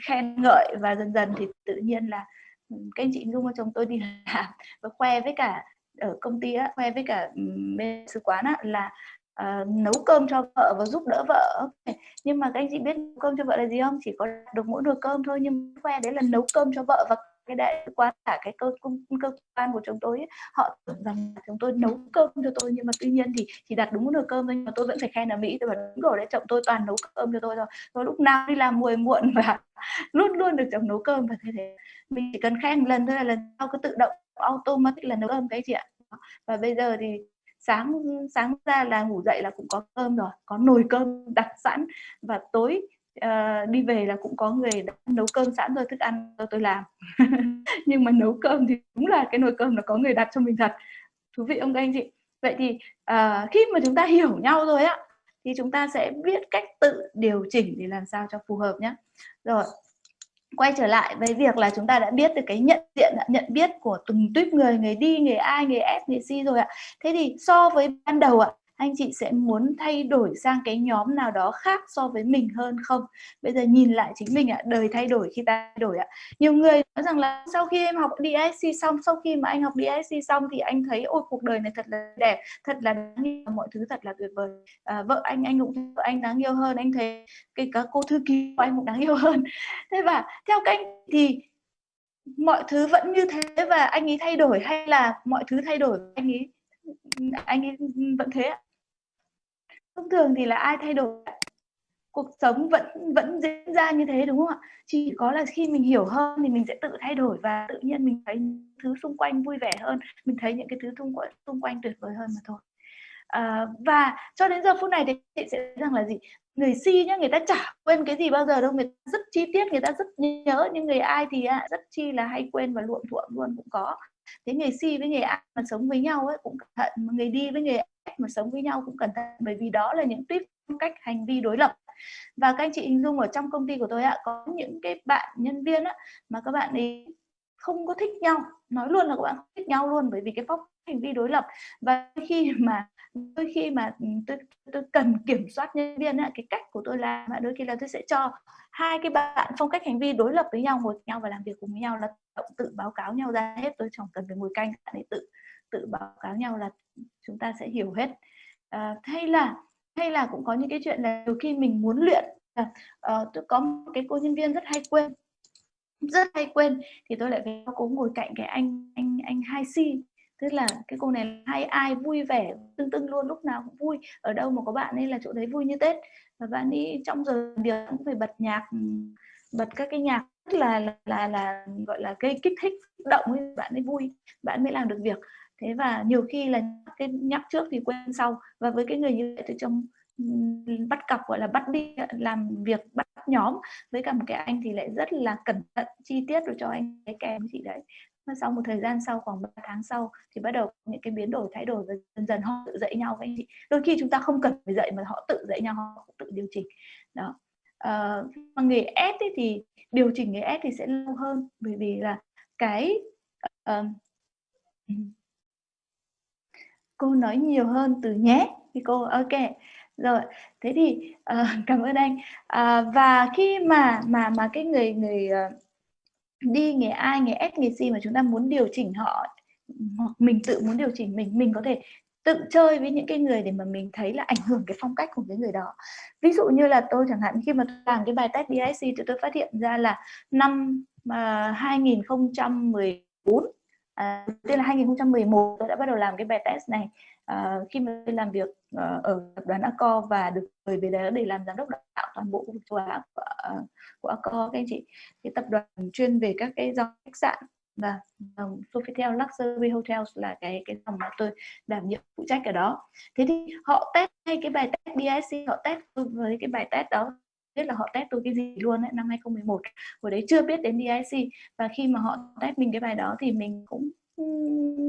khen ngợi và dần dần thì tự nhiên là các anh chị dung cho chồng tôi đi làm. Và khoe với cả ở công ty á, khoe với cả bên sứ quán á, là uh, nấu cơm cho vợ và giúp đỡ vợ. Okay. nhưng mà các anh chị biết nấu cơm cho vợ là gì không? Chỉ có được mỗi nồi cơm thôi nhưng khoe đấy là nấu cơm cho vợ và cái đại quan cả cái cơ cơ quan của chúng tôi ấy, họ tưởng rằng chúng tôi nấu cơm cho tôi nhưng mà tuy nhiên thì chỉ đặt đúng nồi cơm thôi nhưng mà tôi vẫn phải khen là mỹ tôi bảo đúng rồi đấy chồng tôi toàn nấu cơm cho tôi rồi tôi lúc nào đi làm muộn muộn và luôn luôn được chồng nấu cơm và thế thế. Mình chỉ cần khen lần thôi là lần sau cứ tự động automatic là nấu cơm cái chị ạ. Và bây giờ thì sáng sáng ra là ngủ dậy là cũng có cơm rồi có nồi cơm đặt sẵn và tối uh, đi về là cũng có người đã nấu cơm sẵn rồi thức ăn cho tôi làm. Nhưng mà nấu cơm thì đúng là cái nồi cơm là có người đặt cho mình thật. Thú vị không các anh chị? Vậy thì uh, khi mà chúng ta hiểu nhau rồi á thì chúng ta sẽ biết cách tự điều chỉnh để làm sao cho phù hợp nhé rồi quay trở lại với việc là chúng ta đã biết được cái nhận diện nhận biết của từng tuyếp người người đi người ai người F người C rồi ạ. Thế thì so với ban đầu ạ anh chị sẽ muốn thay đổi sang cái nhóm nào đó khác so với mình hơn không? Bây giờ nhìn lại chính mình ạ đời thay đổi khi ta thay đổi ạ. Nhiều người nói rằng là sau khi em học DSC xong sau khi mà anh học DSC xong thì anh thấy ôi cuộc đời này thật là đẹp thật là đáng yêu mọi thứ thật là tuyệt vời. À, vợ anh anh cũng vợ anh đáng yêu hơn anh thấy cái các cô thư ký của anh cũng đáng yêu hơn. Thế và theo anh thì mọi thứ vẫn như thế và anh ấy thay đổi hay là mọi thứ thay đổi anh ấy anh ấy vẫn thế ạ? Thông thường thì là ai thay đổi? Cuộc sống vẫn vẫn diễn ra như thế đúng không ạ? Chỉ có là khi mình hiểu hơn thì mình sẽ tự thay đổi và tự nhiên mình thấy thứ xung quanh vui vẻ hơn mình thấy những cái thứ xung quanh xung quanh tuyệt vời hơn mà thôi. À, và cho đến giờ phút này thì chị sẽ rằng là gì? Người si nhá người ta chả quên cái gì bao giờ đâu người ta rất chi tiết người ta rất nhớ nhưng người ai thì à, rất chi là hay quên và luộm thuộm luôn cũng có thế người si với người ai mà sống với nhau ấy cũng cẩn thận mà người đi với người mà sống với nhau cũng cẩn thận bởi vì đó là những tuyếp cách hành vi đối lập. Và các anh chị hình dung ở trong công ty của tôi ạ có những cái bạn nhân viên á, mà các bạn ấy không có thích nhau nói luôn là các bạn không thích nhau luôn bởi vì cái phong hành vi đối lập. Và khi mà đôi khi mà ừ, tôi, tôi cần kiểm soát nhân viên á, cái cách của tôi làm đôi khi là tôi sẽ cho hai cái bạn phong cách hành vi đối lập với nhau ngồi với nhau và làm việc cùng với nhau là tự báo cáo nhau ra hết. Tôi chẳng cần phải ngồi canh bạn ấy tự tự báo cáo nhau là chúng ta sẽ hiểu hết. À, hay là hay là cũng có những cái chuyện là nhiều khi mình muốn luyện à, uh, tôi có một cái cô nhân viên rất hay quên rất hay quên thì tôi lại phải cô ngồi cạnh cái anh anh anh hai si tức là cái cô này hay ai vui vẻ tưng tưng luôn lúc nào cũng vui ở đâu mà có bạn ấy là chỗ đấy vui như tết. Và bạn ấy trong giờ việc cũng phải bật nhạc ừ, bật các cái nhạc rất là là là, là gọi là gây kích thích động ấy bạn ấy vui bạn mới làm được việc. Thế và nhiều khi là cái nhắc trước thì quên sau. Và với cái người như vậy thì trong ừ, bắt cặp gọi là bắt đi làm việc bắt nhóm với cả một cái anh thì lại rất là cẩn thận chi tiết rồi cho anh cái kèm chị đấy sau một thời gian sau khoảng 3 tháng sau thì bắt đầu những cái biến đổi thay đổi và dần dần họ tự dạy nhau. Với anh chị đôi khi chúng ta không cần phải dạy mà họ tự dạy nhau họ tự điều chỉnh. Đó. À, mà nghề S ấy thì điều chỉnh nghề S thì sẽ lâu hơn. Bởi vì là cái uh, cô nói nhiều hơn từ nhé thì cô ok. Rồi thế thì uh, cảm ơn anh. Uh, và khi mà mà mà cái người người uh, đi nghề ai nghề S nghề C mà chúng ta muốn điều chỉnh họ hoặc mình tự muốn điều chỉnh mình mình có thể tự chơi với những cái người để mà mình thấy là ảnh hưởng cái phong cách của cái người đó. Ví dụ như là tôi chẳng hạn khi mà tôi làm cái bài test DIC thì tôi phát hiện ra là năm à, uh, 2014 À, đầu tiên là 2011 tôi đã bắt đầu làm cái bài test này. À, khi mà tôi làm việc Ờ, ở tập đoàn Accor và được mời về đó để làm giám đốc đào tạo toàn bộ khu vực châu Á của, ờ, của Accor các anh chị. Cái tập đoàn chuyên về các cái dòng khách sạn và um, Sofitel Luxury Hotels là cái cái dòng mà tôi đảm nhiệm phụ trách ở đó. Thế thì họ test ngay cái bài test BIC, họ test với cái bài test đó biết là họ test tôi cái gì luôn ấy, năm 2011 hồi đấy chưa biết đến DIC và khi mà họ test mình cái bài đó thì mình cũng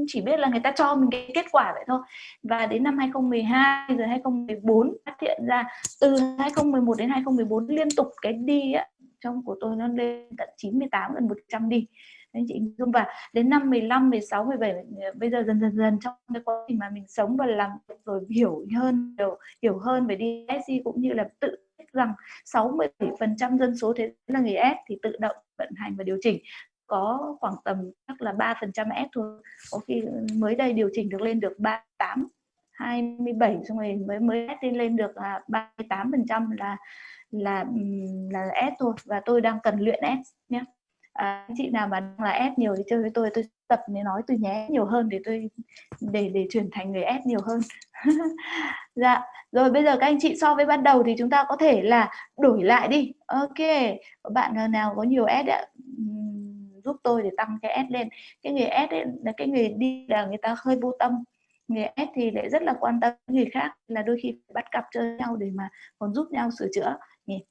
chỉ biết là người ta cho mình cái kết quả vậy thôi. Và đến năm 2012 rồi 2014 phát hiện ra từ 2011 đến 2014 liên tục cái đi á, trong của tôi nó lên tận 98 gần 100 đi. Anh chị dung. Và đến năm 15 16 17 bây giờ dần dần dần trong cái quá trình mà mình sống và làm rồi hiểu hơn hiểu, hiểu hơn về DSC cũng như là tự rằng 67% dân số thế là người S thì tự động vận hành và điều chỉnh có khoảng tầm chắc là 3% S thôi. Có khi mới đây điều chỉnh được lên được 38 27 xong rồi mới mới S lên được là 38 phần trăm là là là S thôi. Và tôi đang cần luyện S nhé. À, chị nào mà đang là S nhiều thì chơi với tôi tôi tập để nói từ nhé nhiều hơn để tôi để để chuyển thành người S nhiều hơn. Dạ rồi bây giờ các anh chị so với ban đầu thì chúng ta có thể là đổi lại đi. Ok bạn nào có nhiều S ạ? Giúp tôi để tăng cái S lên. Cái người S ấy, là cái người đi là người ta hơi vô tâm. Người S thì lại rất là quan tâm người khác là đôi khi bắt cặp chơi nhau để mà còn giúp nhau sửa chữa. Nhỉ?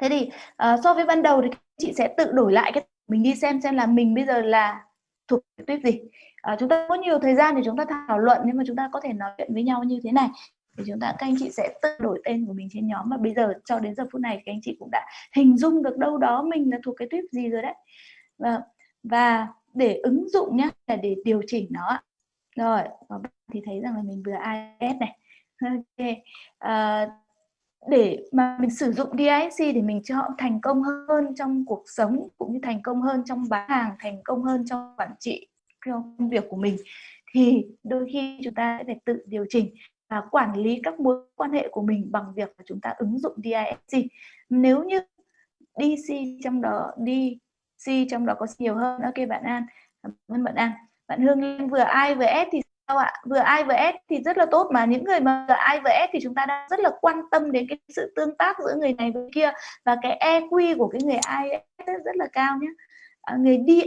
Thế thì uh, so với ban đầu thì chị sẽ tự đổi lại cái mình đi xem xem là mình bây giờ là thuộc tuyết tuyếp gì. À, chúng ta có nhiều thời gian để chúng ta thảo luận nhưng mà chúng ta có thể nói chuyện với nhau như thế này. Thì chúng ta các anh chị sẽ tự đổi tên của mình trên nhóm. Và bây giờ cho đến giờ phút này các anh chị cũng đã hình dung được đâu đó mình là thuộc cái tuyếp gì rồi đấy và, và để ứng dụng nhé là để điều chỉnh nó rồi thì thấy rằng là mình vừa IS này. Ok. À, để mà mình sử dụng DISC để mình cho họ thành công hơn trong cuộc sống cũng như thành công hơn trong bán hàng thành công hơn trong quản trị công việc của mình thì đôi khi chúng ta sẽ phải tự điều chỉnh và quản lý các mối quan hệ của mình bằng việc là chúng ta ứng dụng DISC nếu như DC trong đó đi C trong đó có C nhiều hơn. Ok bạn An. Cảm ơn bạn An. Bạn Hương vừa I vừa S thì sao ạ? Vừa ai vừa S thì rất là tốt mà. Những người mà vừa ai vừa S thì chúng ta đang rất là quan tâm đến cái sự tương tác giữa người này với kia. Và cái EQ của cái người ai rất là cao nhé. À, người đi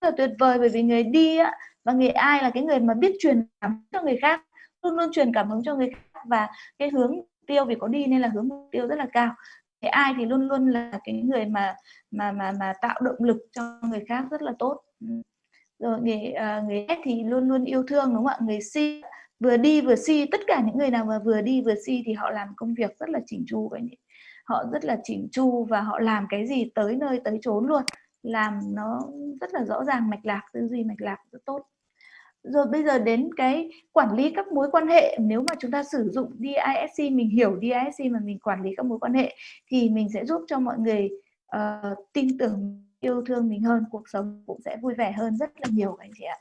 rất là tuyệt vời bởi vì người đi á, và người ai là cái người mà biết truyền cảm hứng cho người khác luôn luôn truyền cảm hứng cho người khác. Và cái hướng tiêu vì có đi nên là hướng mục tiêu rất là cao cái ai thì luôn luôn là cái người mà mà mà mà tạo động lực cho người khác rất là tốt. Rồi người uh, người S thì luôn luôn yêu thương đúng không ạ? Người Si vừa đi vừa si tất cả những người nào mà vừa đi vừa si thì họ làm công việc rất là chỉnh chu vậy họ rất là chỉnh chu và họ làm cái gì tới nơi tới chốn luôn làm nó rất là rõ ràng mạch lạc tư duy mạch lạc rất tốt rồi bây giờ đến cái quản lý các mối quan hệ nếu mà chúng ta sử dụng DISC mình hiểu DISC mà mình quản lý các mối quan hệ thì mình sẽ giúp cho mọi người uh, tin tưởng yêu thương mình hơn cuộc sống cũng sẽ vui vẻ hơn rất là nhiều anh chị ạ.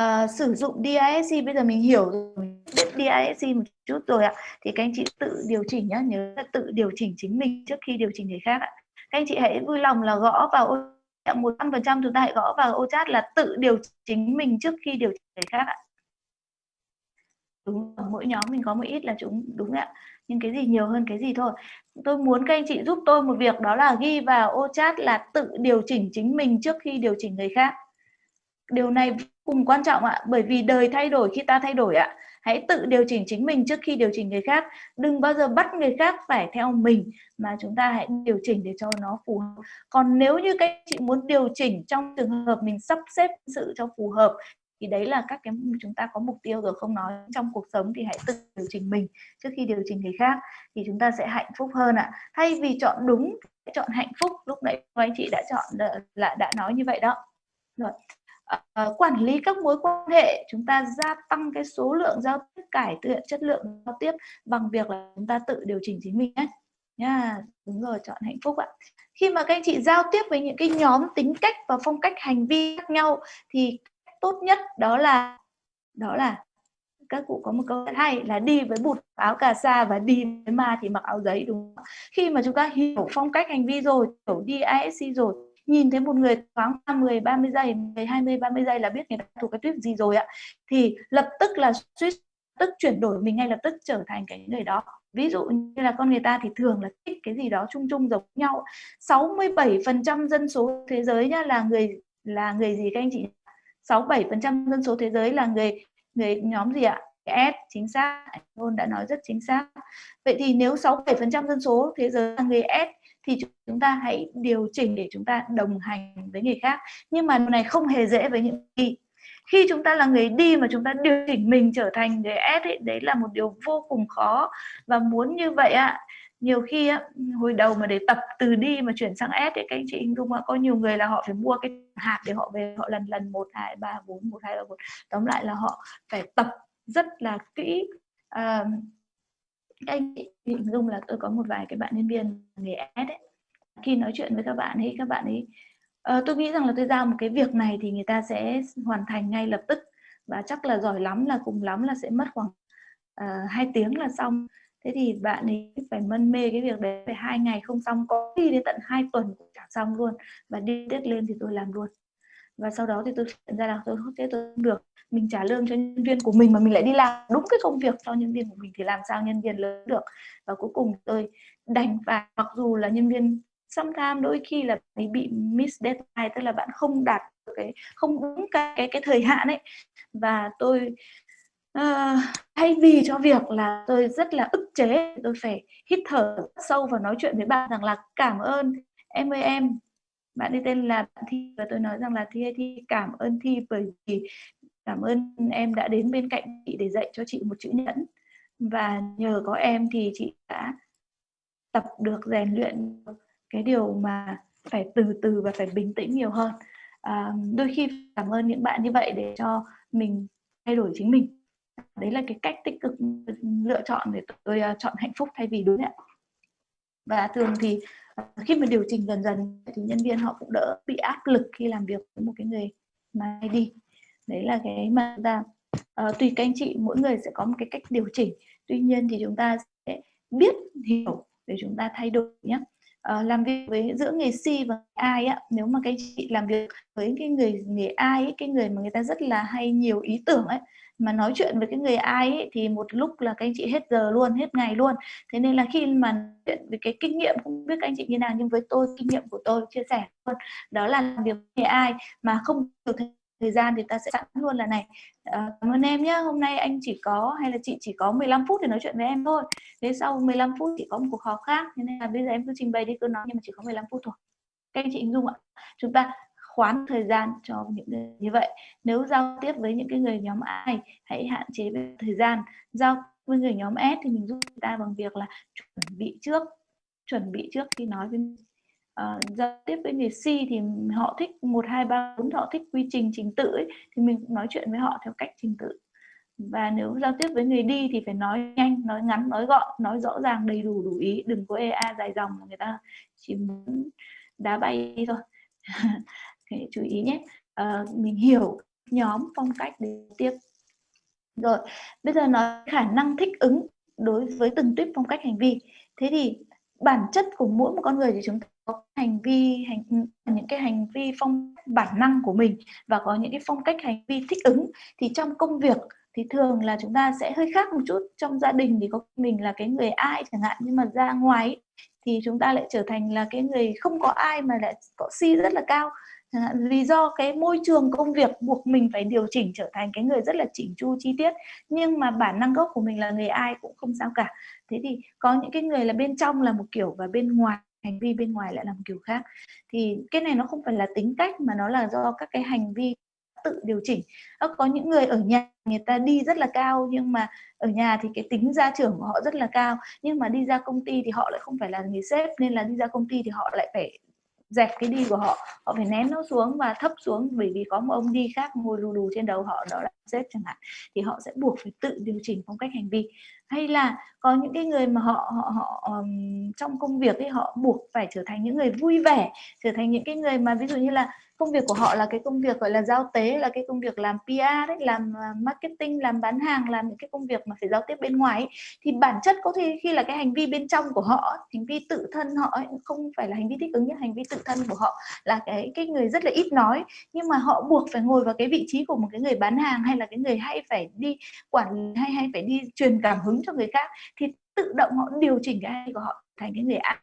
Uh, sử dụng DISC bây giờ mình hiểu rồi mình biết DISC một chút rồi ạ. Thì các anh chị tự điều chỉnh nhá nhớ là tự điều chỉnh chính mình trước khi điều chỉnh người khác ạ. Các anh chị hãy vui lòng là gõ vào ô một trăm phần trăm chúng ta hãy gõ vào ô chat là tự điều chỉnh mình trước khi điều chỉnh người khác ạ. Đúng mỗi nhóm mình có một ít là chúng, đúng ạ. Nhưng cái gì nhiều hơn cái gì thôi. Tôi muốn các anh chị giúp tôi một việc, đó là ghi vào ô chat là tự điều chỉnh chính mình trước khi điều chỉnh người khác. Điều này cùng quan trọng ạ, bởi vì đời thay đổi khi ta thay đổi ạ hãy tự điều chỉnh chính mình trước khi điều chỉnh người khác. Đừng bao giờ bắt người khác phải theo mình, mà chúng ta hãy điều chỉnh để cho nó phù hợp. Còn nếu như các chị muốn điều chỉnh trong trường hợp mình sắp xếp sự cho phù hợp, thì đấy là các cái chúng ta có mục tiêu rồi, không nói trong cuộc sống thì hãy tự điều chỉnh mình trước khi điều chỉnh người khác, thì chúng ta sẽ hạnh phúc hơn ạ. Thay vì chọn đúng chọn hạnh phúc. Lúc nãy anh chị đã chọn là đã nói như vậy đó. Rồi uh, quản lý các mối quan hệ chúng ta gia tăng cái số lượng giao tiếp cải thiện chất lượng giao tiếp bằng việc là chúng ta tự điều chỉnh chính mình nhé nha đúng rồi chọn hạnh phúc ạ khi mà các anh chị giao tiếp với những cái nhóm tính cách và phong cách hành vi khác nhau thì tốt nhất đó là đó là các cụ có một câu rất hay là đi với bụt áo cà sa và đi với ma thì mặc áo giấy đúng không? khi mà chúng ta hiểu phong cách hành vi rồi hiểu DISC rồi nhìn thấy một người thoáng 10 30 giây 10 20 30 giây là biết người ta thuộc cái tuyếp gì rồi ạ. Thì lập tức là suýt tức chuyển đổi mình ngay lập tức trở thành cái người đó. Ví dụ như là con người ta thì thường là thích cái gì đó chung chung giống nhau. 67% dân số thế giới nhá, là người là người gì các anh chị? 67% dân số thế giới là người người nhóm gì ạ? S, chính xác. Anh đã nói rất chính xác. Vậy thì nếu 67% dân số thế giới là người S thì chúng ta hãy điều chỉnh để chúng ta đồng hành với người khác. Nhưng mà này không hề dễ với những gì khi chúng ta là người đi mà chúng ta điều chỉnh mình trở thành người S ấy, đấy là một điều vô cùng khó. Và muốn như vậy ạ nhiều khi á, hồi đầu mà để tập từ đi mà chuyển sang S thì các anh chị hình dung có nhiều người là họ phải mua cái hạt để họ về họ lần lần một hai ba bốn một hai ba bốn. Tóm lại là họ phải tập rất là kỹ uh, anh hình dung là tôi có một vài cái bạn nhân viên nghề ad ấy. Khi nói chuyện với các bạn ấy các bạn ấy uh, tôi nghĩ rằng là tôi giao một cái việc này thì người ta sẽ hoàn thành ngay lập tức. Và chắc là giỏi lắm là cùng lắm là sẽ mất khoảng ờ, uh, 2 tiếng là xong. Thế thì bạn ấy phải mân mê cái việc đấy phải hai ngày không xong có khi đến tận hai tuần cũng chẳng xong luôn. Và đi tết lên thì tôi làm luôn và sau đó thì tôi nhận ra là tôi không thể tôi không được. Mình trả lương cho nhân viên của mình mà mình lại đi làm đúng cái công việc cho nhân viên của mình thì làm sao nhân viên lớn được. Và cuối cùng tôi đành phải mặc dù là nhân viên sometimes đôi khi là bị miss deadline tức là bạn không đạt cái không đúng cái cái cái thời hạn ấy. Và tôi uh, thay vì cho việc là tôi rất là ức chế tôi phải hít thở sâu và nói chuyện với bạn rằng là cảm ơn em ơi em bạn ấy tên là bạn thi và tôi nói rằng là thi thi cảm ơn thi bởi vì cảm ơn em đã đến bên cạnh chị để dạy cho chị một chữ nhẫn. Và nhờ có em thì chị đã tập được rèn luyện cái điều mà phải từ từ và phải bình tĩnh nhiều hơn. À, đôi khi cảm ơn những bạn như vậy để cho mình thay đổi chính mình. Đấy là cái cách tích cực lựa chọn để tôi uh, chọn hạnh phúc thay vì đúng ạ và thường thì ờ, khi mà điều chỉnh dần dần thì nhân viên họ cũng đỡ bị áp lực khi làm việc với một cái người mà đi. Đấy là cái mà ta uh, tùy các anh chị mỗi người sẽ có một cái cách điều chỉnh. Tuy nhiên thì chúng ta sẽ biết hiểu để chúng ta thay đổi nhé uh, làm việc với giữa người C và ai á nếu mà các chị làm việc với cái người người ai ấy, cái người mà người ta rất là hay nhiều ý tưởng ấy mà nói chuyện với cái người ai ấy, thì một lúc là các anh chị hết giờ luôn hết ngày luôn. Thế nên là khi mà chuyện về cái kinh nghiệm không biết các anh chị như nào nhưng với tôi kinh nghiệm của tôi chia sẻ luôn đó là làm việc với ai mà không nhiều thời gian thì ta sẽ sẵn luôn là này. À, cảm ơn em nhé hôm nay anh chỉ có hay là chị chỉ có 15 phút để nói chuyện với em thôi. Thế sau 15 phút chỉ có một cuộc họp khác. Thế nên là bây giờ em cứ trình bày đi cứ nói nhưng mà chỉ có 15 phút thôi. Các anh chị hình dung ạ. Chúng ta khoán thời gian cho những người như vậy. Nếu giao tiếp với những cái người nhóm ai hãy hạn chế về thời gian. Giao với người nhóm S thì mình giúp người ta bằng việc là chuẩn bị trước chuẩn bị trước khi nói với Ờ, giao tiếp với người C thì họ thích một hai ba bốn họ thích quy trình trình tự ấy, thì mình cũng nói chuyện với họ theo cách trình tự. Và nếu giao tiếp với người đi thì phải nói nhanh nói ngắn nói gọn nói rõ ràng đầy đủ đủ ý. Đừng có ea dài dòng mà người ta chỉ muốn đá bay đi thôi. Hãy chú ý nhé. À, mình hiểu nhóm phong cách để tiếp. Rồi bây giờ nói khả năng thích ứng đối với từng tuyếp phong cách hành vi. Thế thì bản chất của mỗi một con người thì chúng ta có hành vi, hành, những cái hành vi phong, bản năng của mình và có những cái phong cách hành vi thích ứng. Thì trong công việc thì thường là chúng ta sẽ hơi khác một chút. Trong gia đình thì có mình là cái người ai chẳng hạn, nhưng mà ra ngoài thì chúng ta lại trở thành là cái người không có ai mà lại có si rất là cao vì do cái môi trường công việc buộc mình phải điều chỉnh trở thành cái người rất là chỉnh chu, chi tiết, nhưng mà bản năng gốc của mình là người ai cũng không sao cả. Thế thì có những cái người là bên trong là một kiểu và bên ngoài, hành vi bên ngoài lại là một kiểu khác. Thì cái này nó không phải là tính cách mà nó là do các cái hành vi tự điều chỉnh. Có những người ở nhà người ta đi rất là cao, nhưng mà ở nhà thì cái tính gia trưởng của họ rất là cao, nhưng mà đi ra công ty thì họ lại không phải là người sếp, nên là đi ra công ty thì họ lại phải dẹp cái đi của họ họ phải ném nó xuống và thấp xuống bởi vì có một ông đi khác ngồi lù lù trên đầu họ đó là sếp chẳng hạn thì họ sẽ buộc phải tự điều chỉnh phong cách hành vi. Hay là có những cái người mà họ họ họ um, trong công việc ấy họ buộc phải trở thành những người vui vẻ trở thành những cái người mà ví dụ như là công việc của họ là cái công việc gọi là giao tế là cái công việc làm PR đấy làm à, marketing làm bán hàng làm những cái công việc mà phải giao tiếp bên ngoài ấy, thì bản chất có thể khi là cái hành vi bên trong của họ hành vi tự thân họ ấy, không phải là hành vi thích ứng nhưng hành vi tự thân của họ là cái cái người rất là ít nói. Nhưng mà họ buộc phải ngồi vào cái vị trí của một cái người bán hàng hay là cái người hay phải đi quản hay hay phải đi truyền cảm hứng cho người khác thì tự động họ điều chỉnh cái ai của họ thành cái người ai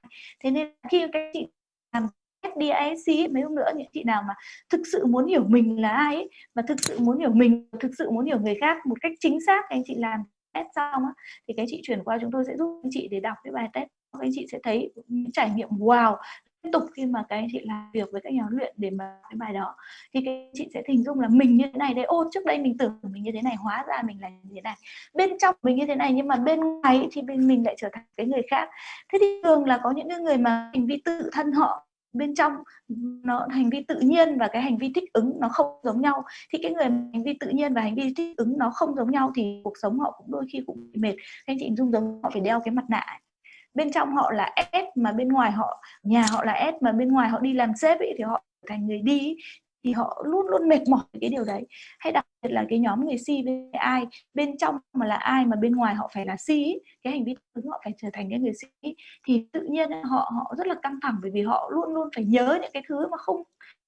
thế nên khi các chị làm FDIC mấy hôm nữa những chị nào mà thực sự muốn hiểu mình là ai ấy, và thực sự muốn hiểu mình thực sự muốn hiểu người khác một cách chính xác anh chị làm test xong á, thì các chị chuyển qua chúng tôi sẽ giúp anh chị để đọc cái bài test. Các anh chị sẽ thấy những trải nghiệm wow tiếp tục khi mà các anh chị làm việc với các nhà huấn luyện để mà cái bài đó. Thì các anh chị sẽ hình dung là mình như thế này đấy ô trước đây mình tưởng mình như thế này hóa ra mình là như thế này. Bên trong mình như thế này nhưng mà bên ngoài thì bên mình lại trở thành cái người khác. Thế thì thường là có những cái người mà hành vi tự thân họ bên trong nó hành vi tự nhiên và cái hành vi thích ứng nó không giống nhau. Thì cái người hành vi tự nhiên và hành vi thích ứng nó không giống nhau thì cuộc sống họ cũng đôi khi cũng bị mệt. Anh chị dung giống họ phải đeo cái mặt nạ bên trong họ là S mà bên ngoài họ nhà họ là S mà bên ngoài họ đi làm sếp ấy, thì họ thành người đi thì họ luôn luôn mệt mỏi cái điều đấy. Hay đặc biệt là cái nhóm người si với ai bên trong mà là ai mà bên ngoài họ phải là si, cái hành vi ứng họ phải trở thành cái người si thì tự nhiên họ họ rất là căng thẳng bởi vì họ luôn luôn phải nhớ những cái thứ mà không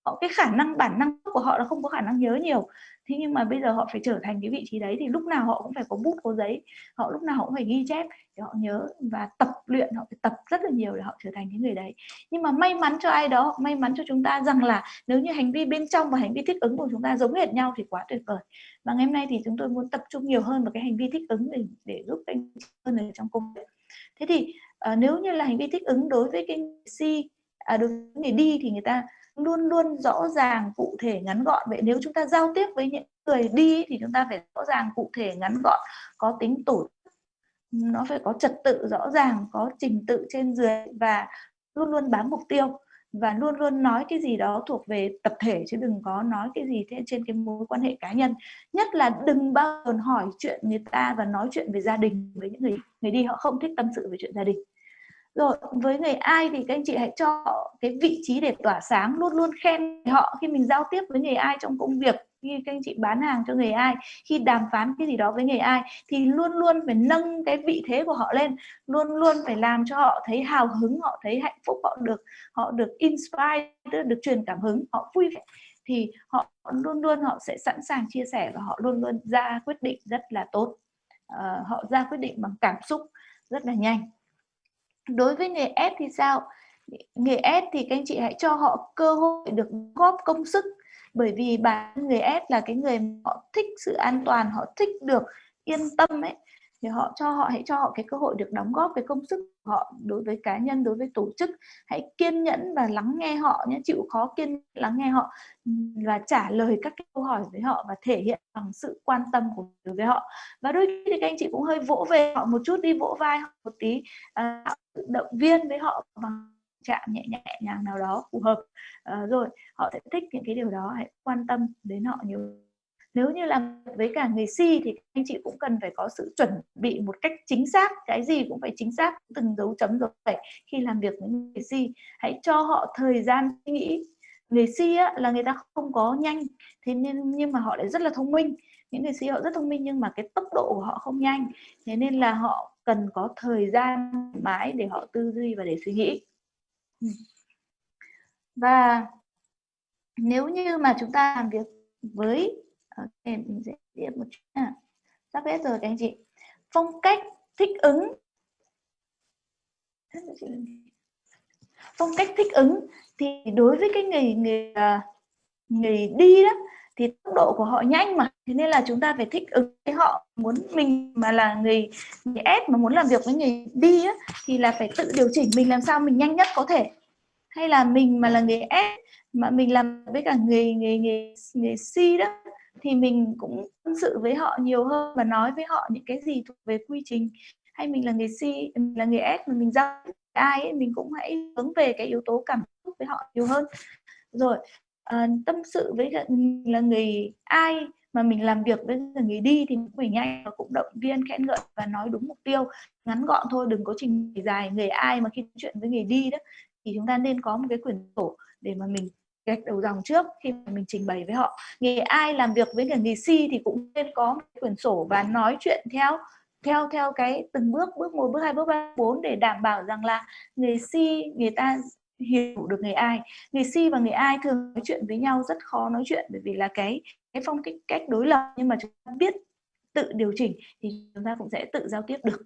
họ cái khả năng bản năng của họ là không có khả năng nhớ nhiều thế nhưng mà bây giờ họ phải trở thành cái vị trí đấy thì lúc nào họ cũng phải có bút có giấy. Họ lúc nào họ cũng phải ghi chép để họ nhớ và tập luyện họ phải tập rất là nhiều để họ trở thành cái người đấy. Nhưng mà may mắn cho ai đó may mắn cho chúng ta rằng là nếu như hành vi bên trong và hành vi thích ứng của chúng ta giống hệt nhau thì quá tuyệt vời. Và ngày hôm nay thì chúng tôi muốn tập trung nhiều hơn vào cái hành vi thích ứng để để giúp anh hơn ở trong công việc. Thế thì uh, nếu như là hành vi thích ứng đối với cái si à, đối với người đi thì người ta luôn luôn rõ ràng cụ thể ngắn gọn. Vậy nếu chúng ta giao tiếp với những người đi thì chúng ta phải rõ ràng cụ thể ngắn gọn, có tính tổ nó phải có trật tự rõ ràng, có trình tự trên dưới và luôn luôn bám mục tiêu và luôn luôn nói cái gì đó thuộc về tập thể, chứ đừng có nói cái gì trên cái mối quan hệ cá nhân. Nhất là đừng bao giờ hỏi chuyện người ta và nói chuyện về gia đình với những người người đi, họ không thích tâm sự về chuyện gia đình rồi với người ai thì các anh chị hãy cho cái vị trí để tỏa sáng luôn luôn khen họ khi mình giao tiếp với người ai trong công việc khi các anh chị bán hàng cho người ai khi đàm phán cái gì đó với người ai thì luôn luôn phải nâng cái vị thế của họ lên luôn luôn phải làm cho họ thấy hào hứng họ thấy hạnh phúc họ được họ được inspire được truyền cảm hứng họ vui vẻ. Thì họ luôn luôn họ sẽ sẵn sàng chia sẻ và họ luôn luôn ra quyết định rất là tốt. À, họ ra quyết định bằng cảm xúc rất là nhanh đối với nghề S thì sao? Nghề S thì các anh chị hãy cho họ cơ hội được góp công sức. Bởi vì bản người S là cái người họ thích sự an toàn, họ thích được yên tâm ấy thì họ cho họ hãy cho họ cái cơ hội được đóng góp cái công sức của họ đối với cá nhân đối với tổ chức. Hãy kiên nhẫn và lắng nghe họ nhé chịu khó kiên lắng nghe họ và trả lời các câu hỏi với họ và thể hiện bằng sự quan tâm của đối với họ. Và đôi khi thì các anh chị cũng hơi vỗ về họ một chút đi vỗ vai họ một tí à, động viên với họ bằng chạm nhẹ nhẹ nhàng nào đó phù hợp. À, rồi họ sẽ thích những cái điều đó hãy quan tâm đến họ nhiều nếu như làm với cả người si thì anh chị cũng cần phải có sự chuẩn bị một cách chính xác cái gì cũng phải chính xác từng dấu chấm rồi phải khi làm việc với người si. Hãy cho họ thời gian suy nghĩ. Người si á, là người ta không có nhanh thế nên nhưng mà họ lại rất là thông minh. Những người si họ rất thông minh nhưng mà cái tốc độ của họ không nhanh thế nên là họ cần có thời gian mãi để họ tư duy và để suy nghĩ. Ừ. Và nếu như mà chúng ta làm việc với Ờ, ok mình sẽ tiếp một chút à. sắp hết rồi các anh chị. Phong cách thích ứng. Phong cách thích ứng thì đối với cái người người người đi đó thì tốc độ của họ nhanh mà. Thế nên là chúng ta phải thích ứng với họ. Muốn mình mà là người người S mà muốn làm việc với người đi á, thì là phải tự điều chỉnh mình làm sao mình nhanh nhất có thể. Hay là mình mà là người S mà mình làm với cả người người người người C đó thì mình cũng tâm sự với họ nhiều hơn và nói với họ những cái gì thuộc về quy trình. Hay mình là người C mình là người S mà mình giao ai ấy, mình cũng hãy hướng về cái yếu tố cảm xúc với họ nhiều hơn. Rồi uh, tâm sự với là người ai mà mình làm việc với người đi thì mình nhanh và cũng động viên khen ngợi và nói đúng mục tiêu. Ngắn gọn thôi đừng có trình dài người ai mà khi chuyện với người đi đó. Thì chúng ta nên có một cái quyển sổ để mà mình gạch đầu dòng trước khi mà mình trình bày với họ. Nghề ai làm việc với người nghề si thì cũng nên có một quyển sổ và nói chuyện theo theo theo cái từng bước bước một, bước hai, bước ba bốn để đảm bảo rằng là người si người ta hiểu được người ai. Người si và người ai thường nói chuyện với nhau rất khó nói chuyện bởi vì là cái cái phong cách cách đối lập. Nhưng mà chúng ta biết tự điều chỉnh thì chúng ta cũng sẽ tự giao tiếp được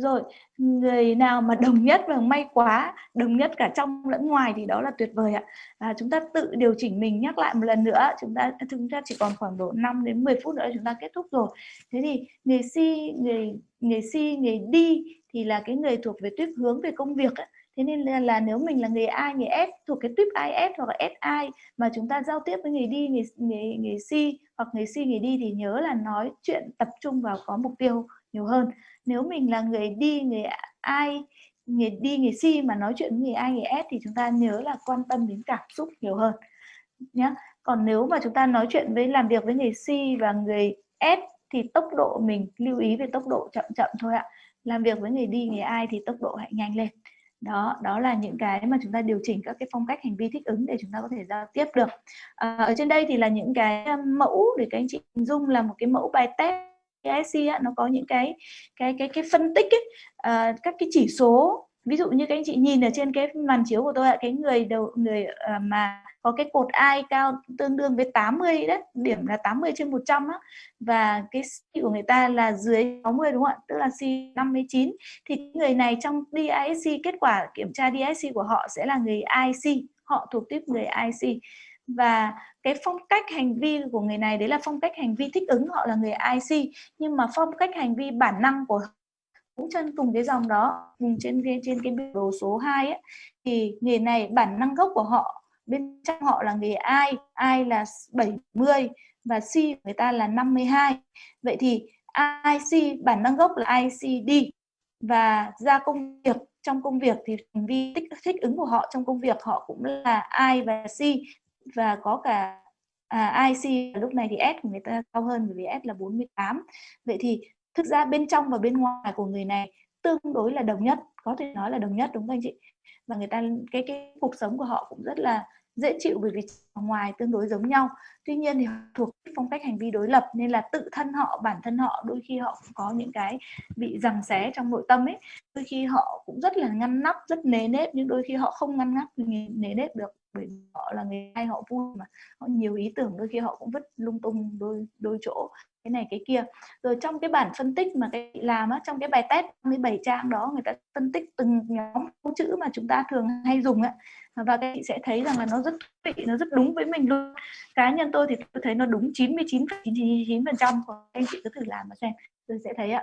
rồi người nào mà đồng nhất và may quá đồng nhất cả trong lẫn ngoài thì đó là tuyệt vời ạ. À, chúng ta tự điều chỉnh mình nhắc lại một lần nữa chúng ta à, chúng ta chỉ còn khoảng độ 5 đến 10 phút nữa chúng ta kết thúc rồi. Thế thì người si người người si người đi thì là cái người thuộc về tuyết hướng về công việc ấy thế nên là, là nếu mình là người A người S thuộc cái tuyếp IS hoặc là SI mà chúng ta giao tiếp với người đi người người người si hoặc người si người đi thì nhớ là nói chuyện tập trung vào có mục tiêu nhiều hơn nếu mình là người đi người ai người đi người si mà nói chuyện với người ai người S thì chúng ta nhớ là quan tâm đến cảm xúc nhiều hơn nhé còn nếu mà chúng ta nói chuyện với làm việc với người si và người S thì tốc độ mình lưu ý về tốc độ chậm chậm thôi ạ. Làm việc với người đi người ai thì tốc độ hãy nhanh lên. Đó đó là những cái mà chúng ta điều chỉnh các cái phong cách hành vi thích ứng để chúng ta có thể giao tiếp được. À, ở trên đây thì là những cái mẫu để các anh chị hình dung là một cái mẫu bài test ISC á, nó có những cái cái cái cái phân tích ấy, à, các cái chỉ số. Ví dụ như các anh chị nhìn ở trên cái màn chiếu của tôi ạ cái người đầu người à, mà có cái cột ai cao tương đương với 80 đấy điểm là 80 trên 100 á và cái C của người ta là dưới 60 đúng không ạ? Tức là C 59 thì người này trong DISC kết quả kiểm tra DISC của họ sẽ là người IC họ thuộc tiếp người IC và cái phong cách hành vi của người này đấy là phong cách hành vi thích ứng họ là người IC nhưng mà phong cách hành vi bản năng của cũng chân cùng cái dòng đó. Cùng trên trên cái biểu đồ số 2 ấy, thì người này bản năng gốc của họ bên trong họ là người ai ai là 70 và C người ta là 52 vậy thì IC bản năng gốc là ICD và ra công việc trong công việc thì hành vi thích, thích ứng của họ trong công việc họ cũng là I và C và có cả à, IC lúc này thì S của người ta cao hơn bởi vì S là 48 vậy thì thực ra bên trong và bên ngoài của người này tương đối là đồng nhất có thể nói là đồng nhất đúng không anh chị? Và người ta cái cái cuộc sống của họ cũng rất là dễ chịu bởi vì ngoài tương đối giống nhau. Tuy nhiên thì thuộc phong cách hành vi đối lập nên là tự thân họ bản thân họ đôi khi họ cũng có những cái bị giằng xé trong nội tâm ấy. Đôi khi họ cũng rất là ngăn nắp rất nề nếp nhưng đôi khi họ không ngăn nắp nề nếp được bởi họ là người hay họ vui mà. Họ nhiều ý tưởng đôi khi họ cũng vứt lung tung đôi đôi chỗ cái này cái kia. Rồi trong cái bản phân tích mà cái làm á trong cái bài test 37 trang đó người ta phân tích từng nhóm câu chữ mà chúng ta thường hay dùng á. Và các chị sẽ thấy rằng là nó rất thú vị nó rất đúng với mình luôn. Cá nhân tôi thì tôi thấy nó đúng 99,99 phần trăm anh chị cứ thử làm mà xem tôi sẽ thấy ạ.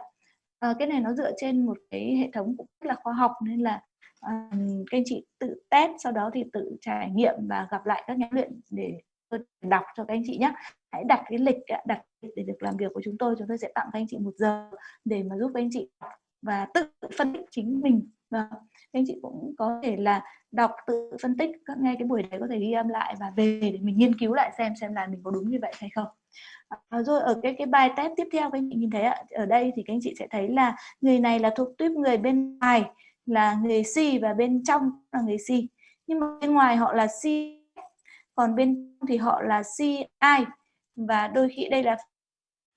À, cái này nó dựa trên một cái hệ thống cũng rất là khoa học nên là các anh chị tự test sau đó thì tự trải nghiệm và gặp lại các nhóm luyện để tôi đọc cho các anh chị nhé. Hãy đặt cái lịch đặt lịch để được làm việc của chúng tôi chúng tôi sẽ tặng các anh chị một giờ để mà giúp các anh chị và tự phân tích chính mình. Và các anh chị cũng có thể là đọc tự phân tích các nghe cái buổi đấy có thể ghi âm lại và về để mình nghiên cứu lại xem xem là mình có đúng như vậy hay không. À, rồi ở cái cái bài test tiếp theo các anh chị nhìn thấy ạ ở đây thì các anh chị sẽ thấy là người này là thuộc tuyếp người bên ngoài là người C và bên trong là người C nhưng mà bên ngoài họ là C còn bên trong thì họ là CI và đôi khi đây là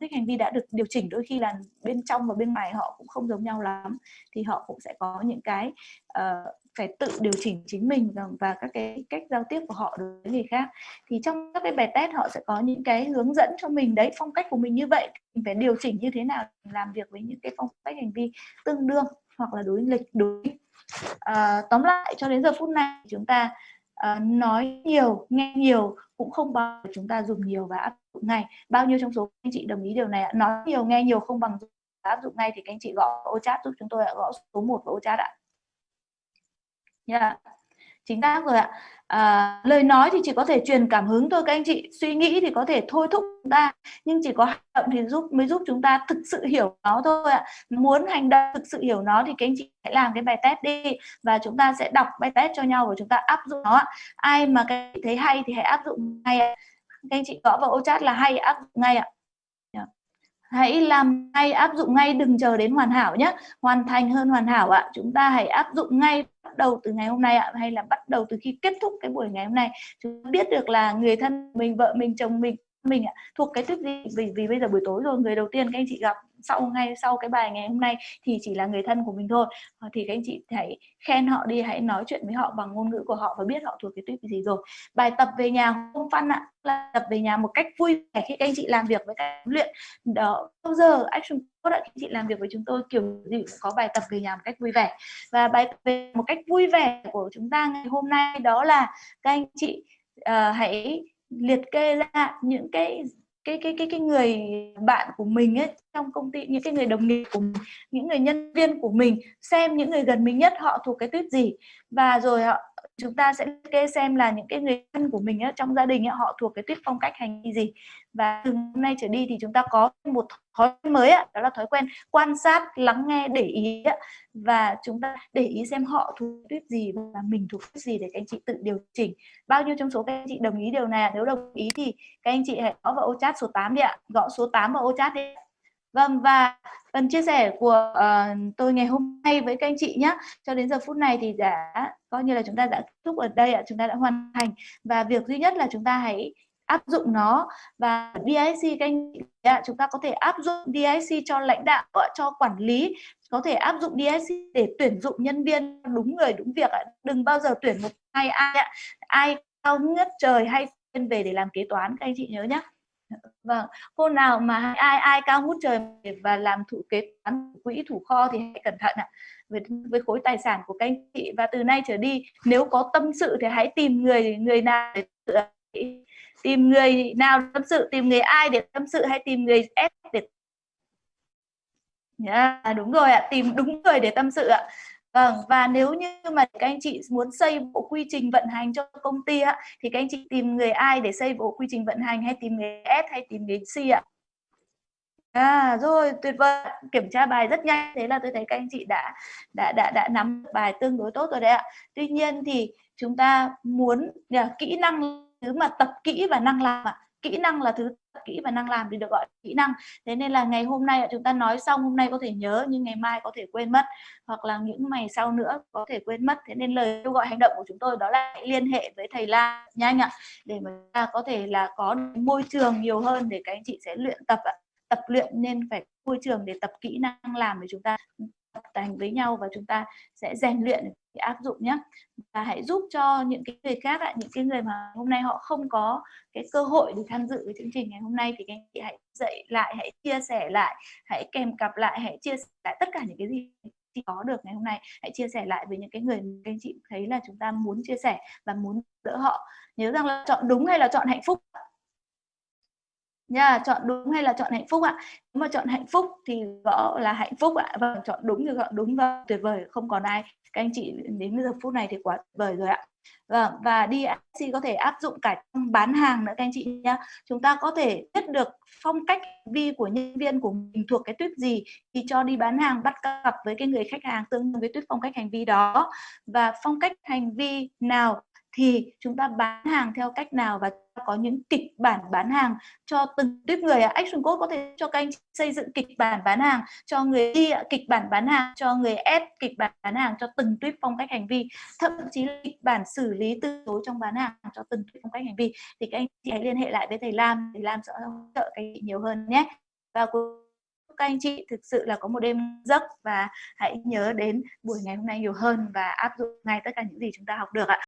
thích hành vi đã được điều chỉnh đôi khi là bên trong và bên ngoài họ cũng không giống nhau lắm. Thì họ cũng sẽ có những cái uh, phải tự điều chỉnh chính mình và, và các cái cách giao tiếp của họ đối với người khác. Thì trong các cái bài test họ sẽ có những cái hướng dẫn cho mình đấy phong cách của mình như vậy. Mình phải điều chỉnh như thế nào làm việc với những cái phong cách hành vi tương đương hoặc là đối nghịch đối à, tóm lại cho đến giờ phút này chúng ta à, nói nhiều nghe nhiều cũng không bằng chúng ta dùng nhiều và áp dụng ngay. Bao nhiêu trong số anh chị đồng ý điều này ạ? Nói nhiều nghe nhiều không bằng áp dụng ngay thì các anh chị gõ ô chat giúp chúng tôi ạ. Gõ số 1 vào ô chat ạ. Yeah chính xác rồi ạ. À, lời nói thì chỉ có thể truyền cảm hứng thôi các anh chị. Suy nghĩ thì có thể thôi thúc chúng ta nhưng chỉ có hành động thì giúp mới giúp chúng ta thực sự hiểu nó thôi ạ. Muốn hành động thực sự hiểu nó thì các anh chị hãy làm cái bài test đi và chúng ta sẽ đọc bài test cho nhau và chúng ta áp dụng nó ai mà các anh chị thấy hay thì hãy áp dụng ngay ạ. Các anh chị gõ vào ô chat là hay áp dụng ngay ạ. Dạ. Hãy làm ngay áp dụng ngay đừng chờ đến hoàn hảo nhé hoàn thành hơn hoàn hảo ạ. Chúng ta hãy áp dụng ngay bắt đầu từ ngày hôm nay ạ, hay là bắt đầu từ khi kết thúc cái buổi ngày hôm nay? Chúng ta biết được là người thân mình, vợ mình, chồng mình mình ạ, thuộc cái tuyết gì? Vì vì bây giờ buổi tối rồi, người đầu tiên các anh chị gặp sau ngay sau cái bài ngày hôm nay thì chỉ là người thân của mình thôi. Ờ, thì các anh chị hãy khen họ đi hãy nói chuyện với họ bằng ngôn ngữ của họ và biết họ thuộc cái tuyết gì rồi. Bài tập về nhà không phân ạ là tập về nhà một cách vui vẻ khi các anh chị làm việc với các luyện. Đó bao giờ action code các anh chị làm việc với chúng tôi kiểu gì cũng có bài tập về nhà một cách vui vẻ. Và bài tập về một cách vui vẻ của chúng ta ngày hôm nay đó là các anh chị uh, hãy liệt kê ra những cái cái cái cái cái người bạn của mình ấy trong công ty những cái người đồng nghiệp của mình, những người nhân viên của mình xem những người gần mình nhất họ thuộc cái tuyết gì. Và rồi họ chúng ta sẽ kê xem là những cái người thân của mình ấy, trong gia đình ấy, họ thuộc cái tuyết phong cách hành vi gì. Và từ hôm nay trở đi thì chúng ta có một thói quen mới ấy, đó là thói quen quan sát lắng nghe để ý ấy, và chúng ta để ý xem họ thuộc tuyết gì và mình thuộc tuyết gì để các anh chị tự điều chỉnh. Bao nhiêu trong số các anh chị đồng ý điều này nếu đồng ý thì các anh chị hãy gõ vào ô chat số 8 đi ạ. Gõ số 8 vào ô chat đi Vâng và phần chia sẻ của uh, tôi ngày hôm nay với các anh chị nhé cho đến giờ phút này thì đã coi như là chúng ta đã kết thúc ở đây ạ chúng ta đã hoàn thành. Và việc duy nhất là chúng ta hãy áp dụng nó. Và DIC các anh chị chúng ta có thể áp dụng DIC cho lãnh đạo cho quản lý. Có thể áp dụng DIC để tuyển dụng nhân viên đúng người đúng việc đừng bao giờ tuyển một ai ai ai cao nhất trời hay lên về để làm kế toán các anh chị nhớ nhé vâng cô nào mà ai ai cao ngút trời và làm thủ kế toán quỹ thủ kho thì hãy cẩn thận ạ. Với, với khối tài sản của các anh chị và từ nay trở đi nếu có tâm sự thì hãy tìm người người nào để tìm người nào tâm sự tìm người ai để tâm sự hay tìm người S để yeah, đúng rồi ạ tìm đúng người để tâm sự ạ. Vâng, và nếu như mà các anh chị muốn xây bộ quy trình vận hành cho công ty á, thì các anh chị tìm người ai để xây bộ quy trình vận hành hay tìm người S hay tìm người C ạ? À rồi, tuyệt vời. Kiểm tra bài rất nhanh, thế là tôi thấy các anh chị đã đã đã đã nắm bài tương đối tốt rồi đấy ạ. Tuy nhiên thì chúng ta muốn kỹ năng thứ mà tập kỹ và năng làm ạ. Kỹ năng là thứ kỹ và năng làm thì được gọi kỹ năng. Thế nên là ngày hôm nay chúng ta nói xong, hôm nay có thể nhớ, nhưng ngày mai có thể quên mất. Hoặc là những ngày sau nữa có thể quên mất. Thế nên lời kêu gọi hành động của chúng tôi đó là liên hệ với thầy La nhanh ạ, để mà ta có thể là có môi trường nhiều hơn để các anh chị sẽ luyện tập ạ. Tập luyện nên phải môi trường để tập kỹ năng làm để chúng ta tập thành với nhau và chúng ta sẽ rèn luyện để áp dụng nhé và hãy giúp cho những cái người khác ạ, những cái người mà hôm nay họ không có cái cơ hội để tham dự cái chương trình ngày hôm nay thì các anh chị hãy dạy lại, hãy chia sẻ lại, hãy kèm cặp lại, hãy chia sẻ lại tất cả những cái gì chị có được ngày hôm nay. Hãy chia sẻ lại với những cái người các anh chị thấy là chúng ta muốn chia sẻ và muốn đỡ họ. Nhớ rằng là chọn đúng hay là chọn hạnh phúc nha chọn đúng hay là chọn hạnh phúc ạ? Nếu mà chọn hạnh phúc thì gõ là hạnh phúc ạ. Và vâng, chọn đúng thì chọn đúng và tuyệt vời không còn ai. Các anh chị đến giờ phút này thì quá tuyệt vời rồi ạ. Vâng, và DSC có thể áp dụng cả trong bán hàng nữa các anh chị nhé. Chúng ta có thể biết được phong cách vi của nhân viên của mình thuộc cái tuyết gì thì cho đi bán hàng bắt cặp với cái người khách hàng tương đương với tuyết phong cách hành vi đó. Và phong cách hành vi nào thì chúng ta bán hàng theo cách nào và có những kịch bản bán hàng cho từng tuyếp người action code có thể cho các anh xây dựng kịch bản bán hàng cho người đi kịch bản bán hàng cho người S kịch bản bán hàng cho từng tuyếp phong cách hành vi, thậm chí là kịch bản xử lý từ chối trong bán hàng cho từng tuyếp phong cách hành vi. Thì các anh chị hãy liên hệ lại với thầy Lam thầy Lam sẽ hỗ trợ các anh chị nhiều hơn nhé. Và các anh chị, thực sự là có một đêm giấc và hãy nhớ đến buổi ngày hôm nay nhiều hơn và áp dụng ngay tất cả những gì chúng ta học được ạ.